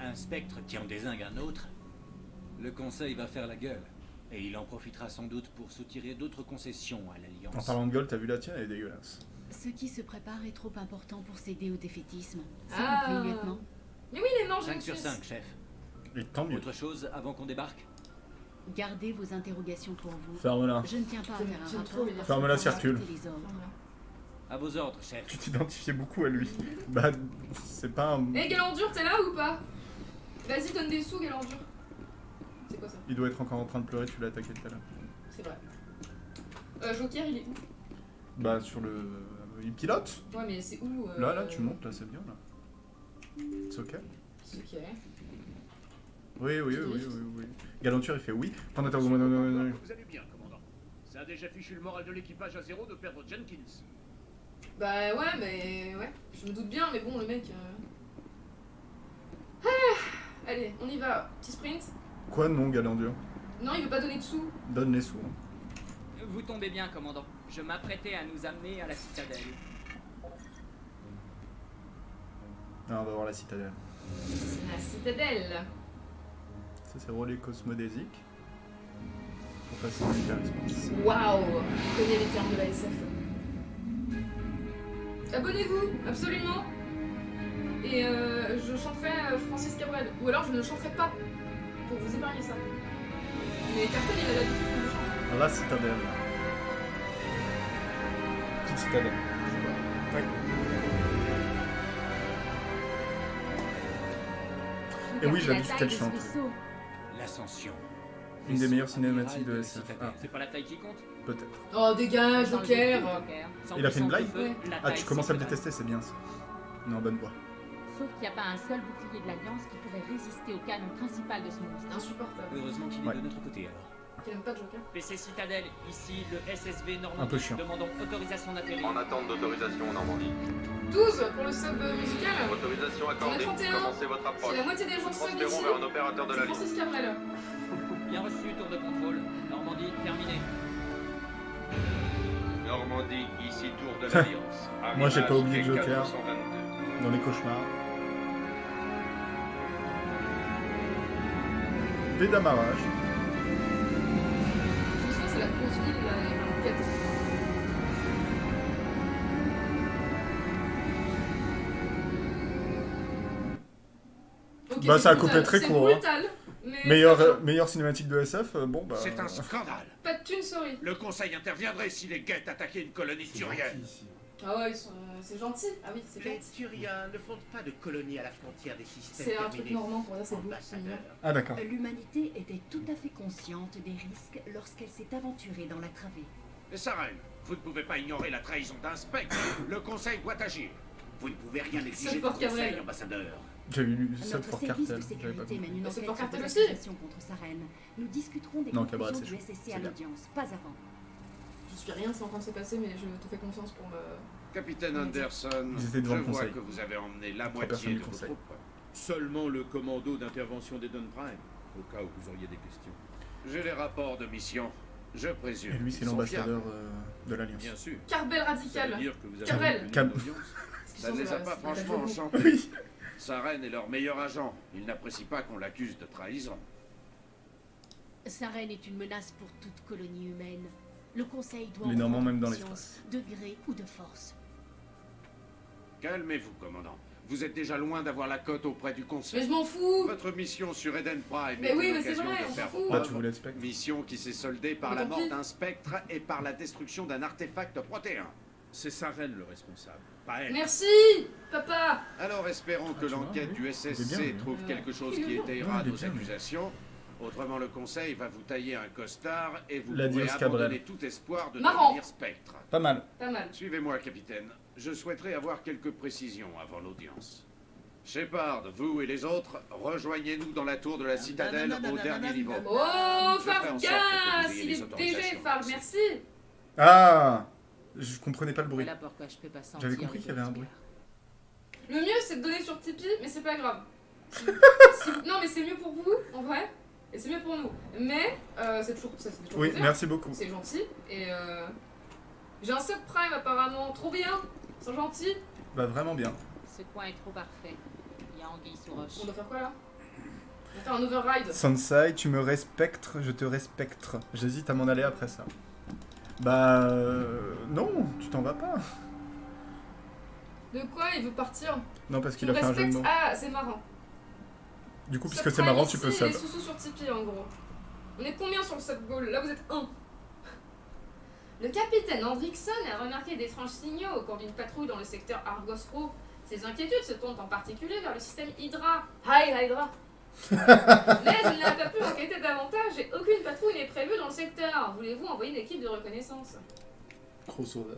N: Un spectre qui en désingue un autre. Le conseil va faire la gueule. Et il en profitera sans doute pour soutirer d'autres concessions à
B: En
N: l'Alliance.
B: parlant de gueule, t'as vu la tienne, elle est dégueulasse.
D: Ce qui se prépare est trop important pour céder au défaitisme. S'il
A: Ah.
D: lieutenant?
A: Mais oui, les non,
N: 5
A: j'ai
N: sur
A: une
N: 5,
A: suisse.
N: chef.
B: Et tant mieux.
N: Autre chose avant qu'on débarque?
D: Gardez vos interrogations pour vous.
B: Ferme-la.
D: Je ne tiens pas à faire un rapport.
B: Ferme-la, circule.
N: À vos ordres, chef.
B: Tu t'identifiais beaucoup à lui. Bah, c'est pas un...
A: Eh, Galandur, t'es là ou pas? Vas-y, donne des sous, Galandur. C'est quoi ça
B: Il doit être encore en train de pleurer, tu l'as attaqué tout à l'heure.
A: C'est vrai. Euh, Joker, il est où
B: Bah, sur le... Il pilote
A: Ouais, mais c'est où euh,
B: Là, là, tu montes, là, c'est bien, là. C'est ok
A: C'est ok.
B: Oui, oui, oui, oui, oui, oui. Galanture, il fait oui. Pendant ta
E: Vous allez bien, commandant. Ça a déjà fichu le moral de l'équipage à zéro de perdre Jenkins.
A: Bah ouais, mais ouais, je me doute bien, mais bon, le mec. euh. Ah, allez, on y va. Petit sprint.
B: Quoi, non, Galandur
A: Non, il veut pas donner de sous.
B: Donne les sous.
H: Vous tombez bien, commandant. Je m'apprêtais à nous amener à la citadelle.
B: Ah, on va voir la citadelle.
A: La citadelle.
B: Ça, c'est relais cosmodésique. Pour passer en hyperespace.
A: Waouh Je connais les termes de la SF. Abonnez-vous, absolument. Et euh, je chanterai euh, Francis Cabrel. Ou alors je ne chanterai pas. Pour vous épargner ça. Mais Cartel, il a l'habitude que je chante.
B: La citadelle. Petite citadelle. Ouais. Et oui, dit qu'elle chante.
N: L'ascension.
B: Une des meilleures cinématiques de SF. Ah,
H: C'est pas la taille qui compte?
B: Peut-être.
A: Oh, dégage, Joker.
B: Il a fait une blague Ah, tu commences à le
H: sans
B: détester, c'est bien ça. Non, bonne voix.
J: Sauf qu'il n'y a pas un seul bouclier de l'Alliance qui pourrait résister au canon principal de ce monstre.
A: Insupportable.
N: Heureusement qu'il est
B: Ouais.
N: de notre côté alors.
A: Qui pas Joker?
H: PC Citadelle, ici le SSV Normandie.
B: Un peu chiant.
H: Demandons autorisation d'atterrir.
R: En attente d'autorisation, Normandie.
A: 12 pour le sub musical.
R: Autorisation accordée.
A: On a 31.
R: Commencez votre approche.
A: C'est la moitié des gens
R: Nous
A: sub
R: transférons
A: ici.
R: vers un opérateur de la.
A: Francis Cabrel.
H: Bien reçu, tour de contrôle. Normandie, terminé.
R: Normandie, ici tour de l'Alliance.
B: Moi, j'ai pas oublié
R: G422.
B: Joker. Dans les cauchemars. P d'amarrage.
A: Je pense que c'est la grosse ville, là, il y a un quête. Ok,
B: Bah, ça a coupé très court, hein.
A: brutal,
B: euh, cinématique de SF, euh, bon bah.
E: C'est un scandale.
A: Pas de thunes, sorry.
E: Le conseil interviendrait si les guettes attaquaient une colonie turienne.
A: Ah ouais, euh, c'est gentil. Ah oui, c'est
I: Les
A: gentil.
I: Turiens ne fondent pas de colonies à la frontière des systèmes
A: C'est un truc normand pour dire c'est.
B: Ah, d'accord.
O: L'humanité était tout à fait consciente des risques lorsqu'elle s'est aventurée dans la travée.
E: Sarel, vous ne pouvez pas ignorer la trahison d'un spectre. Le conseil doit agir. Vous ne pouvez rien exiger du conseil, ambassadeur.
B: J'avais lu Sub
O: Notre
B: for
O: service
B: Cartel.
O: de
B: J'avais pas
O: enquête
A: pour
O: sur
A: Cartel aussi.
O: contre Saren. Nous discuterons des
B: Non,
O: conclusions du. SSC à l'audience, pas avant.
A: Je suis rien, c'est en train de se passer, mais je te fais confiance pour me.
E: Capitaine Anderson,
B: Ils
E: je vois
B: conseil.
E: que vous avez emmené la moitié de vos
B: conseil.
E: troupes.
G: Seulement le commando d'intervention des Don Prime, au cas où vous auriez des questions.
E: J'ai les rapports de mission. Je présume.
B: Et lui, c'est l'ambassadeur euh, de l'Alliance.
E: Bien sûr.
A: Carbel radical.
B: Cab-
G: audience
E: Ça ne les a
A: C'est
E: pas franchement enchantés.
B: Oui.
E: Saren est leur meilleur agent. Il n'apprécie pas qu'on l'accuse de trahison.
D: Saren est une menace pour toute colonie humaine. Le Conseil doit
B: Les
D: en
B: Normands, même dans
D: conscience, de gré ou de force.
E: Calmez-vous, commandant. Vous êtes déjà loin d'avoir la cote auprès du
A: Mais
E: conseil.
A: je m'en fous.
E: Votre mission sur Eden Prime
A: Mais
E: est
A: oui,
E: une
A: mais c'est
E: occasion
A: vrai,
E: de faire.
B: Bah, tu voulais spectre.
E: Mission qui s'est soldée par
A: Mais
E: la mort d'un spectre et par la destruction d'un artefact protéin.
G: C'est Saren le responsable, pas elle.
A: Merci, papa.
E: Alors espérons que
B: vois,
E: l'enquête
B: oui.
E: du SSC
B: bien, lui.
E: trouve
A: Ouais.
E: quelque chose qui
A: bien.
E: étayera nos accusations. Autrement, le conseil va vous tailler un costard et vous
B: La
E: pourrez abandonner tout espoir de devenir spectre.
B: Pas mal.
A: Pas mal.
E: Suivez-moi, capitaine. Je souhaiterais avoir quelques précisions avant l'audience. Shepard, vous et les autres, rejoignez-nous dans la tour de la citadelle
N: non, non,
E: au
N: non,
E: dernier
N: non,
E: niveau.
A: Oh, Fargas Il est DG. Farg, merci.
B: Ah Je comprenais pas le bruit. J'avais compris qu'il y avait un bruit.
A: Le mieux, c'est de donner sur Tipeee, mais c'est pas grave. Non, mais c'est mieux pour vous, en vrai, et c'est mieux pour nous. Mais, euh, c'est toujours, ça toujours
B: Oui,
A: plaisir.
B: merci beaucoup.
A: C'est gentil, et euh, j'ai un subprime apparemment, trop bien, c'est gentil.
B: Bah, vraiment bien.
J: Ce coin est trop parfait. Il y a Anguille sous roche.
A: On doit faire quoi là? On va faire un override.
B: Sansai, tu me respectes, je te respecte. J'hésite à m'en aller après ça. Bah. euh, non, tu t'en vas pas.
A: De quoi il veut partir?
B: Non, parce qu'il a fait un jeu de mots.
A: Ah, c'est marrant.
B: Du coup, puisque c'est marrant, tu peux sub.
A: Les sous-sous sur Tipeee en gros. On est combien sur le sub goal Là vous êtes 1. Le capitaine Hendrickson a remarqué d'étranges signaux au cours d'une patrouille dans le secteur Argos Pro. Ses inquiétudes se tournent en particulier vers le système Hydra. Hi Hydra Mais il n'a pas pu enquêter davantage et aucune patrouille n'est prévue dans le secteur. Voulez-vous envoyer une équipe de reconnaissance
B: Crossover.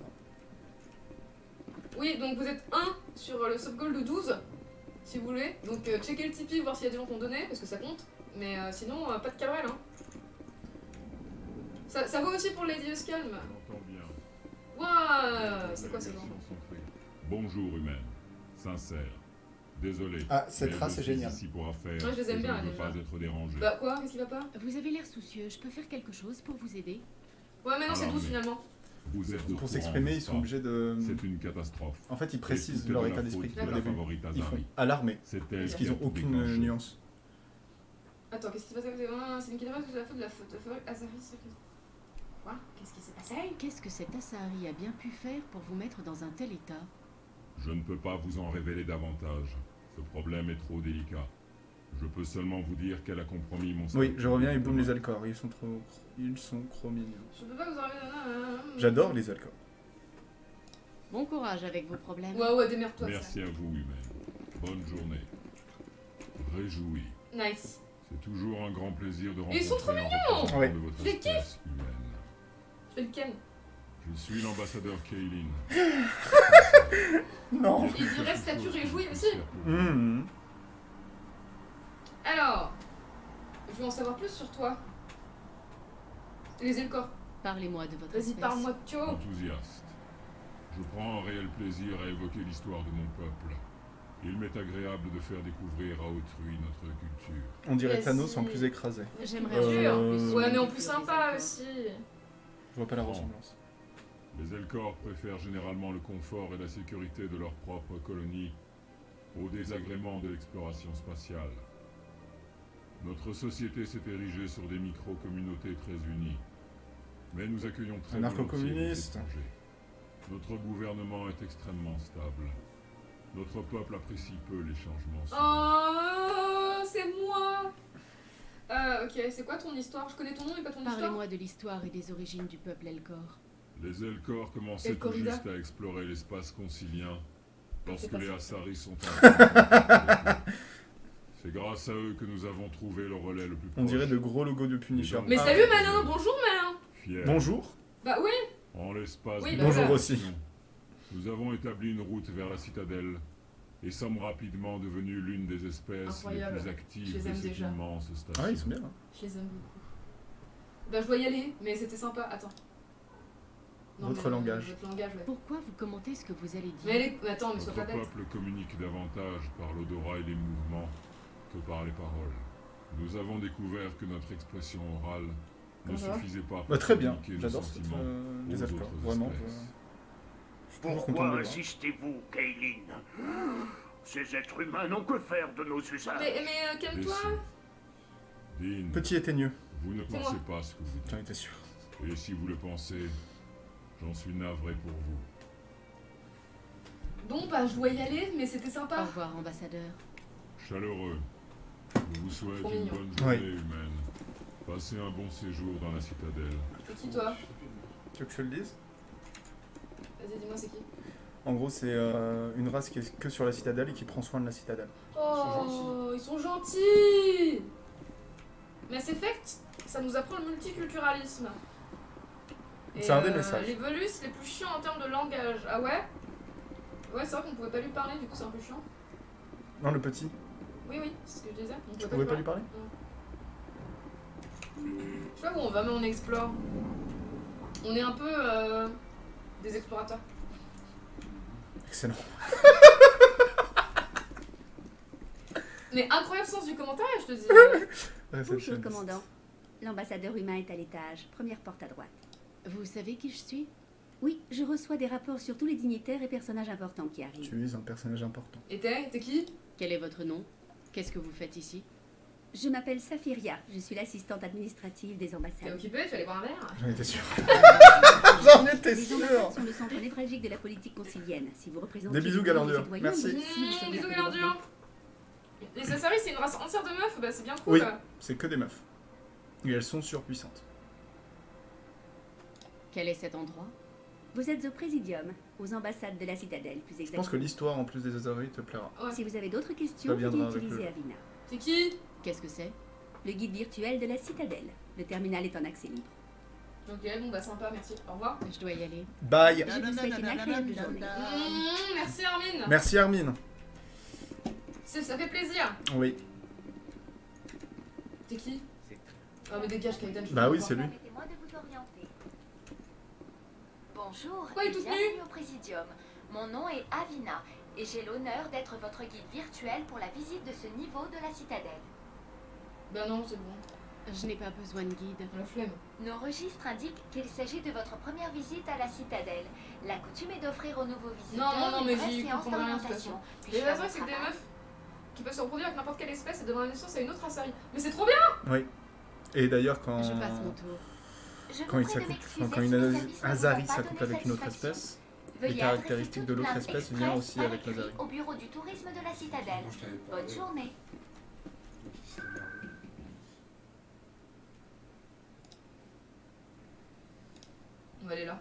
A: Oui, donc vous êtes 1 sur le subgoal de 12, si vous voulez. Donc euh, checkez le Tipeee, voir s'il y a des gens qui ont donné, parce que ça compte. Mais euh, sinon, euh, pas de Cabrel, hein. Ça, ça vaut aussi pour Lady.
S: J'entends bien.
A: Ouah, c'est quoi ce genre
S: Bonjour humaine. Sincère. Désolé.
B: Ah, cette race est géniale.
A: Ouais, je les aime bien,
S: Je ne veux pas être dérangé.
A: Bah quoi? Qu'est-ce qui va pas
D: Vous avez l'air soucieux, je peux faire quelque chose pour vous aider?
A: Ouais, mais non, c'est tout
S: mais-
A: finalement.
S: Vous êtes
B: Pour s'exprimer, ils sont obligés de.
S: C'est une catastrophe.
B: En fait, ils précisent leur
S: de la
B: état d'esprit
S: faute de
B: au
S: la
B: début. Ils font
S: elle
B: Parce
S: qui
B: qu'ils
S: a
B: ont
S: tout
B: aucune nuance.
A: Attends, qu'est-ce qui se passe Ah, C'est une catastrophe de la faute de la faute. de la faute- Azari, Quoi? Qu'est-ce qui s'est passé?
D: Qu'est-ce que cet Asahari a bien pu faire pour vous mettre dans un tel état?
S: Je ne peux pas vous en révéler davantage. Ce problème est trop délicat. Je peux seulement vous dire qu'elle a compromis mon
B: Oui, je reviens et
S: de
B: boum les alcors. Ils sont trop, ils sont trop mignons.
A: Je peux pas vous enlever.
B: J'adore les alcors.
D: Bon courage avec vos problèmes.
A: Ouais, ouais, démerde-toi.
S: Merci à vous, humaine. Bonne journée. Réjouis.
A: Nice.
S: C'est toujours un grand plaisir de rencontrer
A: Ils sont trop mignons
B: Ouais.
S: de votre
A: Je les. Je fais le ken.
S: Je suis l'ambassadeur Kaylin.
B: Non.
A: Il dirait statut réjoui aussi.
B: Mmh.
A: Alors, je veux en savoir plus sur toi. Les Elcors.
D: Parlez-moi de votre
A: Vas-y, parle-moi de Tio.
S: Enthousiaste. Je prends un réel plaisir à évoquer l'histoire de mon peuple. Il m'est agréable de faire découvrir à autrui notre culture.
B: On dirait. Thanos en plus écrasé.
D: J'aimerais
B: Euh,
A: Ouais, mais en plus sympa aussi.
B: Je vois pas la ressemblance.
S: Les Elcors préfèrent généralement le confort et la sécurité de leur propre colonie au désagrément de l'exploration spatiale. Notre société s'est érigée sur des micro-communautés très unies. Mais nous accueillons très
B: Anarcho-communiste.
S: étrangers. Notre gouvernement est extrêmement stable. Notre peuple apprécie peu les changements.
A: Oh, c'est moi. Euh, ok, c'est quoi ton histoire? Je connais ton nom et pas ton histoire.
D: Parlez-moi de l'histoire et des origines du peuple Elcor.
S: Les Elcors commençaient tout juste à explorer l'espace concilien lorsque les. Assaris sont. C'est grâce à eux que nous avons trouvé le relais le plus proche.
B: On dirait de gros logos de Punisher.
A: Mais
B: Ah.
A: salut malin, bonjour malin.
B: Bonjour.
A: Bah oui.
S: En l'espace
A: Oui, bah Bonjour voilà.
B: aussi.
S: Nous avons établi une route vers la citadelle et sommes rapidement devenus l'une des espèces
A: Incroyable.
S: les plus
A: Je
S: actives
A: les
S: de
A: aime
S: cette
A: déjà.
S: immense station.
B: Ah, ils sont bien. hein.
A: Je les aime beaucoup. Bah je dois y aller, mais c'était sympa. Attends.
B: Votre
A: mais, euh,
B: langage.
A: Votre langage, ouais.
D: Pourquoi vous commentez ce que vous allez dire?
A: Mais mais attends, mais sois
S: Notre
A: pas bête.
S: peuple communique davantage par l'odorat et les mouvements que par les paroles. Nous avons découvert que notre expression orale ne
A: va
S: suffisait pas
B: Bah, très bien. J'adore
S: sentiments
B: euh, les Vraiment. je-
K: Pourquoi insistez-vous, Kaylin Ces êtres humains n'ont que faire de nos usages.
A: Mais, mais euh, calme-toi.
S: Dean,
B: Petit éteigneux.
S: vous ne pensez
A: moi.
S: pas ce que vous dites.
B: J'en étais sûr.
S: Et si vous le pensez, j'en suis navré pour vous.
A: Bon bah je dois y aller, mais c'était
D: Au
A: sympa.
D: revoir, ambassadeur.
S: Chaleureux, je vous souhaite une bonne journée
B: Oui.
S: humaine. Passez un bon séjour dans la citadelle.
A: C'est qui toi
B: Tu veux que je te le dise
A: Vas-y, dis-moi c'est qui.
B: En gros, c'est euh, une race qui est que sur la citadelle et qui prend soin de la citadelle.
A: Oh, ils sont gentils Mass Effect, ça nous apprend le multiculturalisme. Et,
B: C'est un des
A: euh,
B: messages.
A: Les Velus, les plus chiants en termes de langage. Ah ouais Ouais, c'est vrai qu'on pouvait pas lui parler, du coup c'est un peu chiant.
B: Non, le petit.
A: Oui, oui, c'est ce que je disais. On
B: Tu pouvais pas lui parler
A: Je sais pas où on va, mais on explore. On est un peu euh, des explorateurs.
B: Excellent.
A: Mais incroyable sens du commentaire, je te dis.
O: Bonjour, commandant. L'ambassadeur humain est à l'étage, première porte à droite.
D: Vous savez qui je suis?
O: Oui, je reçois des rapports sur tous les dignitaires et personnages importants qui arrivent.
B: Tu es un personnage important.
A: Et t'es? T'es qui?
D: Quel est votre nom? Qu'est-ce que vous faites ici?
O: Je m'appelle Safiria, je suis l'assistante administrative des
A: T'es
O: ambassades.
A: occupé Tu vas aller boire un verre?
B: J'en étais sûr. J'en étais
O: Les
B: sûr.
O: ambassades sont le centre névralgique de la politique concilienne. Si vous représentez
B: Des bisous,
O: les
B: Galandur.
O: citoyens,
B: Merci.
O: vous vous
A: Mmh, bisous Galandur Les Assaris, c'est une race entière de meufs, bah c'est bien cool.
B: Oui, c'est que des meufs. Et elles sont surpuissantes.
D: Quel est cet endroit?
T: Vous êtes au Présidium, aux ambassades de la Citadelle, plus
B: Je
T: exactement.
B: pense que l'histoire en plus des Azaris te plaira.
T: Si vous avez d'autres questions,
B: viendra
T: veuillez
B: avec
T: utiliser
B: le-
T: Avina.
A: C'est qui?
D: Qu'est-ce que c'est?
T: Le guide virtuel de la Citadelle. Le terminal est en accès libre.
A: Ok, bon bah sympa, merci. Au revoir.
D: Je dois y aller.
B: Bye
T: Je vous souhaite une agréable journée.
A: Mmh, merci Armin.
B: Merci Armin.
A: C'est- Ça fait plaisir.
B: Oui.
A: T'es qui Ah mais dégage Kaiden, je
B: Bah oui, c'est lui.
U: Permettez-moi de vous orienter. Bonjour
A: elle
U: et bienvenue au Présidium. Mon nom est Avina et j'ai l'honneur d'être votre guide virtuel pour la visite de ce niveau de la citadelle.
A: Bah non, c'est bon.
D: Je n'ai pas besoin de guide.
A: La flemme.
U: Nos registres indiquent qu'il s'agit de votre première visite à la citadelle. La coutume est d'offrir aux nouveaux visiteurs
A: Non, non, non, mais
U: une
A: j'y
U: séance d'orientation.
A: Les Azaris, c'est des
U: travail.
A: meufs qui peuvent se reproduire avec n'importe quelle espèce et donner la naissance à une autre Asari. Mais c'est trop bien
B: Oui. Et d'ailleurs, quand.
D: Je passe mon tour.
U: Je
B: Quand, il enfin, quand une Azari s'accouple avec une autre espèce,
U: Veuillez
B: les caractéristiques de l'autre espèce viennent aussi avec l'Azari.
U: Au bureau du tourisme de la citadelle. Bonne journée.
A: On va aller là.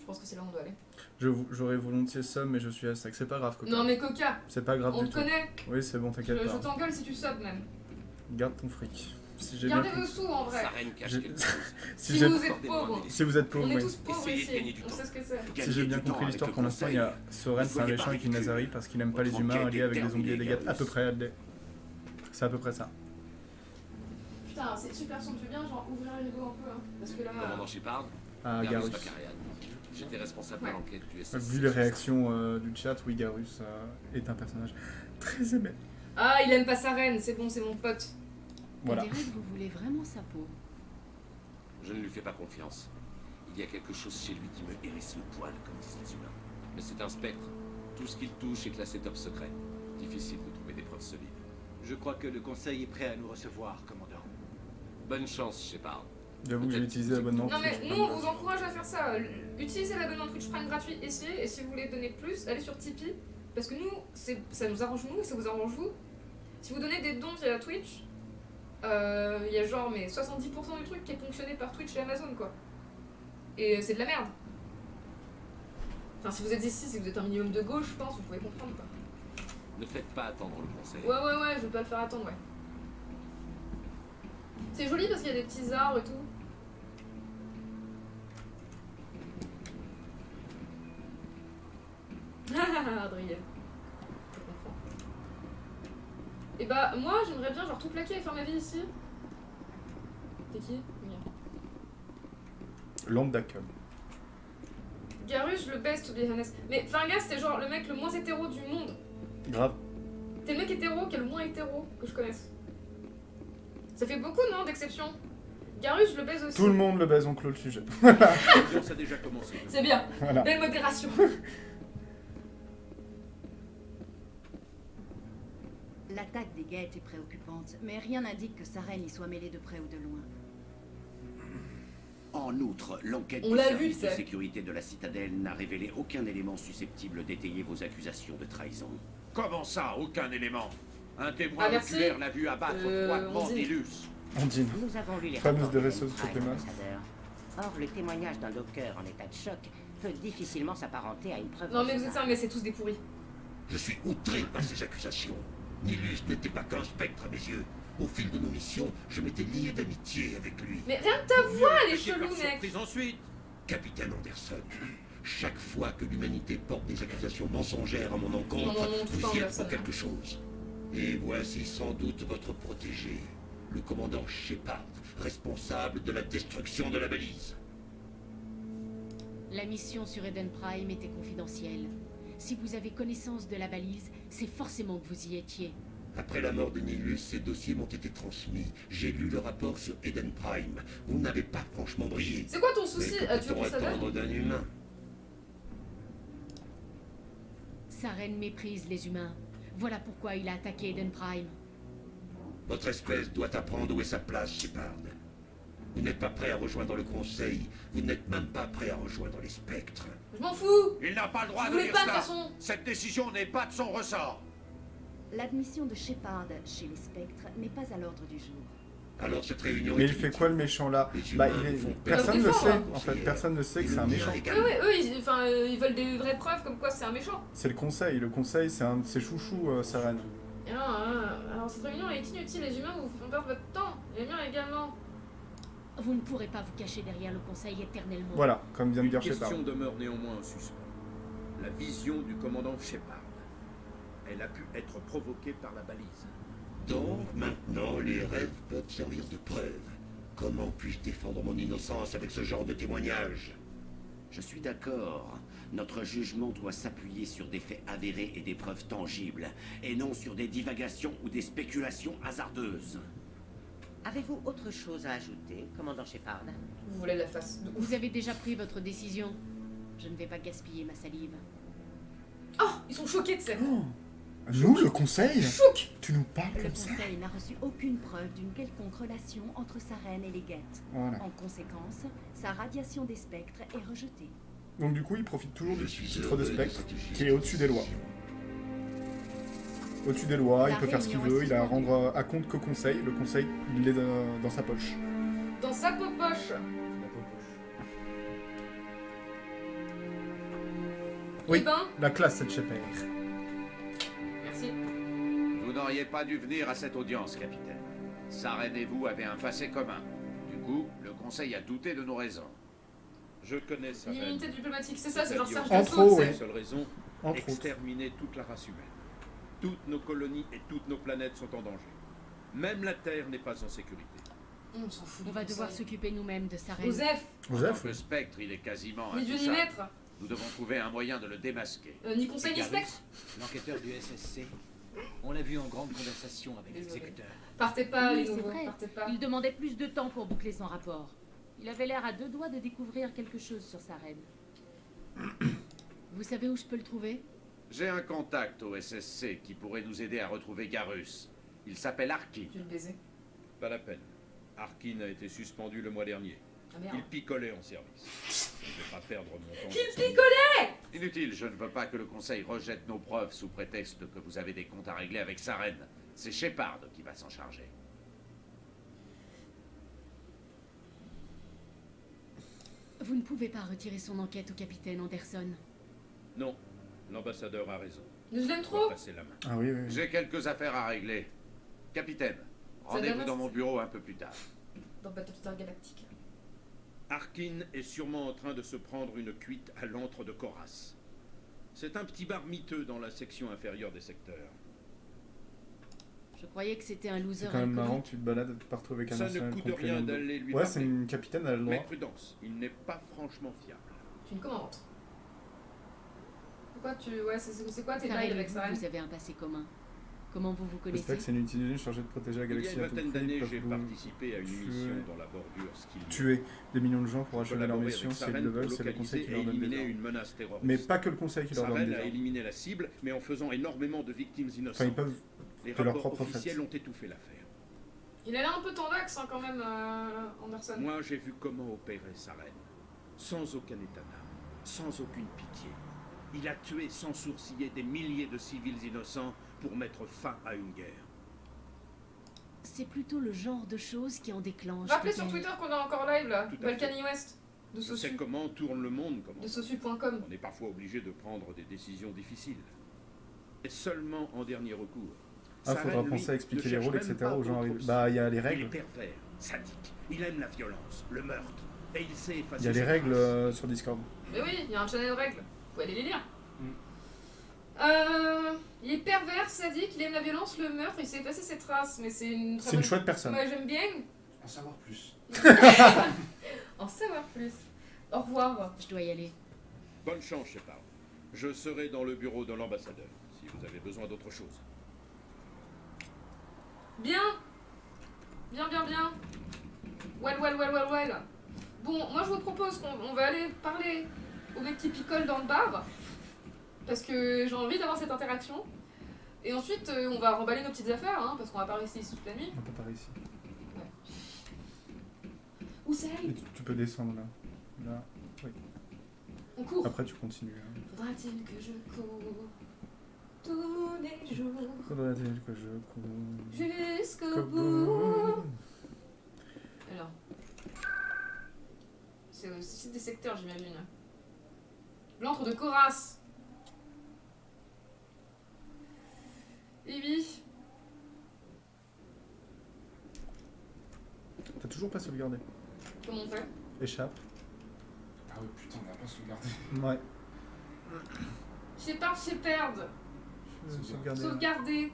A: Je pense que c'est là où on doit aller.
B: Je J'aurais volontiers somme, mais je suis à sec. C'est pas grave, Coca.
A: Non mais Coca,
B: C'est pas grave
A: on
B: du
A: te
B: tout.
A: connaît.
B: Oui, c'est bon,
A: je,
B: t'inquiète
A: je
B: pas.
A: t'engueule si tu sobs même.
B: Garde ton fric. Si j'ai bien
A: Gardez vos sous en vrai. Si,
B: si
A: vous êtes pauvres.
B: Si vous êtes pauvre,
A: On est
B: oui.
A: tous pauvres ici. On sait ce que c'est.
B: Si j'ai bien compris l'histoire, pour l'instant, il y a Soren, c'est un méchant avec une Nazari parce qu'il aime pas les humains alliés avec des zombies et des gâtes. À peu près. C'est à peu près ça.
A: Putain, c'est super son, tu veux bien genre ouvrir le rideau un peu hein Parce que là.
V: Commandant Shepard
B: Ah,
V: Garus. J'étais responsable de l'enquête du SS.
B: Vu les réactions euh, du chat, oui, Garus euh, est un personnage très aimé.
A: Ah, il aime pas sa reine, c'est bon, c'est mon pote.
B: Voilà.
D: On dirait que vous voulez vraiment sa peau.
V: Je ne lui fais pas confiance. Il y a quelque chose chez lui qui me hérisse le poil, comme disent les humains. Mais c'est un spectre. Tout ce qu'il touche est classé top secret. Difficile de trouver des preuves solides.
N: Je crois que le conseil est prêt à nous recevoir, commandant.
V: Bonne chance, Shepard.
B: J'avoue que j'ai utilisé l'abonnement.
A: Non mais nous on vous encourage à faire ça. Utilisez l'abonnement Twitch Prime gratuit ici et si vous voulez donner plus, allez sur Tipeee. Parce que nous, c'est- ça nous arrange nous et ça vous arrange vous. Si vous donnez des dons via Twitch, euh, il y a genre mais 70% du truc qui est ponctionné par Twitch et Amazon quoi. Et c'est de la merde. Enfin si vous êtes ici, si vous êtes un minimum de gauche, je pense, vous pouvez comprendre quoi.
V: Ne faites pas attendre le conseil.
A: Ouais ouais ouais, je vais pas le faire attendre ouais. C'est joli parce qu'il y a des petits arbres et tout. Adrien. Et bah moi j'aimerais bien genre tout plaquer et faire ma vie ici. T'es qui?
B: Lambda Cum.
A: Garus, je le baisse, to be honest. Mais Fargas, c'était genre le mec le moins hétéro du monde.
B: Grave.
A: T'es le mec hétéro qui est le moins hétéro que je connaisse. Ça fait beaucoup, non, d'exceptions? Garus, je le baise aussi.
B: Tout le monde le baise, on clôt le sujet.
E: L'audience a déjà commencé.
A: C'est bien.
B: Voilà.
A: Belle modération.
O: L'attaque des guettes est préoccupante, mais rien n'indique que sa reine y soit mêlée de près ou de loin.
W: En outre, l'enquête du
A: vu,
W: service de sécurité de la citadelle n'a révélé aucun élément susceptible d'étayer vos accusations de trahison.
E: Comment ça, aucun élément? Un témoin
A: Ah,
E: oculaire l'a vu abattre
A: Euh,
E: froidement
A: on dit.
E: Nilus.
B: Ondine.
X: Nous avons lu les
B: Fameuse
X: ambassadeur. Or, le témoignage d'un docker en état de choc peut difficilement s'apparenter à une preuve.
A: Non mais vous êtes ça, mais c'est tous des pourris.
Q: Je suis outré par ces accusations. Nilus n'était pas qu'un spectre à mes yeux. Au fil de nos missions, je m'étais lié d'amitié avec lui.
A: Mais rien que ta voix, elle est chelou, mec.
E: Ensuite.
Q: Capitaine Anderson, chaque fois que l'humanité porte des accusations mensongères à mon encontre, vous y êtes pour quelque chose. Et voici sans doute votre protégé, le commandant Shepard, responsable de la destruction de la balise.
D: La mission sur Eden Prime était confidentielle. Si vous avez connaissance de la balise, c'est forcément que vous y étiez.
Q: Après la mort de Nilus, ces dossiers m'ont été transmis. J'ai lu le rapport sur Eden Prime. Vous n'avez pas franchement brillé.
A: C'est quoi ton souci
Q: Mais que
A: Ah,
Q: attendre d'un humain
D: Sa reine méprise les humains. Voilà pourquoi il a attaqué Eden Prime.
Q: Votre espèce doit apprendre où est sa place, Shepard. Vous n'êtes pas prêt à rejoindre le Conseil. Vous n'êtes même pas prêt à rejoindre les spectres.
A: Je m'en fous
E: Il n'a pas le droit
A: Je
E: de dire
A: pas,
E: cela.
A: façon.
E: Cette décision n'est pas de son ressort.
O: L'admission de Shepard chez les spectres n'est pas à l'ordre du jour.
M: Alors cette réunion
B: Mais il fait quoi le méchant là Bah il est... Personne ne sait,
A: des
B: en fait, personne ne sait que c'est un méchant.
A: Oui, oui, eux, ils, enfin, euh, ils veulent des vraies preuves comme quoi c'est un méchant.
B: C'est le conseil, le conseil c'est un de ses chouchous, euh,
A: non, hein, alors cette réunion est inutile, les humains vous font perdre votre temps, les miens également.
D: Vous ne pourrez pas vous cacher derrière le conseil éternellement.
B: Voilà, comme vient de dire Shepard.
G: question demeure néanmoins en suspens. La vision du commandant Shepard. Elle a pu être provoquée par la balise.
M: Donc maintenant, les rêves peuvent servir de preuve. Comment puis-je défendre mon innocence avec ce genre de témoignage?
Y: Je suis d'accord. Notre jugement doit s'appuyer sur des faits avérés et des preuves tangibles, et non sur des divagations ou des spéculations hasardeuses.
X: Avez-vous autre chose à ajouter, commandant Shepard?
A: Vous voulez la face de
D: Vous avez déjà pris votre décision. Je ne vais pas gaspiller ma salive.
A: Oh, ils sont choqués de ça.
B: Nous, le conseil?
A: Chouk
B: Tu nous parles
O: Le
B: comme ça?
O: Conseil n'a reçu aucune preuve d'une quelconque relation entre sa reine et les guettes.
B: Voilà.
O: En conséquence, sa radiation des spectres est rejetée.
B: Donc du coup il profite toujours du titre de spectre qui est au-dessus des lois. Au-dessus des lois, il
O: La
B: peut faire ce qu'il veut, il a à rendre à compte qu'au conseil. Le conseil, il est dans, dans sa poche.
A: Dans sa poche.
B: Oui,
A: Eh ben,
B: la classe cette Shepard.
A: merci.
Y: Vous n'auriez pas dû venir à cette audience, capitaine. Saren et vous avez un passé commun. Du coup, le conseil a douté de nos raisons.
G: Je connais sa reine.
A: L'immunité diplomatique, c'est ça, c'est genre Serge
B: Entre
A: Dassault,
B: autres,
A: c'est-
B: oui.
G: Seule raison,
B: Entre autres.
G: exterminer toute la race humaine. Toutes nos colonies et toutes nos planètes sont en danger. Même la Terre n'est pas en sécurité.
A: On s'en fout.
D: On va devoir s'occuper nous-mêmes de sa reine.
A: Joseph,
B: Joseph
Y: Le spectre, il est quasiment
A: ni Dieu maître,
Y: Nous devons trouver un moyen de le démasquer.
A: euh, ni conseil ni spectre.
N: L'enquêteur du SSC. On l'a vu en grande conversation avec l'exécuteur.
A: Partez pas,
D: Oui,
A: les
D: c'est
A: nouveaux,
D: vrai.
A: partez pas.
D: Il demandait plus de temps pour boucler son rapport. Il avait l'air à deux doigts de découvrir quelque chose sur sa reine. Vous savez où je peux le trouver?
Y: J'ai un contact au SSC qui pourrait nous aider à retrouver Garus. Il s'appelle Arki.
A: Tu veux le baiser
G: Pas la peine. Arkin a été suspendu le mois dernier.
A: Ah merde.
G: Il picolait en service. Je ne vais pas perdre mon temps. Ça.
A: picolait
Y: Inutile, je ne veux pas que le Conseil rejette nos preuves sous prétexte que vous avez des comptes à régler avec sa reine. C'est Shepard qui va s'en charger.
D: Vous ne pouvez pas retirer son enquête au capitaine Anderson.
G: Non, l'ambassadeur a raison.
A: Je l'aime trop.
G: la main.
B: Ah oui, oui. oui.
Y: J'ai quelques affaires à régler. Capitaine, rendez-vous dans mon bureau un peu plus tard.
A: Dans Battlestar Galactica.
G: Arkin est sûrement en train de se prendre une cuite à l'antre de Coras. C'est un petit bar miteux dans la section inférieure des secteurs.
D: Je croyais que c'était un loser
B: C'est quand même marrant tu te balades partout avec un
G: Ça ne coûte rien d'aller lui
B: Ouais, c'est une capitaine, elle a le
G: Mais prudence, il n'est pas franchement fiable.
A: Tu une commandante. Pourquoi tu. Ouais, c'est quoi tes bails avec
D: vous,
A: sa reine
D: vous avez un passé commun. Comment vous vous connaissez?
B: Spectre, c'est une utilité chargée de protéger la
G: Il y a
B: galaxie
G: une vingtaine d'années, j'ai participé à une
B: tuer-
G: mission dans la bordure Skill.
B: tuer des millions de gens pour achever leur mission si ils le veulent, c'est le conseil qui leur donne des
G: éliminer
B: ordres.
G: une menace terroriste.
B: Mais pas que le conseil qui leur donne
G: a éliminé la cible, mais en faisant énormément de victimes
B: Enfin,
G: innocentes.
B: ils peuvent
G: Les
B: de leur
G: rapports officiels ont étouffé l'affaire.
A: Il a l'air un peu tendax hein, quand même, euh, Anderson.
G: Moi, j'ai vu comment opérait Saren. Sans aucun état d'âme, sans aucune pitié. Il a tué sans sourciller des milliers de civils innocents pour mettre fin à une guerre.
D: C'est plutôt le genre de choses qui en déclenche.
A: Rappelez sur. Twitter qu'on est encore live là. Balkany West. De
G: Je sais comment tourne le monde, comment.
A: De Sosu.com.
G: On est parfois obligé de prendre des décisions difficiles. Et seulement en dernier recours.
B: Ah,
G: Saren,
B: faudra penser à expliquer les rôles, etc. aux gens. Bah, il y a les
G: Il est
B: règles.
G: pervers, sadique. Il aime la violence, le meurtre. Et il sait effacer
B: Il y a les règles euh, sur Discord.
A: Mais oui, il y a un channel de règles. Vous pouvez aller les lire.
B: Mm.
A: Euh, il est pervers, sadique, il aime la violence, le meurtre, il sait effacer ses traces, mais c'est une très
B: C'est une chouette personne.
A: Moi j'aime bien.
C: En savoir plus.
A: En savoir plus. Au revoir.
D: Je dois y aller.
G: Bonne chance, Shepard. Je serai dans le bureau de l'ambassadeur, si vous avez besoin d'autre chose.
A: Bien Bien, bien, bien. Well, well, well, well, well. Bon, moi je vous propose qu'on on va aller parler au mec qui picole dans le bar. Parce que j'ai envie d'avoir cette interaction. Et ensuite, euh, on va remballer nos petites affaires, hein, parce qu'on va pas rester ici toute la nuit.
B: On peut pas ici.
A: Où c'est
B: Et tu, tu peux descendre là. Là. Oui.
A: On court.
B: Après, tu continues. hein.
A: Faudra-t-il que je cours tous les jours
B: Faudrait-il que je cours
A: jusqu'au
B: Qu'au
A: bout secteur. C'est au site des secteurs, j'imagine. L'antre de Coras. Ibi.
B: T'as toujours pas sauvegardé.
A: Comment on fait?
B: Échappe.
C: Ah ouais, putain, on a pas sauvegardé.
B: Ouais.
A: Shepard, Shepard.
B: Sauvegarder.
A: Sauvegarder.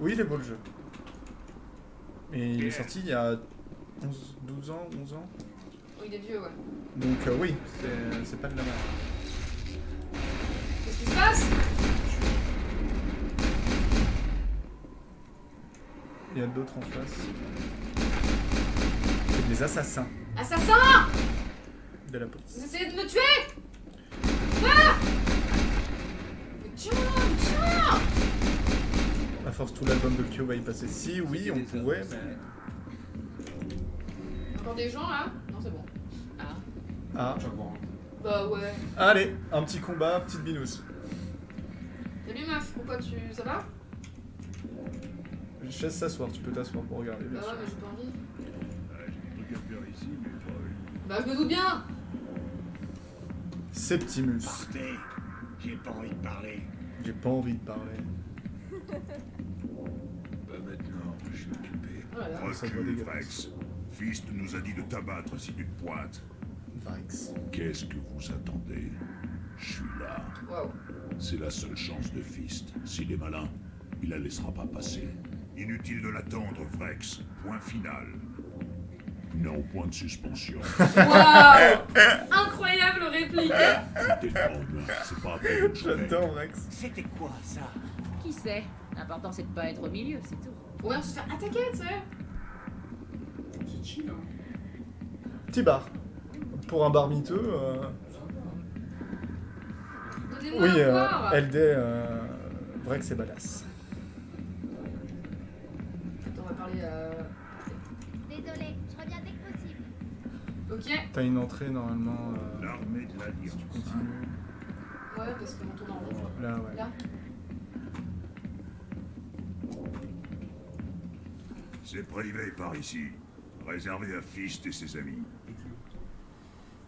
B: Oui, il est beau le jeu. Et il est sorti il y a 11, 12 ans, 11 ans.
A: Oh, il est vieux, ouais.
B: Donc euh, oui, c'est pas de la merde.
A: Qu'est-ce qui se passe?
B: Il y a d'autres en face. C'est des assassins
A: Assassin
B: de la police.
A: Vous essayez de me tuer Ah Mais tiens, mais tiens
B: À force, tout l'album de Kyo va y passer. Si, oui, on pourrait, mais.
A: Encore des gens là Ah. Bah ouais.
B: Allez, un petit combat, petite binousse.
A: Salut meuf, pourquoi tu. Ça va?
B: Je laisse s'asseoir, tu peux t'asseoir pour regarder, bien
A: Bah ouais,
B: sûr.
A: mais j'ai pas envie.
K: J'ai des trucs à faire ici, mais pas
A: Bah je me doute bien
B: Septimus.
K: Partez, j'ai pas envie de parler.
B: J'ai pas envie de parler.
K: Pas maintenant, je suis occupé.
A: Voilà.
B: Doit
K: Recule. Vrex. Fist nous a dit de t'abattre si tu te pointes. Qu'est-ce que vous attendez? Je suis là. C'est la seule chance de Fist. S'il est malin, il la laissera pas passer. Inutile de l'attendre, Vrex. Point final. Non, point de suspension.
A: Waouh Incroyable réplique
K: c'est pas.
B: J'adore Vrex.
I: C'était quoi ça?
J: Qui sait? L'important c'est de pas être au milieu, c'est tout.
A: Ouais, on se fait attaquer, tu sais
C: C'est chill, hein.
B: Petit bar. Pour un bar miteux. euh, Oui, euh, LD, euh... Vrex c'est badass.
A: Attends, on va parler à...
U: Désolé, je reviens dès que possible.
A: Ok
B: T'as une entrée normalement. euh,
K: L'armée de l'Alliance.
B: continue.
A: Ouais, parce qu'on tourne en rond.
B: Là, ouais.
A: Là
K: C'est privé par ici. Réservé à Fist et ses amis.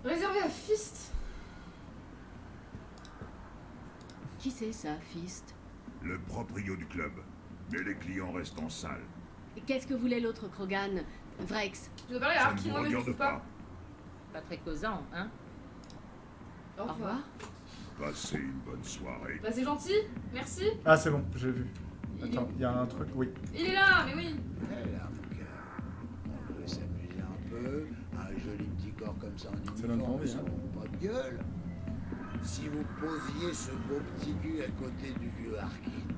A: Réservé à Fist
J: Qui c'est ça, Fist?
K: Le proprio du club. Mais les clients restent en salle.
J: Qu'est-ce que voulait l'autre Krogan? Vrex
A: Je veux parler à Arkin, mais
K: regarde
A: trouve pas?
K: pas.
J: Pas très causant, hein?
A: Au
J: Au revoir.
K: Passez une bonne soirée.
A: Bah c'est gentil, merci.
B: Ah, c'est bon, j'ai vu.
A: Il
B: Attends, il y a un truc, oui.
A: Il est là, mais oui.
Z: Eh là, joli petit corps comme ça en uniforme, ça monte pas de gueule. Si vous posiez ce beau petit cul à côté du vieux Harkin,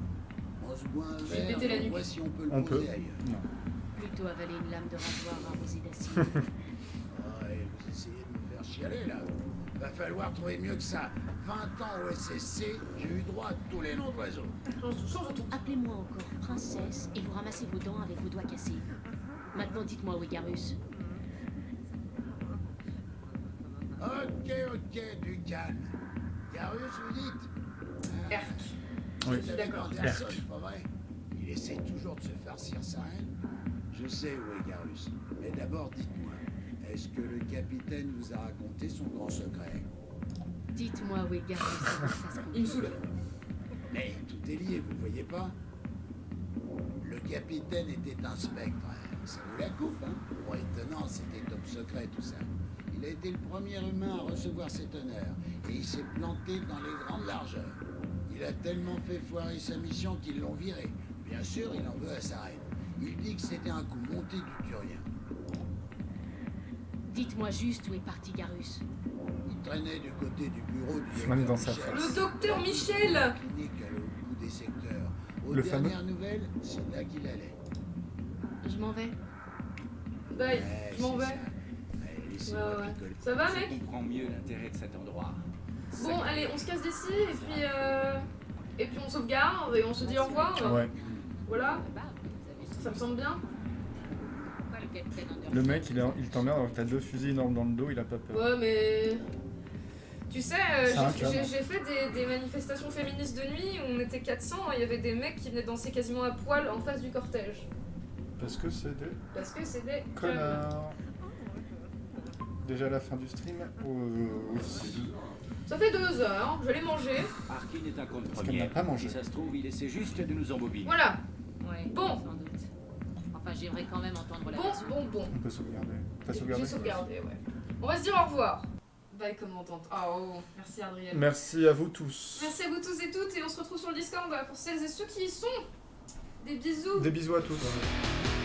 Z: on se boit un verre,
A: la
Z: on
A: nuque.
Z: voit si on peut le
B: On
Z: poser
B: peut.
Z: ailleurs.
B: Non.
J: Plutôt avaler une lame de rasoir arrosée d'acide.
Z: Ouais, vous essayez de me faire chialer là. Va falloir trouver mieux que ça. 20 ans au SSC, j'ai eu droit à tous les noms d'oiseaux.
J: Appelez-moi encore princesse et vous ramassez vos dents avec vos doigts cassés. Maintenant dites-moi où
Z: Ok, ok, du calme. Garus, vous dites
A: Erk.
B: Oui.
Z: Vous avez
A: D'accord.
B: Erk.
Z: pas vrai Il essaie toujours de se farcir sa haine. Je sais où est Garus. Mais d'abord, dites-moi, est-ce que le capitaine vous a raconté son grand secret?
J: Dites-moi où est Garus. ça se
A: Il me saoule.
Z: Mais tout est lié, vous voyez pas? Le capitaine était un spectre. Ça vous la coupe, hein Pour étonnant, c'était top secret tout ça. Il a été le premier humain à recevoir cet honneur. Et il s'est planté dans les grandes largeurs. Il a tellement fait foirer sa mission qu'ils l'ont viré. Bien sûr, il en veut à sa reine. Il dit que c'était un coup monté du Turien.
J: Dites-moi juste où est parti Garus.
Z: Il traînait du côté du bureau du docteur
B: dans sa
Z: Michel.
B: face.
A: Le docteur Michel
Z: clinique au bout des secteurs. Aux
B: Le fameux-
Z: dernières nouvelles, c'est là qu'il allait.
J: Je m'en vais.
A: Bye,
Z: Ouais,
A: je m'en vais.
Z: ça.
A: Ouais, ouais. Ça va,
N: Je
A: mec
N: comprends mieux l'intérêt de cet endroit.
A: Bon, allez, on se casse d'ici et puis euh... et puis on sauvegarde et on se dit au revoir.
B: Ouais.
A: Voilà, ça me semble bien.
J: Le
B: mec, il, t'emmerde alors que t'as deux fusils énormes dans le dos, il a pas peur.
A: Ouais, mais tu sais, euh, j'ai- fait des, des manifestations féministes de nuit où on était 400 et il y avait des mecs qui venaient danser quasiment à poil en face du cortège.
B: Parce que c'est des
A: Parce que c'est des
B: connards. Déjà la fin du stream oui.
A: Ça fait deux heures, je l'ai mangé.
N: Arkin est un compte
B: Parce qu'elle n'a
N: premier.
B: pas mangé.
N: Si ça se trouve, il essaie juste de nous embobiner.
A: Voilà.
J: Ouais,
A: Bon.
J: sans doute. Enfin, j'aimerais quand même entendre la
A: Bon,
J: version.
A: bon, bon.
B: On peut sauvegarder. T'as
A: J'ai
B: sauvegardé
A: sauvegardé, ouais. On va se dire au revoir. Bye commandante. Ah oh, merci Adrien.
B: Merci à vous tous.
A: Merci à vous tous et toutes et on se retrouve sur le Discord pour celles et ceux qui y sont. Des bisous.
B: Des bisous à tous.
E: Cruising